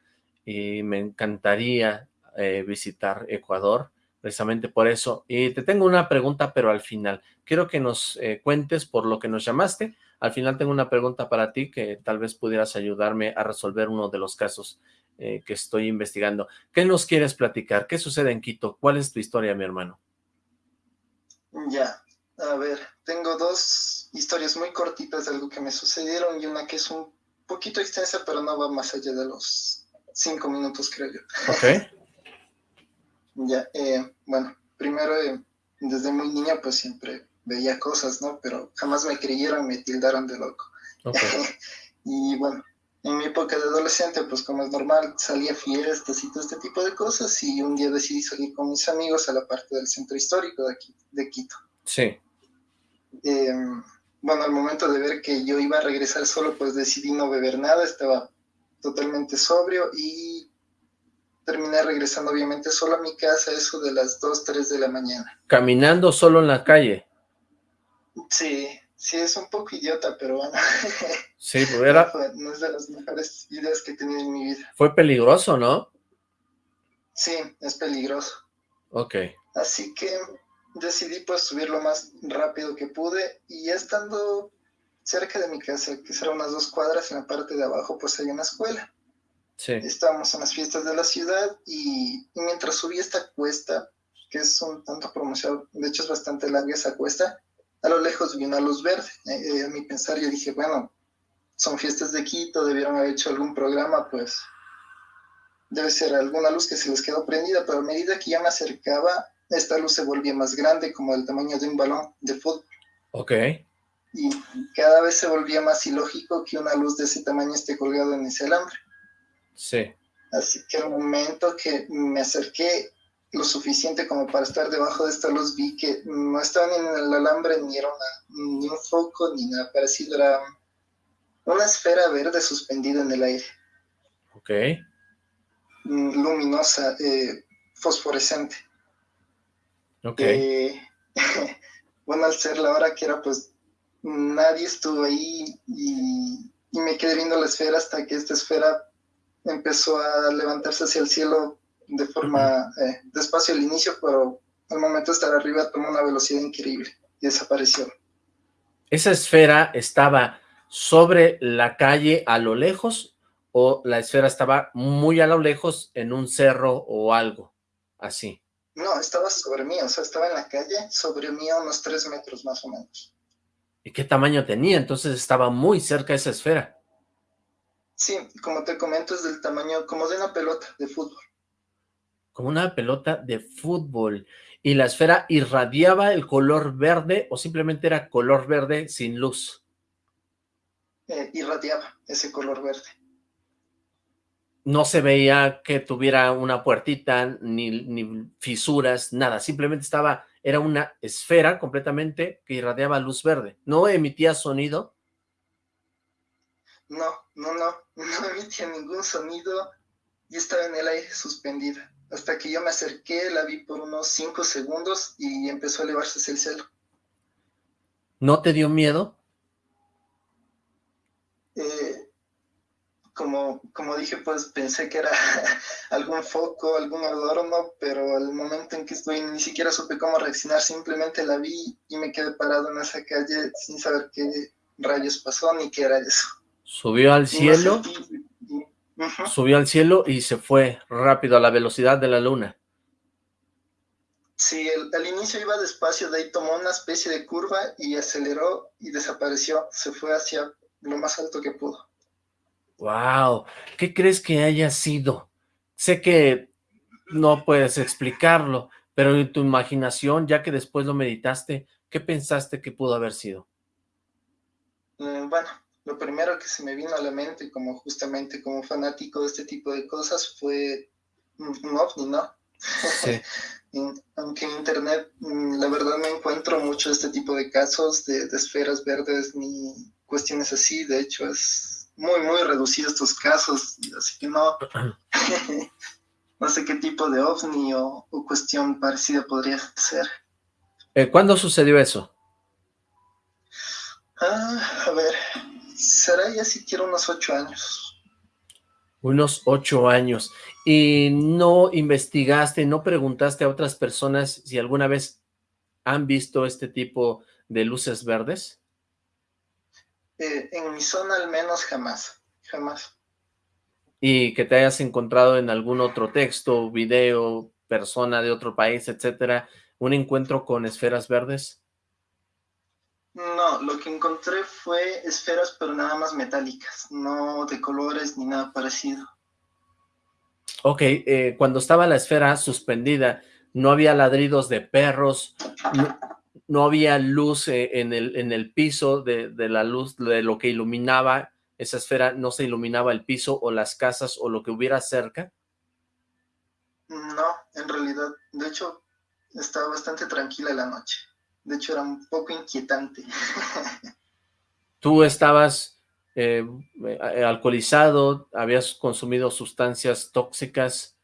y me encantaría eh, visitar Ecuador precisamente por eso. Y te tengo una pregunta, pero al final. Quiero que nos eh, cuentes por lo que nos llamaste. Al final tengo una pregunta para ti que tal vez pudieras ayudarme a resolver uno de los casos eh, que estoy investigando. ¿Qué nos quieres platicar? ¿Qué sucede en Quito? ¿Cuál es tu historia, mi hermano? Ya, a ver, tengo dos historias muy cortitas de algo que me sucedieron y una que es un poquito extensa, pero no va más allá de los cinco minutos, creo yo. Ok. Ya, eh, bueno, primero, eh, desde muy niña, pues siempre veía cosas, ¿no? Pero jamás me creyeron, me tildaron de loco. y bueno, en mi época de adolescente, pues como es normal, salía fiestas y todo este tipo de cosas, y un día decidí salir con mis amigos a la parte del centro histórico de, aquí, de Quito. Sí. Em, bueno, al momento de ver que yo iba a regresar solo, pues decidí no beber nada, estaba totalmente sobrio y terminé regresando obviamente solo a mi casa, eso de las 2, 3 de la mañana. ¿Caminando solo en la calle? Sí, sí, es un poco idiota, pero bueno. Sí, pues era... No, es de las mejores ideas que he tenido en mi vida. Fue peligroso, ¿no? Sí, es peligroso. Ok. Así que decidí pues subir lo más rápido que pude y estando cerca de mi casa, que será unas dos cuadras, en la parte de abajo pues hay una escuela. Sí. Estábamos en las fiestas de la ciudad y, mientras subí esta cuesta, que es un tanto promocionado, de hecho es bastante larga esa cuesta, a lo lejos vi una luz verde. Eh, a mi pensar yo dije, bueno, son fiestas de Quito, debieron haber hecho algún programa, pues debe ser alguna luz que se les quedó prendida, pero a medida que ya me acercaba, esta luz se volvía más grande, como el tamaño de un balón de fútbol. Ok. Y cada vez se volvía más ilógico que una luz de ese tamaño esté colgado en ese alambre. Sí. Así que al momento que me acerqué lo suficiente como para estar debajo de esta luz, vi que no estaba ni en el alambre, ni era ni un foco, ni nada parecido, era una esfera verde suspendida en el aire. Ok. Mm, luminosa, eh, fosforescente. Ok. Eh, bueno, al ser la hora que era, pues nadie estuvo ahí y, y me quedé viendo la esfera hasta que esta esfera empezó a levantarse hacia el cielo de forma eh, despacio al inicio, pero al momento de estar arriba tomó una velocidad increíble y desapareció. ¿Esa esfera estaba sobre la calle a lo lejos o la esfera estaba muy a lo lejos en un cerro o algo así? No, estaba sobre mí, o sea, estaba en la calle, sobre mí a unos tres metros más o menos. ¿Y qué tamaño tenía? Entonces estaba muy cerca esa esfera. Sí, como te comento, es del tamaño como de una pelota de fútbol. Como una pelota de fútbol. ¿Y la esfera irradiaba el color verde o simplemente era color verde sin luz? Eh, irradiaba ese color verde. No se veía que tuviera una puertita, ni, ni fisuras, nada. Simplemente estaba, era una esfera completamente que irradiaba luz verde. ¿No emitía sonido? No, no, no, no emitía ningún sonido y estaba en el aire suspendida. Hasta que yo me acerqué, la vi por unos cinco segundos y empezó a elevarse hacia el cielo. ¿No te dio miedo? Eh, como, como dije, pues pensé que era algún foco, algún adorno, pero al momento en que estoy ni siquiera supe cómo reaccionar, simplemente la vi y me quedé parado en esa calle sin saber qué rayos pasó ni qué era eso. Subió al cielo, subió al cielo y se fue rápido a la velocidad de la luna. Sí, al inicio iba despacio, de ahí tomó una especie de curva y aceleró y desapareció. Se fue hacia lo más alto que pudo. Wow, ¿qué crees que haya sido? Sé que no puedes explicarlo, pero en tu imaginación, ya que después lo meditaste, ¿qué pensaste que pudo haber sido? Mm, bueno, lo primero que se me vino a la mente, como justamente como fanático de este tipo de cosas, fue un ovni, ¿no? Sí. Aunque en internet, mm, la verdad, no encuentro mucho este tipo de casos de, esferas verdes ni cuestiones así. De hecho, es muy, muy reducido estos casos, así que no, no sé qué tipo de ovni o, cuestión parecida podría ser. Eh, ¿Cuándo sucedió eso? Ah, a ver, será ya siquiera unos ocho años. Unos ocho años. ¿Y no investigaste, no preguntaste a otras personas si alguna vez han visto este tipo de luces verdes? Eh, en mi zona al menos jamás, jamás. ¿Y que te hayas encontrado en algún otro texto, video, persona de otro país, etcétera, un encuentro con esferas verdes? No, lo que encontré fue esferas, pero nada más metálicas, no de colores ni nada parecido. Ok, eh, cuando estaba la esfera suspendida, ¿no había ladridos de perros? ¿No, había luz eh, en, el, en el piso de, de, la luz, de lo que iluminaba esa esfera? ¿No se iluminaba el piso o las casas o lo que hubiera cerca? No, en realidad, de hecho, estaba bastante tranquila la noche. De hecho, era un poco inquietante. ¿Tú estabas eh, alcoholizado? ¿Habías consumido sustancias tóxicas?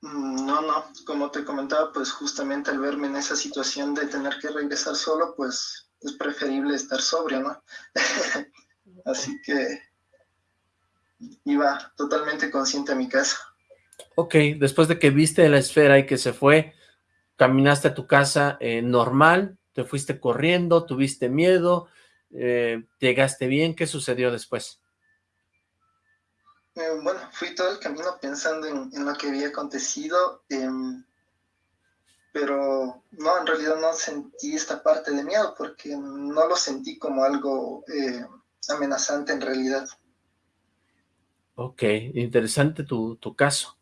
Mm, no, no. Como te comentaba, pues justamente al verme en esa situación de tener que regresar solo, pues es preferible estar sobrio, ¿no? Así que iba totalmente consciente a mi casa. Ok, después de que viste la esfera y que se fue, caminaste a tu casa eh, normal, te fuiste corriendo, tuviste miedo, eh, llegaste bien, ¿qué sucedió después? Eh, bueno, fui todo el camino pensando en, lo que había acontecido, em, pero no, en realidad no sentí esta parte de miedo porque no lo sentí como algo amenazante en realidad. Ok, interesante tu, tu, caso.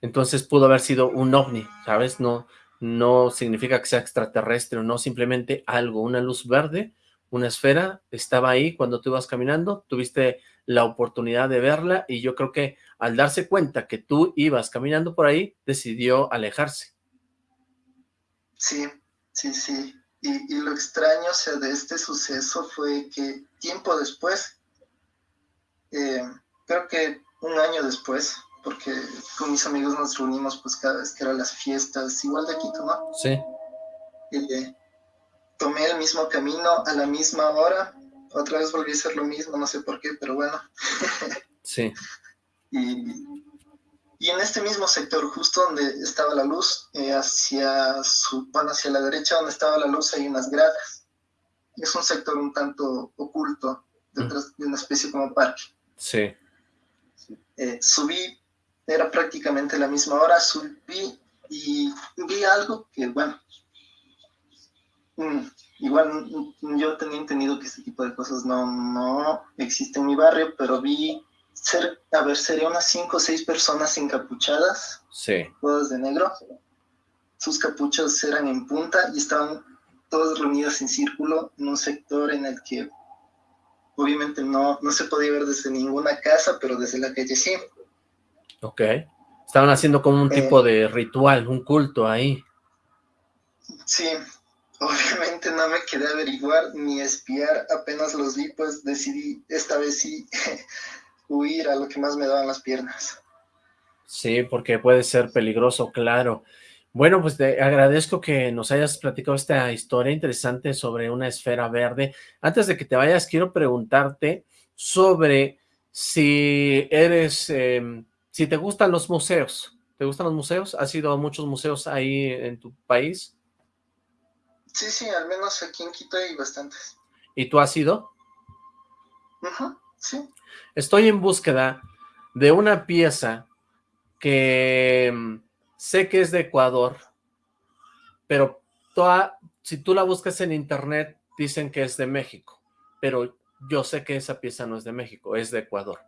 Entonces pudo haber sido un ovni, ¿sabes? No, no significa que sea extraterrestre o no, simplemente algo, una luz verde, una esfera, estaba ahí cuando tú ibas caminando, tuviste la oportunidad de verla y yo creo que al darse cuenta que tú ibas caminando por ahí, decidió alejarse. Sí, sí, sí. Y, lo extraño, sea, de este suceso fue que tiempo después, eh, creo que un año después, porque con mis amigos nos reunimos pues cada vez que eran las fiestas, igual de aquí, ¿no? Sí. Eh, tomé el mismo camino a la misma hora, otra vez volví a hacer lo mismo, no sé por qué, pero bueno. sí. Y y en este mismo sector, justo donde estaba la luz, eh, hacia, su, bueno, hacia la derecha donde estaba la luz hay unas gradas. Es un sector un tanto oculto, detrás de una especie como parque. Sí. Eh, subí, era prácticamente la misma hora, subí y vi algo que, bueno, mm, igual yo tenía entendido que este tipo de cosas no, no existen en mi barrio, pero vi ser, a ver, sería unas cinco o seis personas encapuchadas, sí. todas de negro. Sus capuchas eran en punta y estaban todas reunidas en círculo en un sector en el que obviamente no, no se podía ver desde ninguna casa, pero desde la calle sí. Ok. Estaban haciendo como un tipo eh. de ritual, un culto ahí. Sí, obviamente no me quedé a averiguar ni espiar, apenas los vi, pues decidí esta vez sí huir a lo que más me daban las piernas. Sí, porque puede ser peligroso, claro. Bueno, pues te agradezco que nos hayas platicado esta historia interesante sobre una esfera verde. Antes de que te vayas, quiero preguntarte sobre si eres, em, si te gustan los museos. ¿Te gustan los museos? ¿Has ido a muchos museos ahí en tu país? Sí, sí, al menos aquí en Quito hay bastantes. ¿Y tú has ido? Ajá, sí. Estoy en búsqueda de una pieza que mm, sé que es de Ecuador, pero toda, si tú la buscas en internet dicen que es de México, pero yo sé que esa pieza no es de México, es de Ecuador.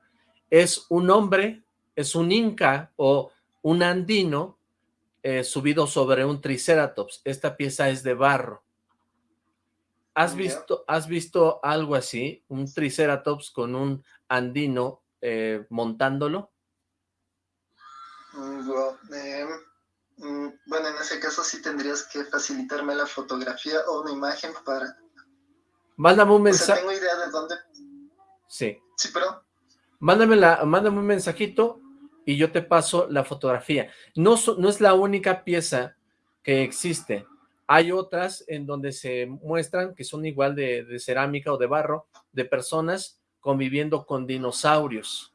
Es un hombre, es un inca o un andino eh, subido sobre un triceratops. Esta pieza es de barro. ¿Has visto, ¿Has visto algo así? Un triceratops con un andino eh, montándolo. Mm, em, mm, bueno, en ese caso sí tendrías que facilitarme la fotografía o una imagen para... Mándame un mensaje. tengo idea de dónde... Sí. Sí, pero... Mándame, la, mándame un mensajito y yo te paso la fotografía. No, es la única pieza que existe. Hay otras en donde se muestran que son igual de, cerámica o de barro, de personas conviviendo con dinosaurios.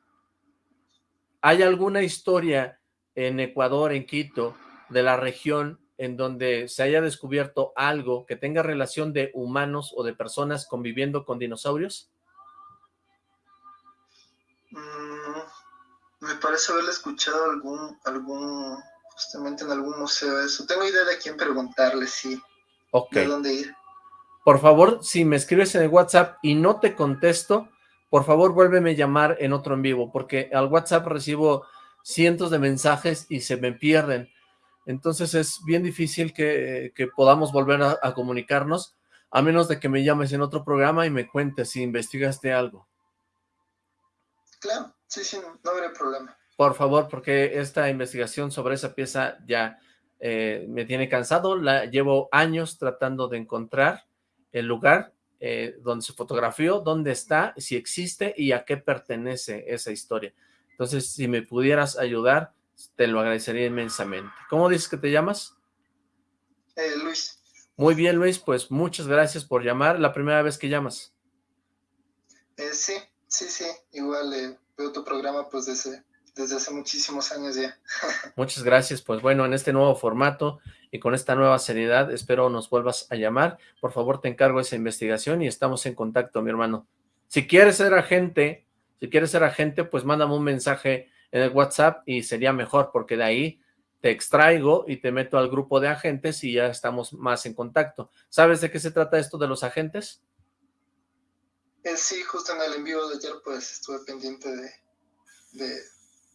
¿Hay alguna historia en Ecuador, en Quito, de la región en donde se haya descubierto algo que tenga relación de humanos o de personas conviviendo con dinosaurios? Mm, me parece haberle escuchado algún, algún justamente en algún museo eso. Tengo idea de quién preguntarle, sí. Ok. De dónde ir. Por favor, si me escribes en el WhatsApp y no te contesto, por favor vuélveme a llamar en otro en vivo, porque al WhatsApp recibo cientos de mensajes y se me pierden. Entonces es bien difícil que, podamos volver a, a, comunicarnos, a menos de que me llames en otro programa y me cuentes si investigaste algo. Claro, sí, sí, no, no habrá problema. Por favor, porque esta investigación sobre esa pieza ya eh, me tiene cansado. La llevo años tratando de encontrar el lugar eh, donde se fotografió, dónde está, si existe y a qué pertenece esa historia. Entonces, si me pudieras ayudar, te lo agradecería inmensamente. ¿Cómo dices que te llamas? Eh, Luis. Muy bien, Luis, pues muchas gracias por llamar. ¿La primera vez que llamas? sí, sí, sí. Igual veo tu programa pues desde desde hace muchísimos años ya. Muchas gracias, pues bueno, en este nuevo formato y con esta nueva seriedad, espero nos vuelvas a llamar. Por favor, te encargo esa investigación y estamos en contacto, mi hermano. Si quieres ser agente, si quieres ser agente, pues mándame un mensaje en el WhatsApp y sería mejor, porque de ahí te extraigo y te meto al grupo de agentes y ya estamos más en contacto. ¿Sabes de qué se trata esto de los agentes? Eh, sí, justo en el envío de ayer pues estuve pendiente de,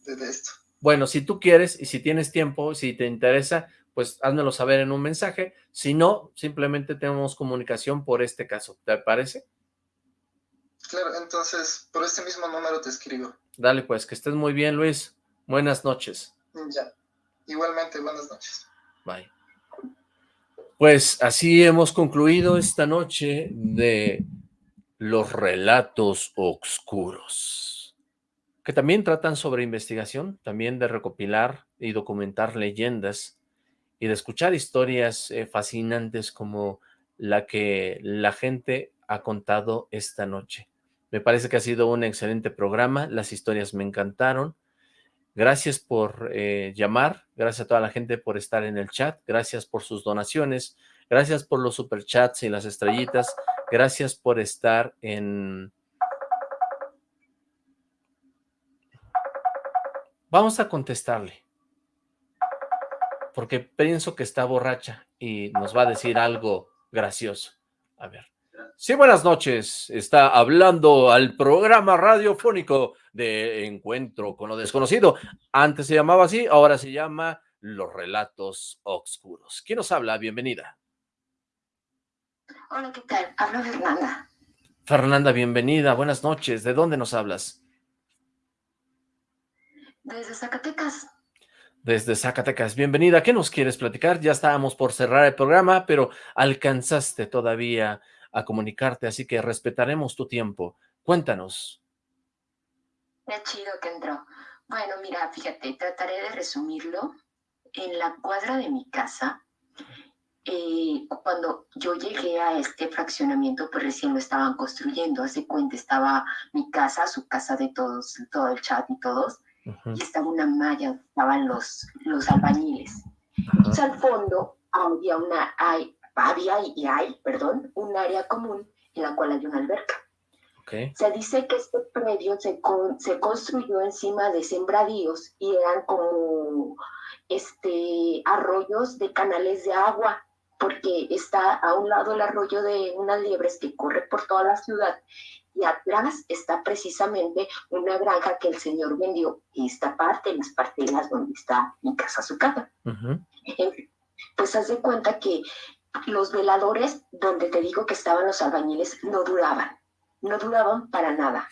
de esto. Bueno, si tú quieres y si tienes tiempo, si te interesa, pues házmelo saber en un mensaje. Si no, simplemente tenemos comunicación por este caso. ¿Te parece? Claro, entonces por este mismo número te escribo. Dale pues, que estés muy bien, Luis. Buenas noches. Ya, igualmente, buenas noches. Bye. Pues así hemos concluido esta noche de los relatos oscuros, que también tratan sobre investigación, también de recopilar y documentar leyendas y de escuchar historias eh, fascinantes como la que la gente ha contado esta noche. Me parece que ha sido un excelente programa, las historias me encantaron. Gracias por eh, llamar, gracias a toda la gente por estar en el chat, gracias por sus donaciones, gracias por los superchats y las estrellitas, gracias por estar en... Vamos a contestarle, porque pienso que está borracha y nos va a decir algo gracioso. A ver. Sí, buenas noches. Está hablando al programa radiofónico de Encuentro con lo Desconocido. Antes se llamaba así, ahora se llama Los Relatos Oscuros. ¿Quién nos habla? Bienvenida. Hola, ¿qué tal? Hablo Fernanda. Fernanda, bienvenida. Buenas noches. ¿De dónde nos hablas? Desde Zacatecas. Desde Zacatecas. Bienvenida. ¿Qué nos quieres platicar? Ya estábamos por cerrar el programa, pero alcanzaste todavía a comunicarte, así que respetaremos tu tiempo. Cuéntanos. Qué chido que entró. Bueno, mira, fíjate, trataré de resumirlo. En la cuadra de mi casa, eh, cuando yo llegué a este fraccionamiento, pues recién lo estaban construyendo. Hace cuenta, estaba mi casa, su casa de todos, todo el chat y todos, y estaba una malla, estaban los, los albañiles. Y al fondo había una, hay, había y hay, perdón, un área común en la cual hay una alberca. Se dice que este predio se, se construyó encima de sembradíos y eran como este, arroyos de canales de agua, porque está a un lado el arroyo de unas liebres que corre por toda la ciudad y atrás está precisamente una granja que el señor vendió esta parte, las parteras donde está mi casa, su casa. Pues haz de cuenta que los veladores, donde te digo que estaban los albañiles, no duraban, no duraban para nada,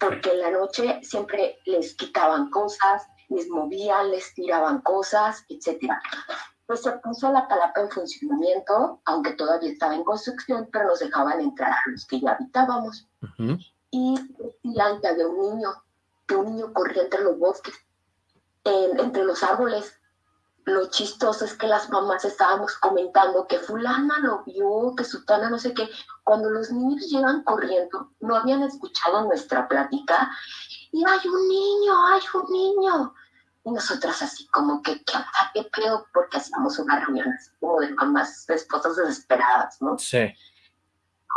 porque en la noche siempre les quitaban cosas, les movían, les tiraban cosas, etc. Pues se puso la palapa en funcionamiento, aunque todavía estaba en construcción, pero nos dejaban entrar a los que ya habitábamos. Y decían que había un niño, que un niño corría entre los bosques, entre los árboles, lo chistoso es que las mamás estábamos comentando que fulana lo vio, que sutana no sé qué. Cuando los niños llegan corriendo, no habían escuchado nuestra plática y hay un niño, hay un niño. Y nosotras así como que, ¿qué, qué pedo? Porque hacíamos una reunión así como de mamás, de esposas desesperadas, ¿no? Sí.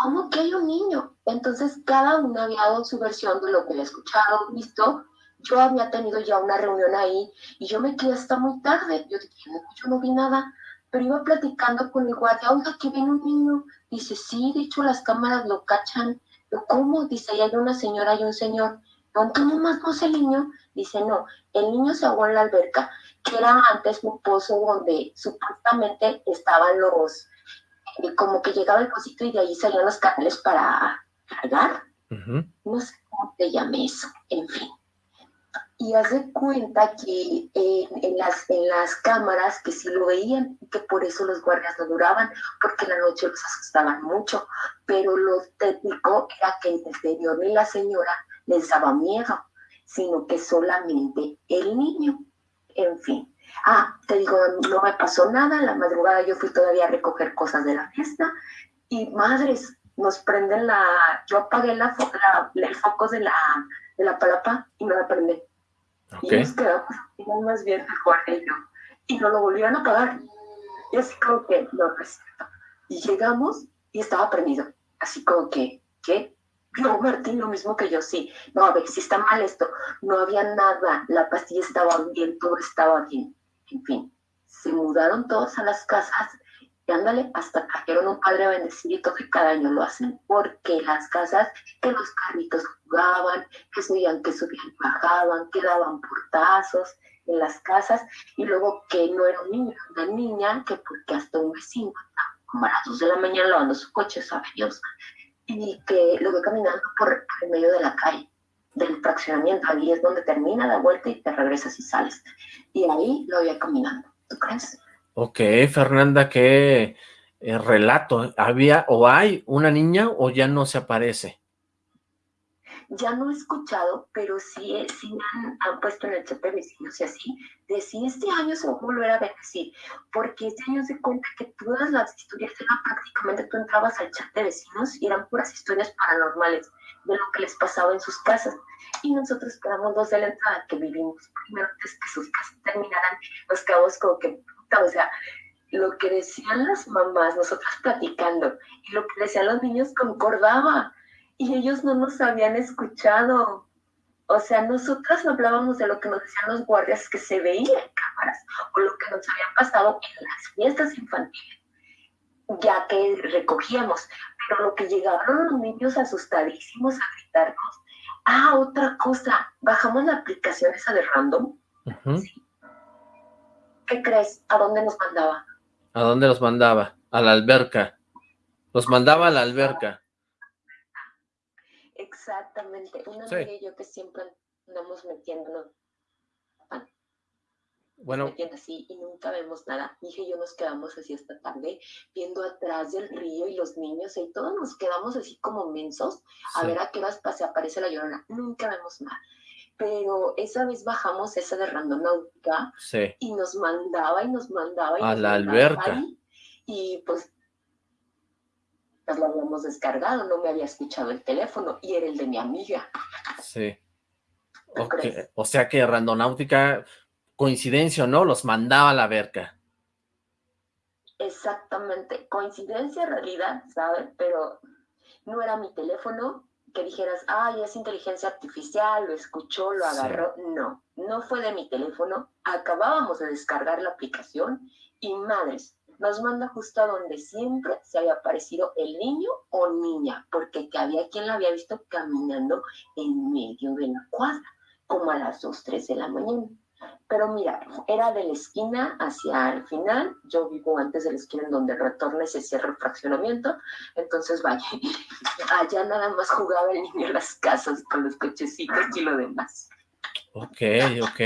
¿Cómo que hay un niño? Entonces cada uno había dado su versión de lo que había escuchado, visto, yo había tenido ya una reunión ahí y yo me quedé hasta muy tarde. Yo dije, no, yo no vi nada, pero iba platicando con el guardia, oiga, que viene un niño. Dice, sí, de hecho las cámaras lo cachan. Yo, ¿cómo? Dice, ahí hay una señora y un señor. ¿Dónde más no es el niño? Dice, no, el niño se ahogó en la alberca, que era antes un pozo donde supuestamente estaban los, eh, como que llegaba el cosito y de ahí salían los canales para cargar. No sé cómo te llame eso, en fin. Y haz de cuenta que en, las, en las cámaras que sí lo veían que por eso los guardias no duraban, porque en la noche los asustaban mucho, pero lo técnico era que el señor ni la señora les daba miedo, sino que solamente el niño, en fin. Ah, te digo, no me pasó nada, en la madrugada yo fui todavía a recoger cosas de la fiesta y madres, nos prenden la, yo apagué la, el foco de la, de la palapa y no la prendí y nos quedamos más bien el y yo. Y no lo volvieron a pagar. Y así como que lo respeto. Y llegamos y estaba prendido. Así como que, ¿qué? No, Martín, lo mismo que yo, sí. No, a ver, si está mal esto. No había nada. La pastilla estaba bien, todo estaba bien. En fin. se mudaron todos a las casas y ándale, hasta trajeron un padre bendecido que cada año lo hacen, porque las casas, que los carritos jugaban, que subían, que subían, bajaban, que daban portazos en las casas, y luego que no era un niño, una niña, que porque hasta un vecino, como a las dos de la mañana lavando su coche, sabe Dios, y que lo ve caminando por el medio de la calle, del fraccionamiento, ahí es donde termina la vuelta y te regresas y sales. Y ahí lo veía caminando, ¿tú crees? Ok, Fernanda, ¿qué eh, relato? ¿Había o hay una niña o ya no se aparece? Ya no he escuchado, pero sí, sí han, han, puesto en el chat de vecinos y así, de si este año se va a volver a así, porque este año se cuenta que todas las historias eran prácticamente, tú entrabas al chat de vecinos y eran puras historias paranormales de lo que les pasaba en sus casas. Y nosotros quedamos dos de la entrada que vivimos primero antes que sus casas terminaran, nos quedamos como que o sea, lo que decían las mamás, nosotras platicando, y lo que decían los niños concordaba, y ellos no nos habían escuchado. O sea, nosotras hablábamos de lo que nos decían los guardias que se veía en cámaras, o lo que nos habían pasado en las fiestas infantiles, ya que recogíamos. Pero lo que llegaron los niños asustadísimos a gritarnos, ah, otra cosa, bajamos la aplicación esa de random, ¿Qué crees? ¿A dónde nos mandaba? ¿A dónde los mandaba? A la alberca. Los mandaba a la alberca. Exactamente. Una sí. yo que siempre andamos metiéndonos. Bueno. Metiendo así y nunca vemos nada. Dije y yo nos quedamos así esta tarde viendo atrás del río y los niños y todos nos quedamos así como mensos a ver a qué horas se aparece la llorona. Nunca vemos nada pero esa vez bajamos esa de randonáutica y nos mandaba y nos mandaba y a la alberca y pues pues lo habíamos descargado, no me había escuchado el teléfono y era el de mi amiga. Sí. O sea que randonáutica, coincidencia o no, los mandaba a la alberca. Exactamente, coincidencia en realidad, ¿sabes? Pero no era mi teléfono, que dijeras, ay, es inteligencia artificial, lo escuchó, lo agarró. No, no fue de mi teléfono. Acabábamos de descargar la aplicación y madres, nos manda justo a donde siempre se había aparecido el niño o niña, porque que había quien la había visto caminando en medio de la cuadra, como a las 2, 3 de la mañana. Pero mira, era de la esquina hacia el final, yo vivo antes de la esquina en donde retorna y se cierra el fraccionamiento, entonces vaya, allá nada más jugaba el niño en las casas con los cochecitos y lo demás. Ok, ok,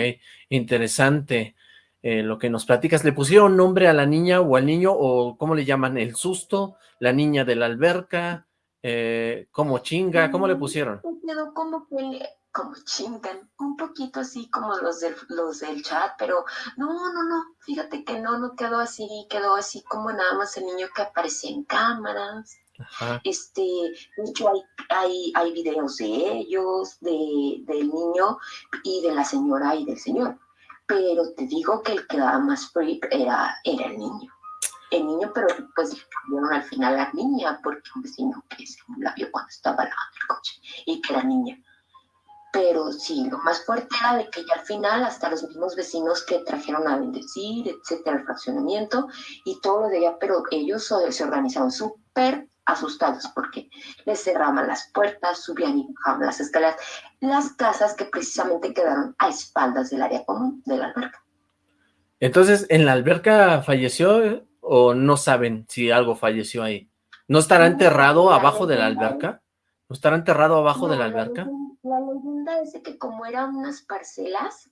interesante eh, lo que nos platicas. ¿Le pusieron nombre a la niña o al niño o cómo le llaman? ¿El susto? ¿La niña de la alberca? Eh, ¿Cómo chinga? ¿Cómo le pusieron? Quedó como que como chingan, un poquito así como los del, los del chat, pero no, no, no, fíjate que no, no quedó así, quedó así como nada más el niño que aparece en cámaras. Este, de hay, hay, hay videos de ellos, de, del niño y de la señora y del señor. Pero te digo que el que daba más freak era, era el niño. El niño, pero pues cambiaron al final a la niña, porque un vecino que se la vio cuando estaba lavando el coche y que era niña pero sí, lo más fuerte era de que ya al final hasta los mismos vecinos que trajeron a bendecir, etcétera, el fraccionamiento y todo lo de allá, pero ellos se organizaron súper asustados porque les cerraban las puertas, subían y bajaban las escaleras, las casas que precisamente quedaron a espaldas del área común de la alberca. Entonces, ¿en la alberca falleció o no saben si algo falleció ahí? ¿No estará enterrado abajo de la alberca? ¿No estará enterrado abajo de la alberca? la leyenda es de que como eran unas parcelas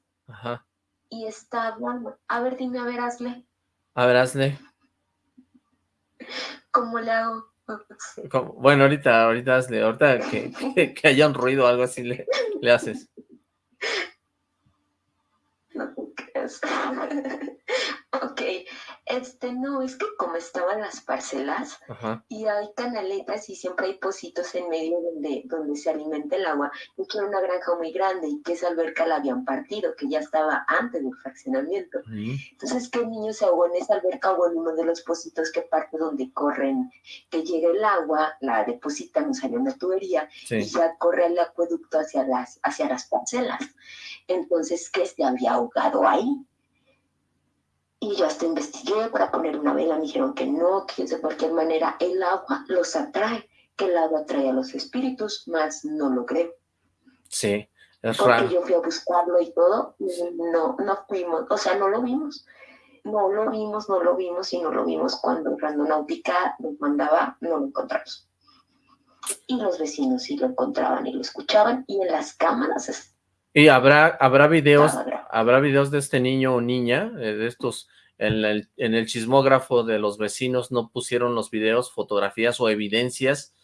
y estaban, a ver, dime, a ver, hazle. A ver, hazle. ¿Cómo le hago? Bueno, ahorita, ahorita hazle, ahorita que, que, haya un ruido o algo así le, le haces. No ok, este, no, es que como estaban las parcelas y hay canaletas y siempre hay pocitos en medio donde, donde se alimenta el agua, y que era una granja muy grande y que esa alberca la habían partido, que ya estaba antes del fraccionamiento. Entonces, que el niño se ahogó en esa alberca o en uno de los pocitos que parte donde corren, que llega el agua, la depositan, o sale una tubería y ya corre el acueducto hacia las, hacia las parcelas. Entonces, que se había ahogado ahí. Y yo hasta investigué para poner una vela, me dijeron que no, que de cualquier manera el agua los atrae, que el agua atrae a los espíritus, más no lo creo. Sí, es Porque yo fui a buscarlo y todo, y no, no fuimos, o sea, no lo vimos. No lo vimos, no lo vimos y no lo vimos cuando Randonáutica nos mandaba, no lo encontramos. Y los vecinos sí lo encontraban y lo escuchaban y en las cámaras y habrá, habrá videos, habrá videos de este niño o niña, eh, de estos, en el, en el chismógrafo de los vecinos no pusieron los videos, fotografías o evidencias.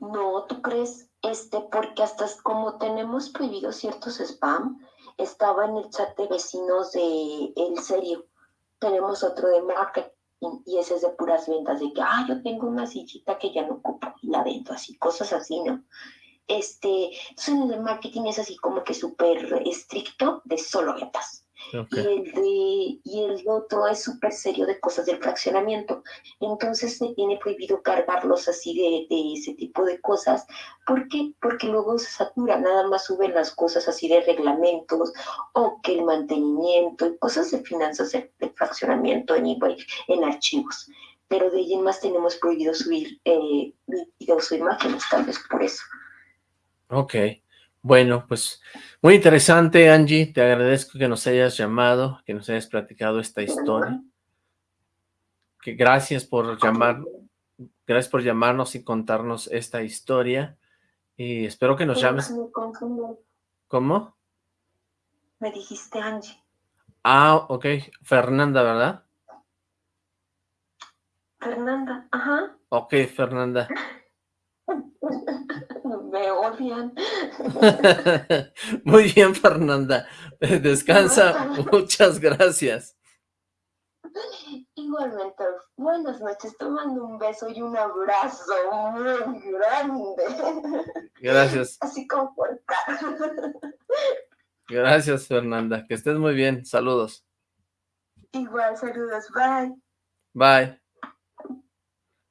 No, ¿tú crees? Este, porque hasta como tenemos prohibido ciertos spam, estaba en el chat de vecinos de El Serio. Tenemos otro de marketing y ese es de puras ventas, de que, ah, yo tengo una sillita que ya no ocupo y la vendo, así, cosas así, ¿no? Este, entonces en el marketing es así como que súper estricto de solo ventas. Y, el de, y el otro es súper serio de cosas del fraccionamiento. Entonces se tiene prohibido cargarlos así de, de, ese tipo de cosas. ¿Por qué? Porque luego se satura, nada más suben las cosas así de reglamentos o que el mantenimiento y cosas de finanzas de, fraccionamiento en, en archivos. Pero de ahí en más tenemos prohibido subir eh, videos o imágenes, tal vez por eso. Ok, bueno, pues muy interesante, Angie. Te agradezco que nos hayas llamado, que nos hayas platicado esta historia. Que gracias por llamar, gracias por llamarnos y contarnos esta historia. Y espero que nos llames. ¿Cómo? Me dijiste Angie. Ah, ok. Fernanda, ¿verdad? Fernanda, ajá. Ok, Fernanda. Me odian. Muy bien, Fernanda. Descansa. Muchas gracias. Igualmente, buenas noches. Te mando un beso y un abrazo muy grande. Gracias. Así como Gracias, Fernanda. Que estés muy bien. Saludos. Igual, saludos. Bye. Bye.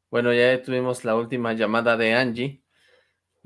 Bueno, ya tuvimos la última llamada de Angie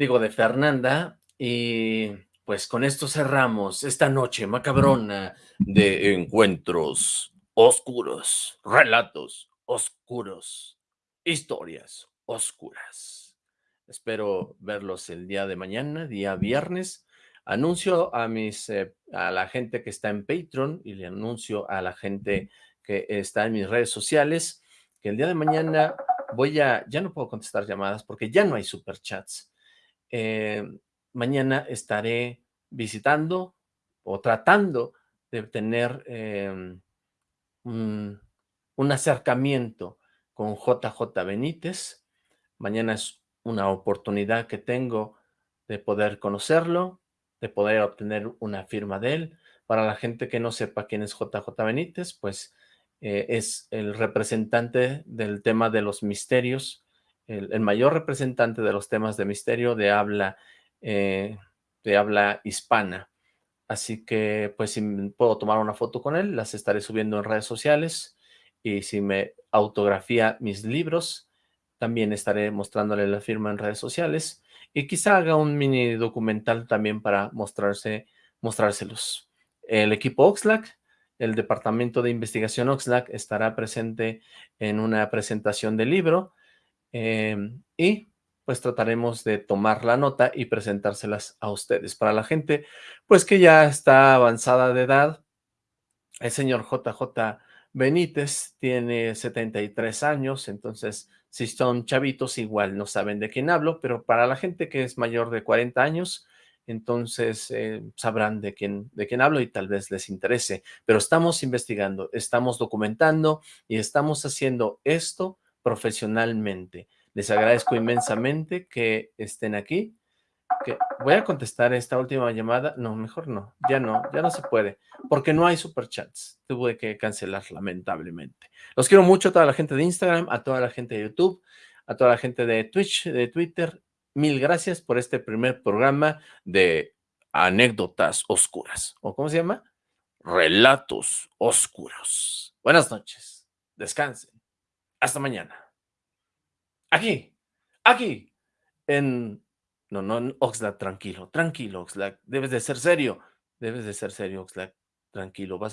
digo, de Fernanda, y pues con esto cerramos esta noche macabrona de encuentros oscuros, relatos oscuros, historias oscuras. Espero verlos el día de mañana, día viernes. Anuncio a mis eh, a la gente que está en Patreon y le anuncio a la gente que está en mis redes sociales que el día de mañana voy a, ya no puedo contestar llamadas porque ya no hay superchats. Eh, mañana estaré visitando o tratando de tener em, un, acercamiento con JJ Benítez. Mañana es una oportunidad que tengo de poder conocerlo, de poder obtener una firma de él. Para la gente que no sepa quién es JJ Benítez, pues eh, es el representante del tema de los misterios el, mayor representante de los temas de misterio de habla, eh, de habla hispana. Así que, pues, si puedo tomar una foto con él, las estaré subiendo en redes sociales. Y si me autografía mis libros, también estaré mostrándole la firma en redes sociales. Y quizá haga un mini documental también para mostrarse, mostrárselos. El equipo Oxlack, el Departamento de Investigación Oxlack, estará presente en una presentación del libro Em, y pues trataremos de tomar la nota y presentárselas a ustedes. Para la gente, pues que ya está avanzada de edad, el señor JJ Benítez tiene 73 años, entonces si son chavitos igual no saben de quién hablo, pero para la gente que es mayor de 40 años, entonces eh, sabrán de quién, de quién hablo y tal vez les interese. Pero estamos investigando, estamos documentando y estamos haciendo esto profesionalmente. Les agradezco inmensamente que estén aquí. Que voy a contestar esta última llamada. No, mejor no. Ya no, ya no se puede. Porque no hay superchats. Tuve que cancelar lamentablemente. Los quiero mucho a toda la gente de Instagram, a toda la gente de YouTube, a toda la gente de Twitch, de Twitter. Mil gracias por este primer programa de anécdotas oscuras. ¿O cómo se llama? Relatos oscuros. Buenas noches. Descansen. Hasta mañana. Aquí, aquí, en... No, no, Oxlack, tranquilo, tranquilo, Oxlack. Debes de ser serio. Debes de ser serio, Oxlack. tranquilo, vas